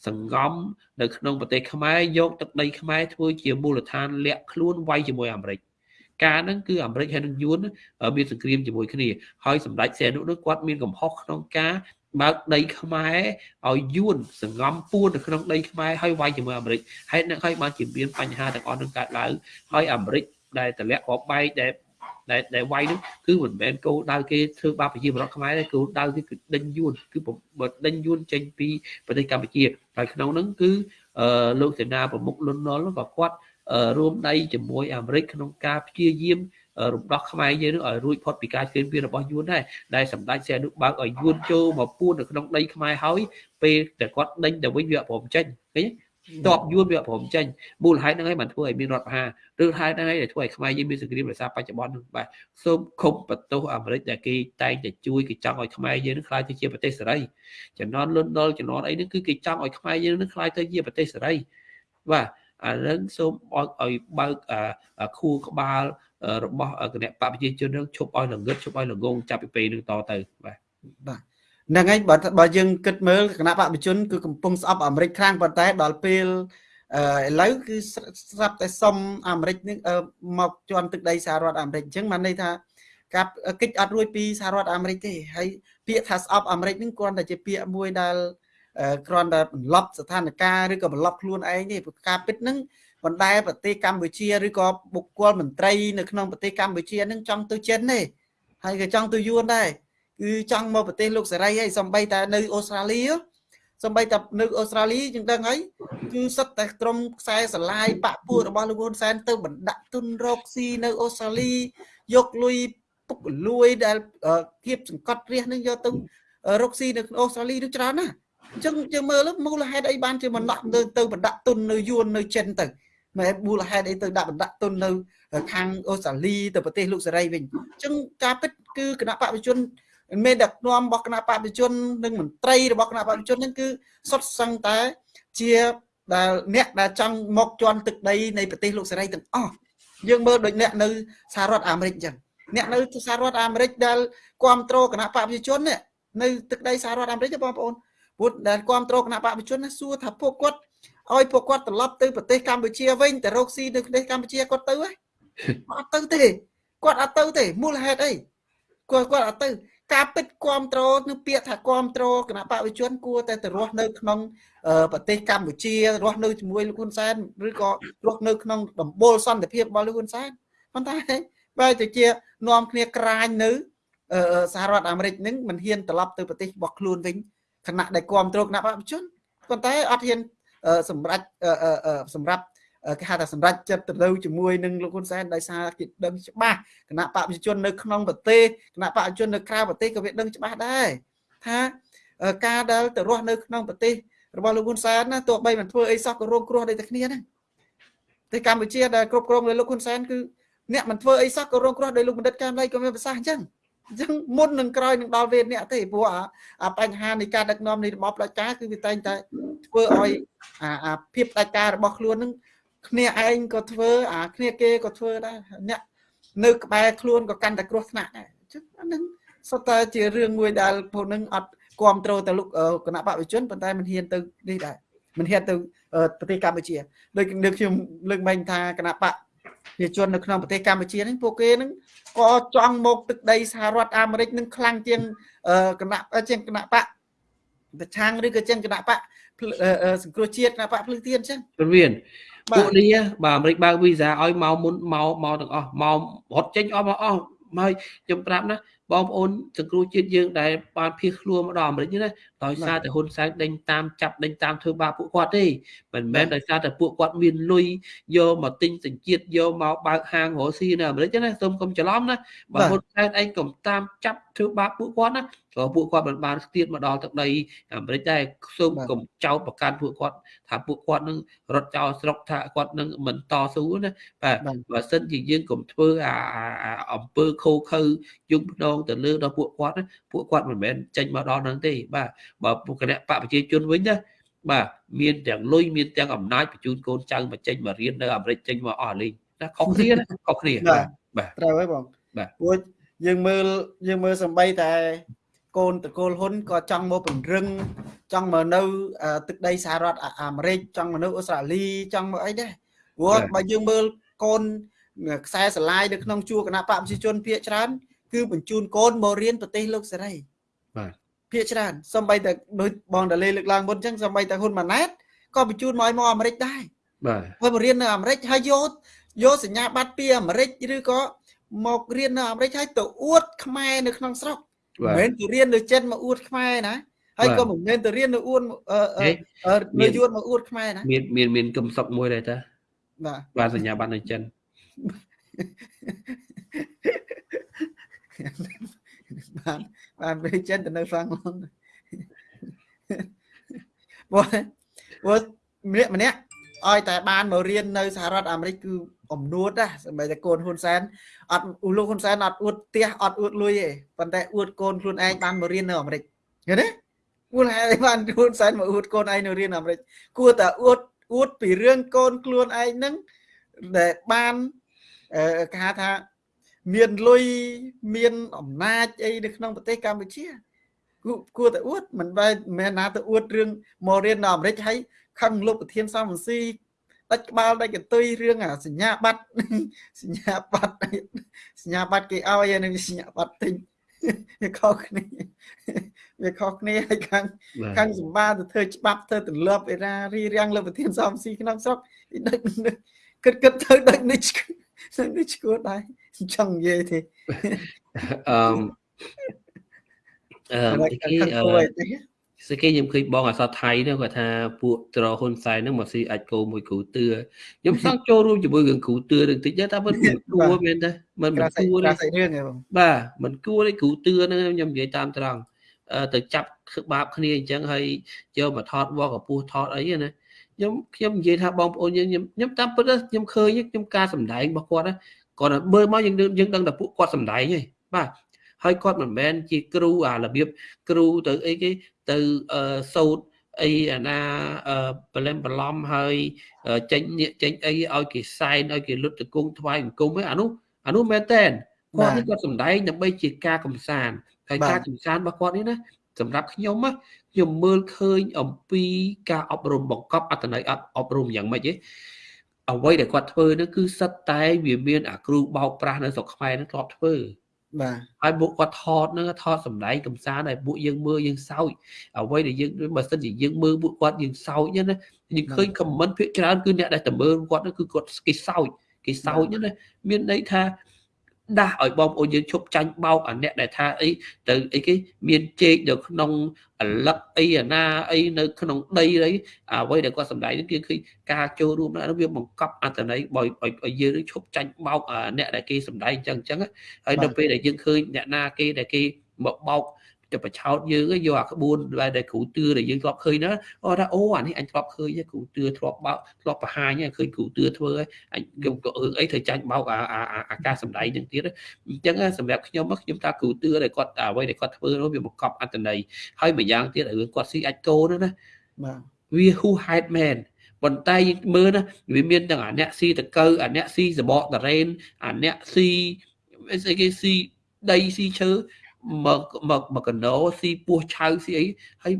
សង្ងំនៅក្នុងប្រទេសខ្មែរយកទឹកដីខ្មែរធ្វើជាមូលដ្ឋានលាក់ខ្លួនវាយជាមួយអាមេរិកការហ្នឹងគឺអាមេរិកហើយនឹងយួនមានសង្គ្រាមជាមួយគ្នាហើយសម្ដេចសែនុនោះគាត់មានកំហុសក្នុងការបើកដីខ្មែរឲ្យយួនសង្ងំពួននៅក្នុងដីខ្មែរហើយវាយជាមួយអាមេរិកហើយនឹងហើយបានជាមានបញ្ហាទាំងអស់នឹងកើតឡើងហើយអាមេរិកដែលតម្លាក់រាប់បែកដែល ដែលដែលវាយនោះគឺមិនមែនគោលដៅគេធ្វើបាបប្រជាពលរដ្ឋខ្មែរទេគោលដៅគេគឺដេញយួនគឺដេញយួនចេញពីប្រទេសកម្ពុជាហើយក្នុងនោះគឺលោកសេនាប្រមុខលន់នល់ក៏គាត់រួមដៃជាមួយអាមេរិកក្នុងការព្យាយាមរំដោះខ្មែរយើងនឹងឲ្យរួចផុតពីការជឿនពីរបស់យួនដែរដែលសម្ដេចសែនុបើកឲ្យយួនចូលមកពួននៅក្នុងដីខ្មែរហើយពេលតែគាត់ដេញទៅវិញវាព្រមចេញឃើញ តបយួនវាព្រមចេញមូលហេតុហ្នឹងហើយបានធ្វើឲ្យមានរដ្ឋប្រហារឬហេតុហ្នឹងហើយដែលធ្វើឲ្យខ្មែរយើងមានសង្គ្រាមរសាបច្ចុប្បន្នហ្នឹងបាទសូមខុបបន្ទោសអាមេរិកដែលគេតែងតែជួយគេចង់ឲ្យខ្មែរយើងនឹងខ្លាយទៅជាប្រទេសសេរីចំណន់លន់ដល់ចំណន់អីហ្នឹងគឺគេចង់ឲ្យខ្មែរយើងនឹងខ្លាយទៅជាប្រទេសសេរីបាទអានឹងសូមឲ្យបើកខួរក្បាលរបស់គណៈបព្វជិជននឹងឈប់ឲ្យល្ងឹតឈប់ឲ្យល្ងងចាប់ពីពេលនឹងតទៅបាទបាទ ហ្នឹងហើយបើបើយើងគិតមើលគណៈបព្វជជនគឺកំពុងស្អប់អាមេរិកខ្លាំងប៉ុន្តែដល់ពេលឥឡូវគឺស្រាប់តែសុំអាមេរិកនឹងមកជន់ទឹកដីសហរដ្ឋអាមេរិកអញ្ចឹងបានន័យថាការកិច្ចអត់រួចពីសហរដ្ឋអាមេរិកទេហើយពាក្យថាស្អប់អាមេរិកនឹងគ្រាន់តែជាពាក្យមួយដែលគ្រាន់តែបន្លប់ស្ថានភាពឬក៏បន្លប់ខ្លួនឯងទេព្រោះការពិតនឹងបណ្ដែប្រទេសកម្ពុជាឬក៏បុគ្គលមន្ត្រីនៅក្នុងប្រទេសកម្ពុជានឹងចង់ទៅចិនទេហើយក៏ចង់ទៅយួនដែរ គឺចង់មកប្រទេសលោកសេរីហើយសំបីតែនៅអូស្ត្រាលីសំបីតែនៅអូស្ត្រាលីយើងដឹងហើយគឺសិតតែក្រុមខ្សែស្រឡាយបាក់ពួករបស់លោកហ៊ុនសែនទៅបណ្ដាក់ទុនរកស៊ីនៅអូស្ត្រាលីយកលុយពុកលួយដែលគៀបសង្កត់រះនឹងយកទៅរកស៊ីនៅអូស្ត្រាលីនឹងច្រើនណាស់អញ្ចឹងយើងមើលមូលហេតុអីបានជាមិនដាក់ទៅទៅបណ្ដាក់ទុននៅយួននៅចិនទៅមិនមូលហេតុអីទៅដាក់បណ្ដាក់ទុននៅខាងអូស្ត្រាលីទៅប្រទេសលោកសេរីវិញអញ្ចឹងការពិតគឺគណៈបព្វជជន មេដឹកនាំរបស់គណៈបព្វជជននិងមន្ត្រីរបស់គណៈបព្វជជនហ្នឹងគឺសុទ្ធសឹងតែជាដែលអ្នកដែលចង់មកជន់ទឹកដីនៃប្រទេសលោកសេរីទាំងអស់យើងមើលដូចអ្នកនៅសហរដ្ឋអាមេរិកអញ្ចឹងអ្នកនៅសហរដ្ឋអាមេរិកដែលគ្រប់គ្រងគណៈបព្វជជននេះនៅទឹកដីសហរដ្ឋអាមេរិកបងប្អូនពុទ្ធដែលគ្រប់គ្រងគណៈបព្វជជនសួរថាពួកគាត់ឲ្យពួកគាត់ត្រឡប់ទៅប្រទេសកម្ពុជាវិញទៅរកស៊ីនៅប្រទេសកម្ពុជាគាត់ទៅហ៎អត់ទៅទេគាត់អត់ទៅទេមូលហេតុអីគាត់គាត់អត់ទៅ ការពិតគ្រប់គ្រងនឹងពាក្យថាគ្រប់គ្រងគណៈបព្វជជនគួរតែទៅរស់នៅក្នុងប្រទេសកម្ពុជារស់នៅជាមួយលោកហ៊ុនសែនឬក៏រស់នៅក្នុងដំបូលសន្តិភាពរបស់លោកហ៊ុនសែនប៉ុន្តែបែរទៅជានាំគ្នាក្រាញនៅសហរដ្ឋអាមេរិកនឹងមិនហ៊ានត្រឡប់ទៅប្រទេសរបស់ខ្លួនវិញគណៈដែលគ្រប់គ្រងគណៈបព្វជជនប៉ុន្តែអត់ហ៊ានសម្រាប់សម្រាប់ គេហៅថាសម្រាប់ចិត្តទៅជាមួយនឹងលោកហ៊ុនសែនដោយសារគេដឹងច្បាស់គណៈបព្វជជននៅក្នុងប្រទេសគណៈបព្វជជននៅក្រៅប្រទេសក៏វាដឹងច្បាស់ដែរថាការដែលទៅរស់នៅក្នុងប្រទេសរបស់លោកហ៊ុនសែនណាទោះបីមិនធ្វើអីសោះក៏រងគ្រោះដូចតែគ្នាហ្នឹងតែកម្ពុជាដែលគ្រប់គ្រងដោយលោកហ៊ុនសែនគឺអ្នកមិនធ្វើអីសោះក៏រងគ្រោះដោយលោកបណ្ឌិតកែមលីក៏មានប្រសាសន៍អញ្ចឹងអញ្ចឹងមុននឹងក្រោយនឹងដល់វេនអ្នកទេព្រោះអាបញ្ហានៃការដឹកនាំនៃរបបផ្ដាច់ការគឺវាតែងតែធ្វើឲ្យអាភាពផ្ដាច់ការរបស់ខ្លួននឹង គ្នាឯងក៏ធ្វើអាគ្នាគេក៏ធ្វើដែរអ្នកនៅក្បែរខ្លួនក៏កាន់តែគ្រោះថ្នាក់ដែរអញ្ចឹងអានឹងសុទ្ធតែជារឿងមួយដែលពួកនឹងអត់គ្រប់គ្រងទៅលោកគណៈបព្វជនប៉ុន្តែមិនហ៊ានទៅនេះដែរមិនហ៊ានទៅប្រទេសកម្ពុជាដូចនៅខ្ញុំលើកមិញថាគណៈបព្វជននៅក្នុងប្រទេសកម្ពុជាហ្នឹងពួកគេហ្នឹងក៏ចង់មកទឹកដីសហរដ្ឋអាមេរិកនឹងខ្លាំងជាងគណៈជាងគណៈបកប្រឆាំងឬក៏ជាងគណៈបកសង្គ្រោះជាតិគណៈបកភ្លឺទៀនអញ្ចឹងព្រមាន ពួកនេះបាទអាមេរិកបើកវីសាឲ្យមកមុនមកមកទាំងអស់មករត់ចេញអស់មកអស់ហើយខ្ញុំប្រាប់ណាបងប្អូនសង្គ្រោះជាតិយើងដែលបានភៀសខ្លួនមកដល់អាមេរិកណាដោយសារតែហ៊ុនសែនដេញតាមចាប់ដេញតាមធ្វើបាបពួកគាត់ទេមិនមែនដោយសារតែពួកគាត់មានលុយយកមកទិញសញ្ជាតិយកមកបើកហាងរកស៊ីនៅអាមេរិកណាសូមកុំច្រឡំណាបើហ៊ុនសែនឯងកុំតាមចាប់ធ្វើបាបពួកគាត់ណាព្រោះពួកគាត់មិនបានស្ទាតមកដល់ទឹកដីអាមេរិកដែរសូមកុំចោទប្រកាន់ពួកគាត់ថាពួកគាត់នឹងរត់ចោលស្រុកថាគាត់នឹងមិនតស៊ូណាបាទបើសិនជាយើងកុំធ្វើអាអំពើខូខើយំភ្នងទៅលើដល់ពួកគាត់ពួកគាត់មិនមែនចេញមកដល់នឹងទេបាទបើគណៈបកប្រជាជនវិញណាបាទមានទាំងលុយមានទាំងអំណាចបញ្ជូនកូនចៅមកចេញមករៀននៅអាមេរិកចេញមកអស់លេងណាខុសគ្នាណាខុសគ្នាបាទបាទត្រូវហើយបងបាទព្រោះ យើងមើលយើងមើលសំបីតែកូនតកូលហ៊ុនក៏ចង់មកពង្រឹងចង់មកនៅទឹកដីសហរដ្ឋអាមេរិកចង់មកនៅអូស្ត្រាលីចង់មកអីដែរព្រោះបើយើងមើលកូនខ្សែស្រឡាយនៅក្នុងជួរគណៈបកប្រជាជនភាគច្រើន គឺបញ្ជូនកូនមករៀនប្រទេសលោកសេរីបាទភាគច្រើនសំបីតែដូចបងតាលេលើកឡើងមុនអញ្ចឹងសំបីតែហ៊ុនម៉ាណែតក៏បញ្ជូនមកឲ្យមកអាមេរិកដែរបាទហើយមករៀននៅអាមេរិកហើយយកយកសញ្ញាបត្រពីអាមេរិកឬក៏ មករៀននៅអាមេរិកហើយទៅអួតខ្មែរនៅក្នុងស្រុកមិនមែនទៅរៀននៅចិនមកអួតខ្មែរណាហើយក៏មិនមែនទៅរៀននៅអួននៅយួនមកអួតខ្មែរណាមានមានមានកំសុកមួយដែរតាបាទបាទសញ្ញាបត្រនៅចិនបានបានពេលចិនទៅនៅហ្វ្រាំងឡុងបើបើម្នាក់ម្នាក់ឲ្យតែបានមករៀននៅសហរដ្ឋអាមេរិកគឺ អំនួតណាសម្រាប់តែកូនហ៊ុនសែនអត់លោកហ៊ុនសែនអត់អួតផ្ទះអត់អួតលុយទេប៉ុន្តែអួតកូនខ្លួនឯងបានមករៀននៅអាមេរិកឃើញទេគួរហេតុបានហ៊ុនសែនមកអួតកូនឯងនៅរៀនអាមេរិកគួរតែអួតអួតពីរឿងកូនខ្លួនឯងហ្នឹងដែលបានគេហៅថាមានលុយមានអំណាចអីនៅក្នុងប្រទេសកម្ពុជាគួរតែអួតមិនបែរមិនណាទៅអួតរឿងមករៀននៅអាមេរិកហើយខឹងលោកប្រធានសំរងស៊ី ដាច់ក្បាលដាច់កន្ទុយរឿងអាសញ្ញាបត្រសញ្ញាបត្រសញ្ញាបត្រគេឲ្យហើយនឹងសញ្ញាបត្រទិញវាខុសគ្នាវាខុសគ្នាហើយខាងខាងសម្បាទៅធ្វើច្បាប់ធ្វើទម្លាប់អេរ៉ារីរាំងលើប្រធានសំស៊ីក្នុងស្រុកដឹកគិតគិតទៅដឹកនេះនេះឈួតដែរចង់និយាយទេអឺអឺគេ អឺស្គេខ្ញុំឃើញបងអសថៃនោះគាត់ថាពួកត្រហ៊ុនសែនហ្នឹងមកស៊ីអាចគោមួយគ្រូទឿខ្ញុំចង់ចូលរួមជាមួយរឿងគ្រូទឿនឹងតិចតែមិនគួរមែនទេមិនមិនគួរទេរឿងហ៎បងបាទមិនគួរទេគ្រូទឿហ្នឹងខ្ញុំនិយាយតាមត្រង់ទៅចាប់បាបគ្នាអញ្ចឹងហើយយកមកថតវល់កពស់ថតអីណាខ្ញុំខ្ញុំនិយាយថាបងប្អូនយើងខ្ញុំខ្ញុំតាមពិតខ្ញុំឃើញខ្ញុំការសម្ដែងរបស់គាត់គាត់មើលមកយើងយើងដឹងតែពួកគាត់សម្ដែងហីបាទហើយគាត់មិនមែនជាគ្រូអារបៀបគ្រូទៅអីគេ ទៅសោតអីអាណាប្រឡំប្រឡំហើយចេញចេញអីឲ្យគេសែនឲ្យគេលុតតគង់ថ្វាយបង្គំឯអានោះអានោះមែនតែនគាត់នេះគាត់សំដែងដើម្បីជាការកំសាន្តហើយការកំសាន្តរបស់គាត់នេះណាសម្រាប់ខ្ញុំខ្ញុំមើលឃើញអំពីការអប់រំបង្កប់អត្តន័យអប់រំយ៉ាងម៉េចទេអ្វីដែលគាត់ធ្វើនោះគឺសិតតែវាមានអាគ្រូបោកប្រាស់នៅស្រុកខ្មែរនោះធ្លាប់ធ្វើ បាទហើយពួកគាត់ថតហ្នឹងថតសម្ដែងកំសាន្តឲ្យពួកយើងមើលយើងសោចអ្វីដែលយើងបើសិនជាយើងមើលពួកគាត់យើងសោចណាយើងឃើញខមមិនភាគច្រើនគឺអ្នកដែលតើមើលគាត់គឺគាត់គេសោចគេសោចណាមានន័យថា ដាស់ឲ្យបងប្អូនយើងឈប់ចាញ់បោកអាអ្នកដែលថាអីទៅអីគេមានជែកនៅក្នុងអលឹកអីអាណាអីនៅក្នុងដីអីអ្វីដែលគាត់សម្ដែងនេះគឺឃើញការចូលរួមនោះវាបង្កប់អត្តន័យបើឲ្យយើងឈប់ចាញ់បោកអ្នកដែលគេសម្ដែងអញ្ចឹងអញ្ចឹងហើយនៅពេលដែលយើងឃើញអ្នកណាគេដែលគេមកបោក ទៅបឆោតយើងយកអាក្បួនដែលគ្រូទឿដែលយើងធ្លាប់ឃើញណាអូថាអូអានេះអញធ្លាប់ឃើញគ្រូទឿធ្លាប់បោកធ្លាប់បង្ហាញឃើញគ្រូទឿធ្វើអញខ្ញុំក៏អឺអីធ្វើចាញ់បោកអាអាការសម្ដែងនឹងទៀតអញ្ចឹងសម្រាប់ខ្ញុំខ្ញុំថាគ្រូទឿដែលគាត់អ្វីដែលគាត់ធ្វើនោះវាបង្កប់អត្តន័យហើយម្យ៉ាងទៀតរឿងគាត់ស៊ីអាចកោនោះណាបាទវា who hide man ប៉ុន្តែមើលណាវាមានទាំងអាអ្នកស៊ីតកៅអាអ្នកស៊ីសបកតរ៉េនអាអ្នកស៊ីស្អីគេស៊ីដីស៊ីឈើ មកមកមកកណោស៊ីពោះឆៅស៊ីអីហើយ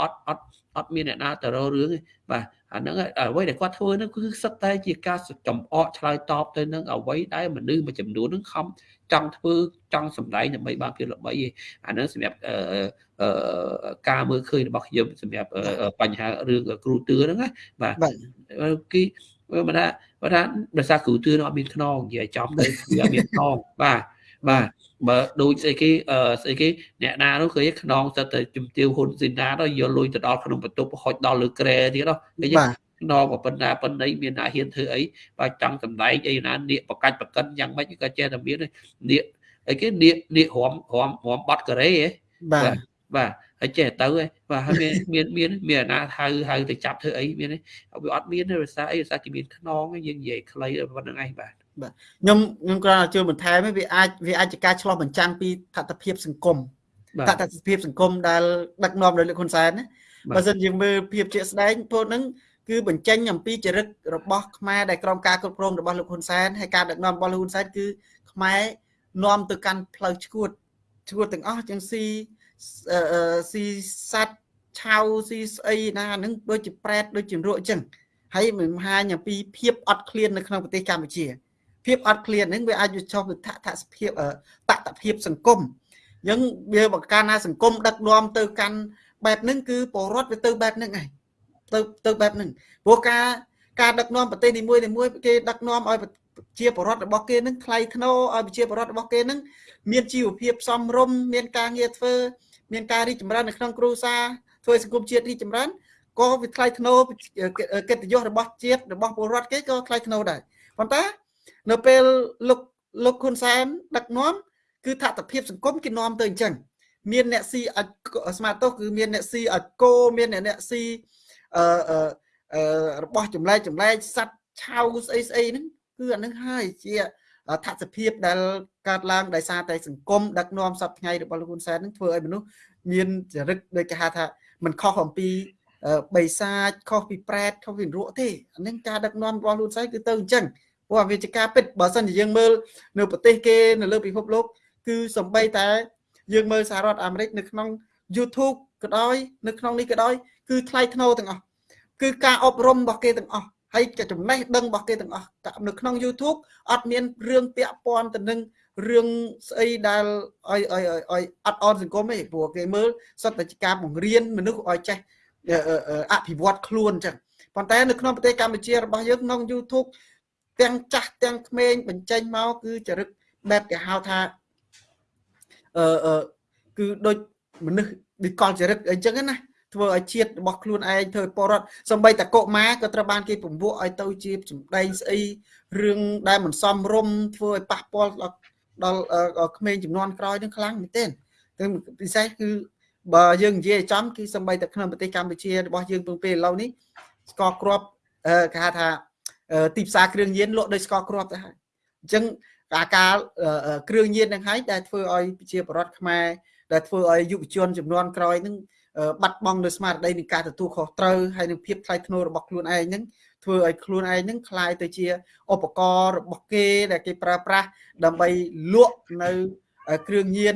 អត់អត់អត់មានអ្នកណាទៅរករឿងទេបាទអាហ្នឹងអ្វីដែលគាត់ធ្វើហ្នឹងគឺសិតតែជាការចំអកឆ្លើយតបទៅនឹងអ្វីដែលមនុស្សមួយចំនួនហ្នឹងខំចង់ធ្វើចង់សម្ដែងដើម្បីបានភាពល្បីឯអាហ្នឹងសម្រាប់ការមើលឃើញរបស់ខ្ញុំសម្រាប់បញ្ហារឿងគ្រូទឿហ្នឹងណាបាទគេបើថាបើថាដោយសារគ្រូទឿនោះអត់មានខ្នងនិយាយចំទៅវាអត់មានខ្នងបាទ បាទបើដូចស្អីគេអឺស្អីគេអ្នកណានោះឃើញខ្នងទៅជំទាវហ៊ុនស៊ីណាទៅយកលុយទៅដល់ក្នុងបន្ទប់ហុចដល់លើក្រែទៀតនោះឃើញខ្នងក៏ប៉ុណ្ណាប៉ុណ្ណីមានណាហ៊ានធ្វើអីបើចង់សម្ដែងអីណានាកបកាច់បកិនយ៉ាងម៉េចក៏ចេះតែមាននាកអីគេនាកនាករំរំរំបាត់កូរ៉េហ៎បាទបាទហើយចេះទៅហ៎បាទហើយមានមានមានអាណាហៅហៅទៅចាប់ធ្វើអីមានវាអត់មានទេភាសាអីភាសាគេមានខ្នងយើងនិយាយខ្លីប៉ុណ្្នឹងឯងបាទ បាទខ្ញុំខ្ញុំគ្រាន់តែជួយបន្ថែមវាអាចវាអាចជាការឆ្លោះបញ្ចាំងពីតថភាពសង្គមតថភាពសង្គមដែលដឹកនាំដោយលោកហ៊ុនសែនណាបើសិនយើងមើលភាពជាក់ស្ដែងពោលហ្នឹងគឺបញ្ចេញអំពីចរិតរបស់ខ្មែរដែលក្រោមការគ្រប់គ្រងរបស់លោកហ៊ុនសែនហើយការដឹកនាំរបស់លោកហ៊ុនសែនគឺខ្មែរនាំទៅកាន់ផ្លូវឈួតឈួតទាំងអស់ចឹងស៊ីស៊ីសัตว์ឆៅស៊ីស្អីណាហ្នឹងដូចជាប្រែតដូចជារក់ចឹងហើយមិនហាញអំពីភាពអត់ឃ្លាននៅក្នុងប្រទេសកម្ពុជា ភាពអត់ឃ្លានហ្នឹងវាអាចចុះទៅថថសភាពតតភាពសង្គមអញ្ចឹងវាបង្កើនថាសង្គមដឹកនាំទៅកាន់បែបហ្នឹងគឺពលរដ្ឋវាទៅបែបហ្នឹងឯងទៅទៅបែបហ្នឹងព្រោះការការដឹកនាំប្រទេសនីមួយនីមួយគេដឹកនាំឲ្យជាបរដ្ឋរបស់គេនឹងថ្លៃធ្នូឲ្យប្រជាបរដ្ឋរបស់គេនឹងមានជីវភាពសមរម្យមានការងារធ្វើមានការរីកចម្រើននៅក្នុងគ្រួសារធ្វើសង្គមជាតិរីកចម្រើនក៏វាថ្លៃធ្នូកិត្តិយសរបស់ជាតិរបស់ពលរដ្ឋគេក៏ថ្លៃធ្នូដែរប៉ុន្តែ នៅពេលលោកលោកហ៊ុនសែនដឹកនាំគឺថាតភាពសង្គមគេនាំទៅអញ្ចឹងមានអ្នកស៊ីអាចស្មាតោគឺមានអ្នកស៊ីអាចគោមានអ្នកអ្នកស៊ីអឺអឺរបស់ចម្លែកចម្លែកសัตว์ឆៅស្អីស្អីហ្នឹងគឺអានឹងហើយជាថាសភាពដែលកើតឡើងដោយសារតែសង្គមដឹកនាំសពថ្ងៃរបស់លោកហ៊ុនសែននឹងធ្វើឲ្យមនុស្សមានចរិតដូចគេហៅថាមិនខុសអំពីបិសាចខុសពីប្រែតខុសពីរក់ទេអានឹងការដឹកនាំរបស់លោកហ៊ុនសែនគឺទៅអញ្ចឹង ព្រោះវាជាការពិតបើសិនជាយើងមើលនៅប្រទេសគេនៅលើពិភពលោក គឺសំបីតែ យើងមើលសហរដ្ឋអាមេរិកនៅក្នុង YouTube ក៏ដោយនៅក្នុងនេះក៏ដោយគឺថ្លៃធ្នូទាំងអស់គឺការអប់រំរបស់គេទាំងអស់ហើយចំណេះដឹងរបស់គេទាំងអស់នៅក្នុង YouTube អត់មានរឿងពាក់ព័ន្ធទៅនឹងរឿងស្អីដែលឲ្យឲ្យឲ្យអត់អន់សង្គមទេព្រោះគេមើលសត្វតែការបង្រៀនមនុស្សឲ្យចេះអភិវឌ្ឍខ្លួនអញ្ចឹងប៉ុន្តែនៅក្នុងប្រទេសកម្ពុជារបស់យើងក្នុង YouTube ទាំងចាស់ទាំងក្មេងបញ្ចេញមកគឺចរិតបែបគេហៅថាអឺគឺដូចមនុស្សវិកលចរិតអីចឹងណាធ្វើឲ្យជាតិរបស់ខ្លួនឯងធ្វើពលរដ្ឋសំបីតកុមាក៏ត្រូវបានគេពំពួកឲ្យទៅជាសម្ដែងស្អីរឿងដែលមិនសមរម្យធ្វើឲ្យប៉ះពាល់ដល់ដល់ក្មេងចំនួនក្រោយនឹងខ្លាំងមែនទែនតែពិសេសគឺបើយើងនិយាយចំគឺសំបីតែក្នុងប្រទេសកម្ពុជារបស់យើងពងពេលឥឡូវនេះស្ករគ្រាប់គេហៅថា ទីផ្សារគ្រឿងញៀនលក់ដោយស្ករគ្រាប់ទៅហើយអញ្ចឹងអាការគ្រឿងញៀននឹងហើយដែលធ្វើឲ្យប្រជាពលរដ្ឋខ្មែរដែលធ្វើឲ្យយុវជនចំនួនក្រោយនឹងបាត់បង់នៅស្មារតីនៃការទទួលខុសត្រូវហើយនឹងភាពថ្លៃថ្នូររបស់ខ្លួនឯងហ្នឹងធ្វើឲ្យខ្លួនឯងហ្នឹងคล้ายទៅជាឧបករណ៍របស់គេដែលគេប្រើប្រាស់ដើម្បីលក់នៅគ្រឿងញៀន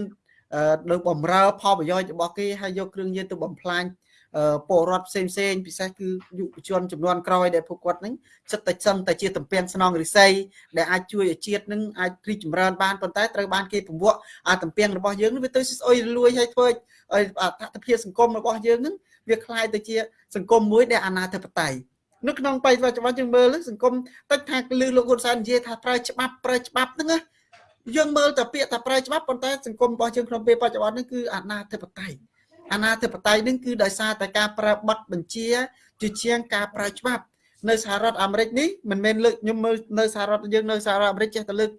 នៅបំរើផលប្រយោជន៍របស់គេហើយយកគ្រឿងញៀនទៅបំផ្លាញ ពលរដ្ឋផ្សេងផ្សេងពិសេសគឺយុវជនចំនួនក្រោយដែលពួកគាត់នឹងចិត្តតែសឹងតែជាតំពាំងស្នងរិស័យដែលអាចជួយឲ្យជាតិនឹងអាចរីកចម្រើនបានប៉ុន្តែត្រូវបានគេពង្វក់អាតំពាំងរបស់យើងវាទៅស្អុយរលួយឲ្យធ្វើឲ្យអត្ថភាពសង្គមរបស់យើងនឹងវាคล้ายទៅជាសង្គមមួយដែលអនាធិបតេយ្យនៅក្នុងបច្ចុប្បន្នយើងមើលសង្គមតិចថាលឺលោកហ៊ុនសែននិយាយថាប្រើច្បាប់ប្រើច្បាប់ហ្នឹងណាយើងមើលតែពាក្យថាប្រើច្បាប់ប៉ុន្តែសង្គមរបស់យើងក្នុងពេលបច្ចុប្បន្ននេះគឺអនាធិបតេយ្យ អាណាធិបតេយ្យនឹងគឺដោយសារតែការប្រើប័ណ្ណបញ្ជាជាជាងការប្រើច្បាប់ នៅសហរដ្ឋអាមេរិកនេះមិនមែនលើកខ្ញុំមើលនៅសហរដ្ឋយើងនៅសហរដ្ឋអាមេរិកចេះតែលើក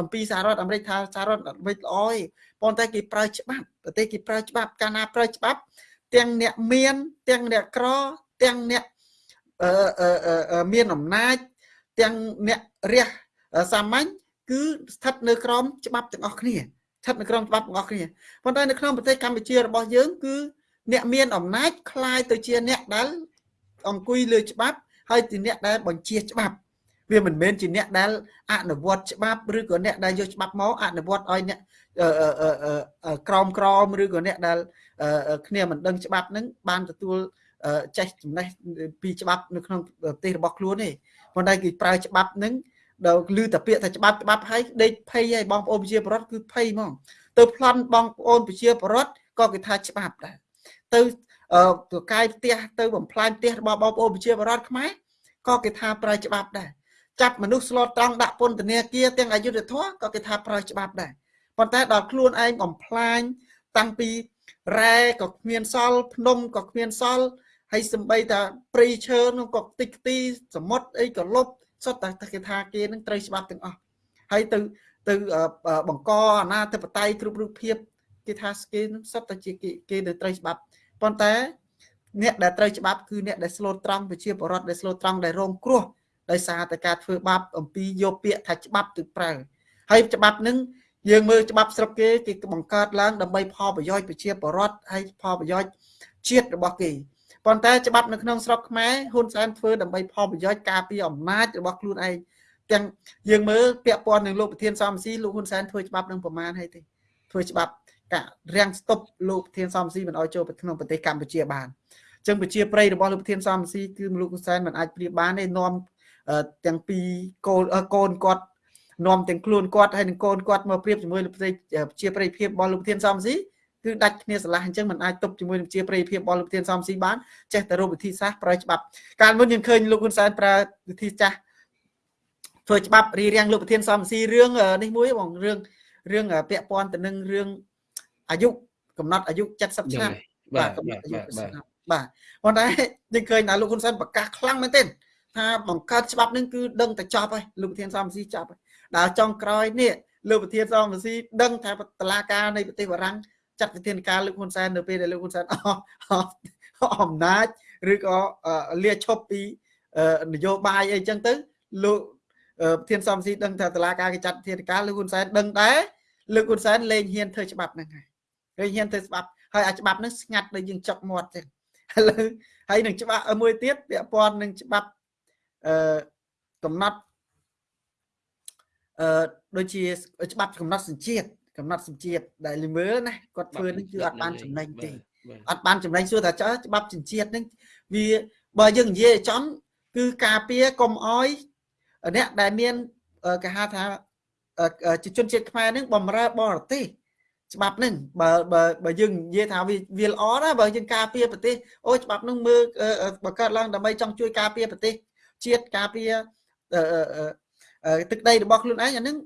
អំពីសហរដ្ឋអាមេរិកថាសហរដ្ឋអាមេរិកល្អឯងប៉ុន្តែគេប្រើច្បាប់ប្រទេសគេប្រើច្បាប់កាលណាប្រើច្បាប់ ទាំងអ្នកមាន ទាំងអ្នកក្រទាំងអ្នកអឺមានអំណាចទាំងអ្នករះសាមញ្ញគឺស្ថិតនៅក្រោមច្បាប់ទាំងអស់គ្នា ស្ថិតនៅក្រោមច្បាប់ទាំងអស់គ្នាប៉ុន្តែនៅក្នុងប្រទេសកម្ពុជារបស់យើងគឺអ្នកមានអំណាចคล้ายទៅជាអ្នកដែលអង្គុយលើច្បាប់ហើយជាអ្នកដែលបញ្ជាច្បាប់វាមិនមែនជាអ្នកដែលអនុវត្តច្បាប់ឬក៏អ្នកដែលយកច្បាប់មកអនុវត្តឲ្យអ្នកក្រមក្រមឬក៏អ្នកដែលគ្នាមិនដឹងច្បាប់ហ្នឹងបានទទួលចេះចំណេះពីច្បាប់នៅក្នុងប្រទេសរបស់ខ្លួនទេប៉ុន្តែគេប្រើច្បាប់ហ្នឹង ដល់ឮតែពាក្យថាច្បាប់ច្បាប់ហើយដេកភ័យហើយបងប្អូនប្រជាពលរដ្ឋគឺភ័យហ្មងទៅប្លន់បងប្អូនប្រជាពលរដ្ឋក៏គេថាច្បាប់ដែរទៅទៅកាយផ្ទះទៅបំផ្លាញផ្ទះរបស់បងប្អូនប្រជាពលរដ្ឋខ្មែរក៏គេថាប្រើច្បាប់ដែរចាប់មនុស្សស្លត់ត្រង់ដាក់ពន្ធនាគារទាំងអយុធធម៌ក៏គេថាប្រើច្បាប់ដែរប៉ុន្តែដល់ខ្លួនឯងបំផ្លាញតាំងពីរ៉ែក៏គ្មានសល់ភ្នំក៏គ្មានសល់ហើយសំបីតាព្រៃឈើនោះក៏តិចទីសមុទ្រអីក៏លុប សុទ្ធតែគេថាគេនឹងត្រូវច្បាប់ទាំងអស់ហើយទៅទៅបង្កអាណាធិបតេយ្យគ្រប់រូបភាពគេថាគេនឹងសុទ្ធតែជាគេនៅត្រូវច្បាប់ប៉ុន្តែ អ្នកដែលត្រូវច្បាប់គឺអ្នកដែលស្លូតត្រង់ប្រជាពលរដ្ឋដែលស្លូតត្រង់ដែលរងគ្រោះដោយសារតែការធ្វើបាបអំពីយកពាក្យថាច្បាប់ទៅប្រើហើយច្បាប់នឹងយើងមើលច្បាប់ស្រុកគេគេបង្កើតឡើងដើម្បីផលប្រយោជន៍ប្រជាពលរដ្ឋហើយផលប្រយោជន៍ជាតិរបស់គេ ប៉ុន្តែច្បាប់នៅក្នុងស្រុកខ្មែរហ៊ុនសែនធ្វើដើម្បីផលប្រយោជន៍ការពារអំណាចរបស់ខ្លួនឯងទាំងយើងមើលពាក់ព័ន្ធនឹងលោកប្រធានសំស៊ីលោកហ៊ុនសែនធ្វើច្បាប់នឹងប្រមាណហើយទេធ្វើច្បាប់ការាំងស្តុបលោកប្រធានសំស៊ីមិនអោយចូលទៅក្នុងប្រទេសកម្ពុជាបានអញ្ចឹងប្រជាប្រិយរបស់លោកប្រធានសំស៊ីគឺលោកហ៊ុនសែនមិនអាចប្រៀបបានទេនាំទាំងពីរកូនកូនគាត់នាំទាំងខ្លួនគាត់ហើយនឹងកូនគាត់មកប្រៀបជាមួយលោកប្រជាប្រិយភាពរបស់លោកប្រធានសំស៊ី គឺដាច់គ្នាស្រឡះអញ្ចឹងมันអាចទប់ជាមួយនឹងជាប្រិយភាពរបស់លោកប្រធានសំស៊ីបានចេះតែរកវិធីសាស្ត្រប្រើច្បាប់កាលមុនយើងឃើញលោកហ៊ុនសែនប្រើវិធីចាស់ធ្វើច្បាប់រៀបរៀងលោកប្រធានសំស៊ីរឿងនេះមួយបងរឿងរឿងពាក់ព័ន្ធទៅនឹងរឿងអាយុកំណត់អាយុ70ឆ្នាំបាទកំណត់អាយុបាទបាទប៉ុន្តែយើងឃើញថាលោកហ៊ុនសែនប្រកាសខ្លាំងមែនទែនថាបង្កើតច្បាប់នឹងគឺដឹងតែចប់ហើយលោកប្រធានសំស៊ីចប់ហើយដល់ចុងក្រោយនេះលោកប្រធានសំស៊ីដឹងថាតឡាការនៃប្រទេសបារាំង ចាត់វិធានការលោកហ៊ុនសែននៅពេលដែលលោកហ៊ុនសែនអស់អំណាចឬក៏លាឈប់ពីនយោបាយអីចឹងទៅលោកប្រធានសំស៊ីដឹងថាតឡាការគេចាត់វិធានការលោកហ៊ុនសែនដឹងដែរលោកហ៊ុនសែនលែងហ៊ានធ្វើច្បាប់ហ្នឹងហើយលែងហ៊ានធ្វើច្បាប់ហើយអាច្បាប់ហ្នឹងស្ងាត់ដូចយើងចុកមាត់ចឹងឥឡូវហើយនឹងច្បាប់មួយទៀតពាក់ព័ន្ធនឹងច្បាប់អឺកំណត់អឺដូចជាច្បាប់កំណត់សញ្ជាតិ កំណត់សញ្ជាតិដែលលមើលណាគាត់ធ្វើនេះគឺអត់បានចំណេញទេអត់បានចំណេញសួរថាចើច្បាប់សញ្ជាតិនេះវាបើយើងនិយាយចំគឺការពារកុំអោយអ្នកដែលមានគេហៅថាជាជនជាតិខ្មែរនឹងបំរើបរទេសច្បាប់នឹងបើបើបើយើងនិយាយថាវាវាល្អណាបើយើងការពារប្រទេសអូច្បាប់នឹងមើលបង្កើតឡើងដើម្បីចង់ជួយការពារប្រទេសជាតិការពារទឹកដីរបស់ខ្លួនឯងអានឹង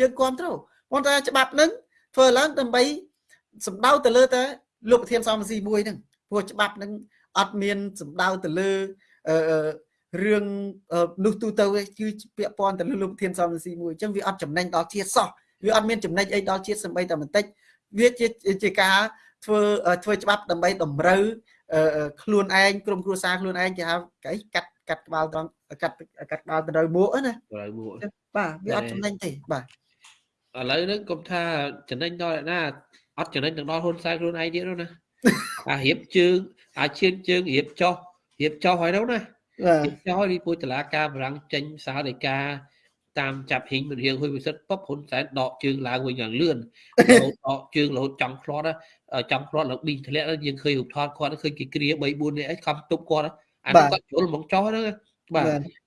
យើងគ្រប់គ្រង ប៉ុន្តែច្បាប់នឹងធ្វើឡើងដើម្បីសម្ដៅទៅលើតែលោកប្រធានសំស៊ីមួយហ្នឹងព្រោះច្បាប់នឹងអត់មានសម្ដៅទៅលើអឺរឿងនោះទូទៅគឺពាក់ព័ន្ធទៅលើលោកប្រធានសំស៊ីមួយអញ្ចឹងវាអត់ចំណេញដល់ជាតិសោះវាអត់មានចំណេញអីដល់ជាតិសម្បីតែបន្តិចវាជាជាការធ្វើធ្វើច្បាប់ដើម្បីតម្រូវខ្លួនឯងក្រុមគ្រួសារខ្លួនឯងគេហៅកៃកាត់កាត់ក្បាលត្រង់កាត់កាត់ក្បាលទៅដល់មួកណាត្រូវមួកបាទវាអត់ចំណេញទេបាទ ឥឡូវហ្នឹងកុំថាចំណេញដល់ណាអត់ចំណេញទាំងដល់ហ៊ុនសែនខ្លួនឯងទៀតនោះណាអារៀបជើងអាឈានជើងរៀបចោះរៀបចោះហើយនោះណារៀបចោះហើយពួយតឡាការបរាំងចេញសារដីកាតាមចាប់ហ៊ីងមិនរៀងហួយវិសិទ្ធពុបហ៊ុនសែនដកជើងឡើងវិញយ៉ាងលឿនរហូតដកជើងរហូតចង់ខ្លាត់ចង់ខ្លាត់ឡើងប៊ីងធ្លាក់យើងឃើញរូបថតគាត់ឃើញគេគ្រា3 4នេះអីខំទប់គាត់អានោះគាត់ជុលហ្មងចោះហ្នឹងបាទ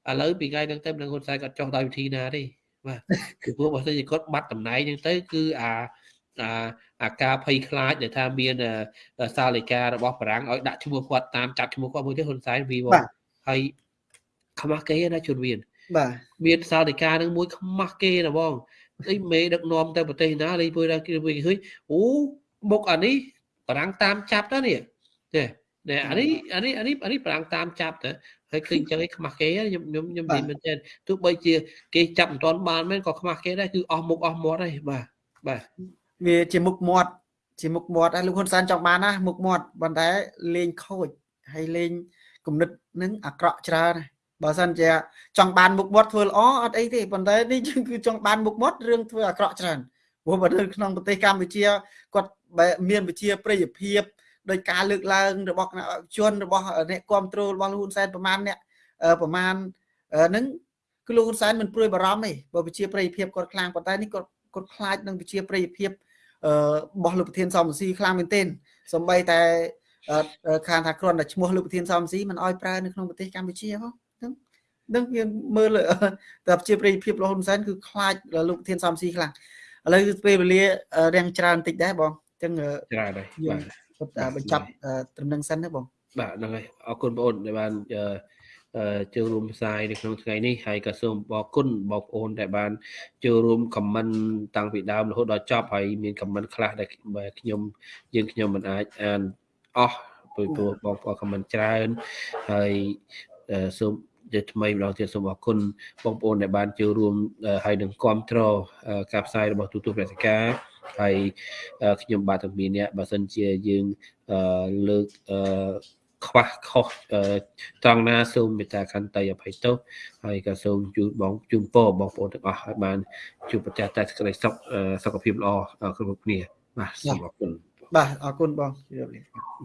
ឥឡូវពីថ្ងៃហ្នឹងទៅមិនដឹងហ៊ុនសែនគាត់ចោះដោយវិធីណាទេ បាទគឺព្រោះបើសិនជាគាត់បាត់តំណែងហ្នឹងទៅគឺអាអាអាការភ័យខ្លាចដែលថាមានសាលិការបស់បារាំងឲ្យដាក់ឈ្មោះគាត់តាមចាប់ឈ្មោះគាត់មួយទៀតហ៊ុនសែនវីវហើយខ្មាស់គេណាជនវៀនបាទមានសាលិកានឹងមួយខ្មាស់គេណាបងអីមេដឹកនាំទៅប្រទេសណាលេងពួយដល់គេវិញឃើញអូមុខអានេះបារាំងតាមចាប់ទៅនេះទេនេះអានេះអានេះអានេះអានេះបារាំងតាមចាប់ទៅ ហើយឃើញចឹងឯងខ្មាស់គេខ្ញុំខ្ញុំខ្ញុំនិយាយមែនទេទោះបីជា គេចាប់មិនទាន់បានមែនក៏ខ្មាស់គេដែរគឺអស់មុខអស់មាត់ហើយបាទបាទវាជាមុខមាត់ជាមុខមាត់ហើយលោកហ៊ុនសែនចង់បានណាមុខមាត់ប៉ុន្តែលេងខូចហើយលេងគំនិតនឹងអាក្រក់ច្រើនបើសិនជាចង់បានមុខមាត់ធ្វើល្អអត់អីទេប៉ុន្តែនេះគឺចង់បានមុខមាត់រឿងធ្វើអាក្រក់ច្រើនព្រោះបើនៅក្នុងប្រទេសកម្ពុជាគាត់មានវិជាប្រយោភាព ដោយការលើកឡើងរបស់គណៈជនរបស់អ្នកគ្រប់គ្រងរបស់លោកហ៊ុនសែនប្រមាណអ្នកប្រមាណហ្នឹងគឺលោកហ៊ុនសែនមិនព្រួយបារម្ភទេបើវិជាប្រយោភាពគាត់ខ្លាំងប៉ុន្តែនេះគាត់គាត់ខ្លាចនឹងវិជាប្រយោភាពរបស់លោកប្រធានសំស៊ីខ្លាំងមែនទែនសំបីតែខាងថាគ្រាន់តែឈ្មោះលោកប្រធានសំស៊ីមិនអោយប្រើនៅក្នុងប្រទេសកម្ពុជាហ៎ហ្នឹងនឹងវាមើលតែជាប្រយោភាពរបស់ហ៊ុនសែនគឺខ្លាចលោកប្រធានសំស៊ីខ្លាំងឥឡូវពេលវេលារាំងច្រើនតិចដែរបងអញ្ចឹងច្រើនហើយបាទ គាត់បញ្ចប់ត្រឹមនឹងសិនណាបងបាទហ្នឹងហើយអរគុណបងអូនដែលបានអឺចូលរួមផ្សាយនៅក្នុងថ្ងៃនេះហើយក៏សូមអរគុណបងប្អូនដែលបានចូលរួមខមមិនតាំងពីដើមរហូតដល់ចប់ហើយមានខមមិនខ្លះដែលខ្ញុំយើងខ្ញុំមិនអាចអានអស់ព្រោះបងប្អូនខមមិនច្រើនហើយសូមជាថ្មីម្ដងទៀតសូមអរគុណបងប្អូនដែលបានចូលរួមហើយនឹងគ្រប់គ្រងការផ្សាយរបស់ទូទួលព្រះសិកា ហើយខ្ញុំបាទទាំងពីរនាក់បើសិនជាយើងលើកខ្វះខុសត្រង់ណាសូមមេត្តាខន្តីអភ័យទោសហើយក៏សូមជូនបងជូនពរបងប្អូនទាំងអស់ឲ្យបានជួបប្រទះតែសេចក្តីសុខសុខភាពល្អគ្រប់គ្នាបាទសូមអរគុណបាទអរគុណបងជម្រាបលា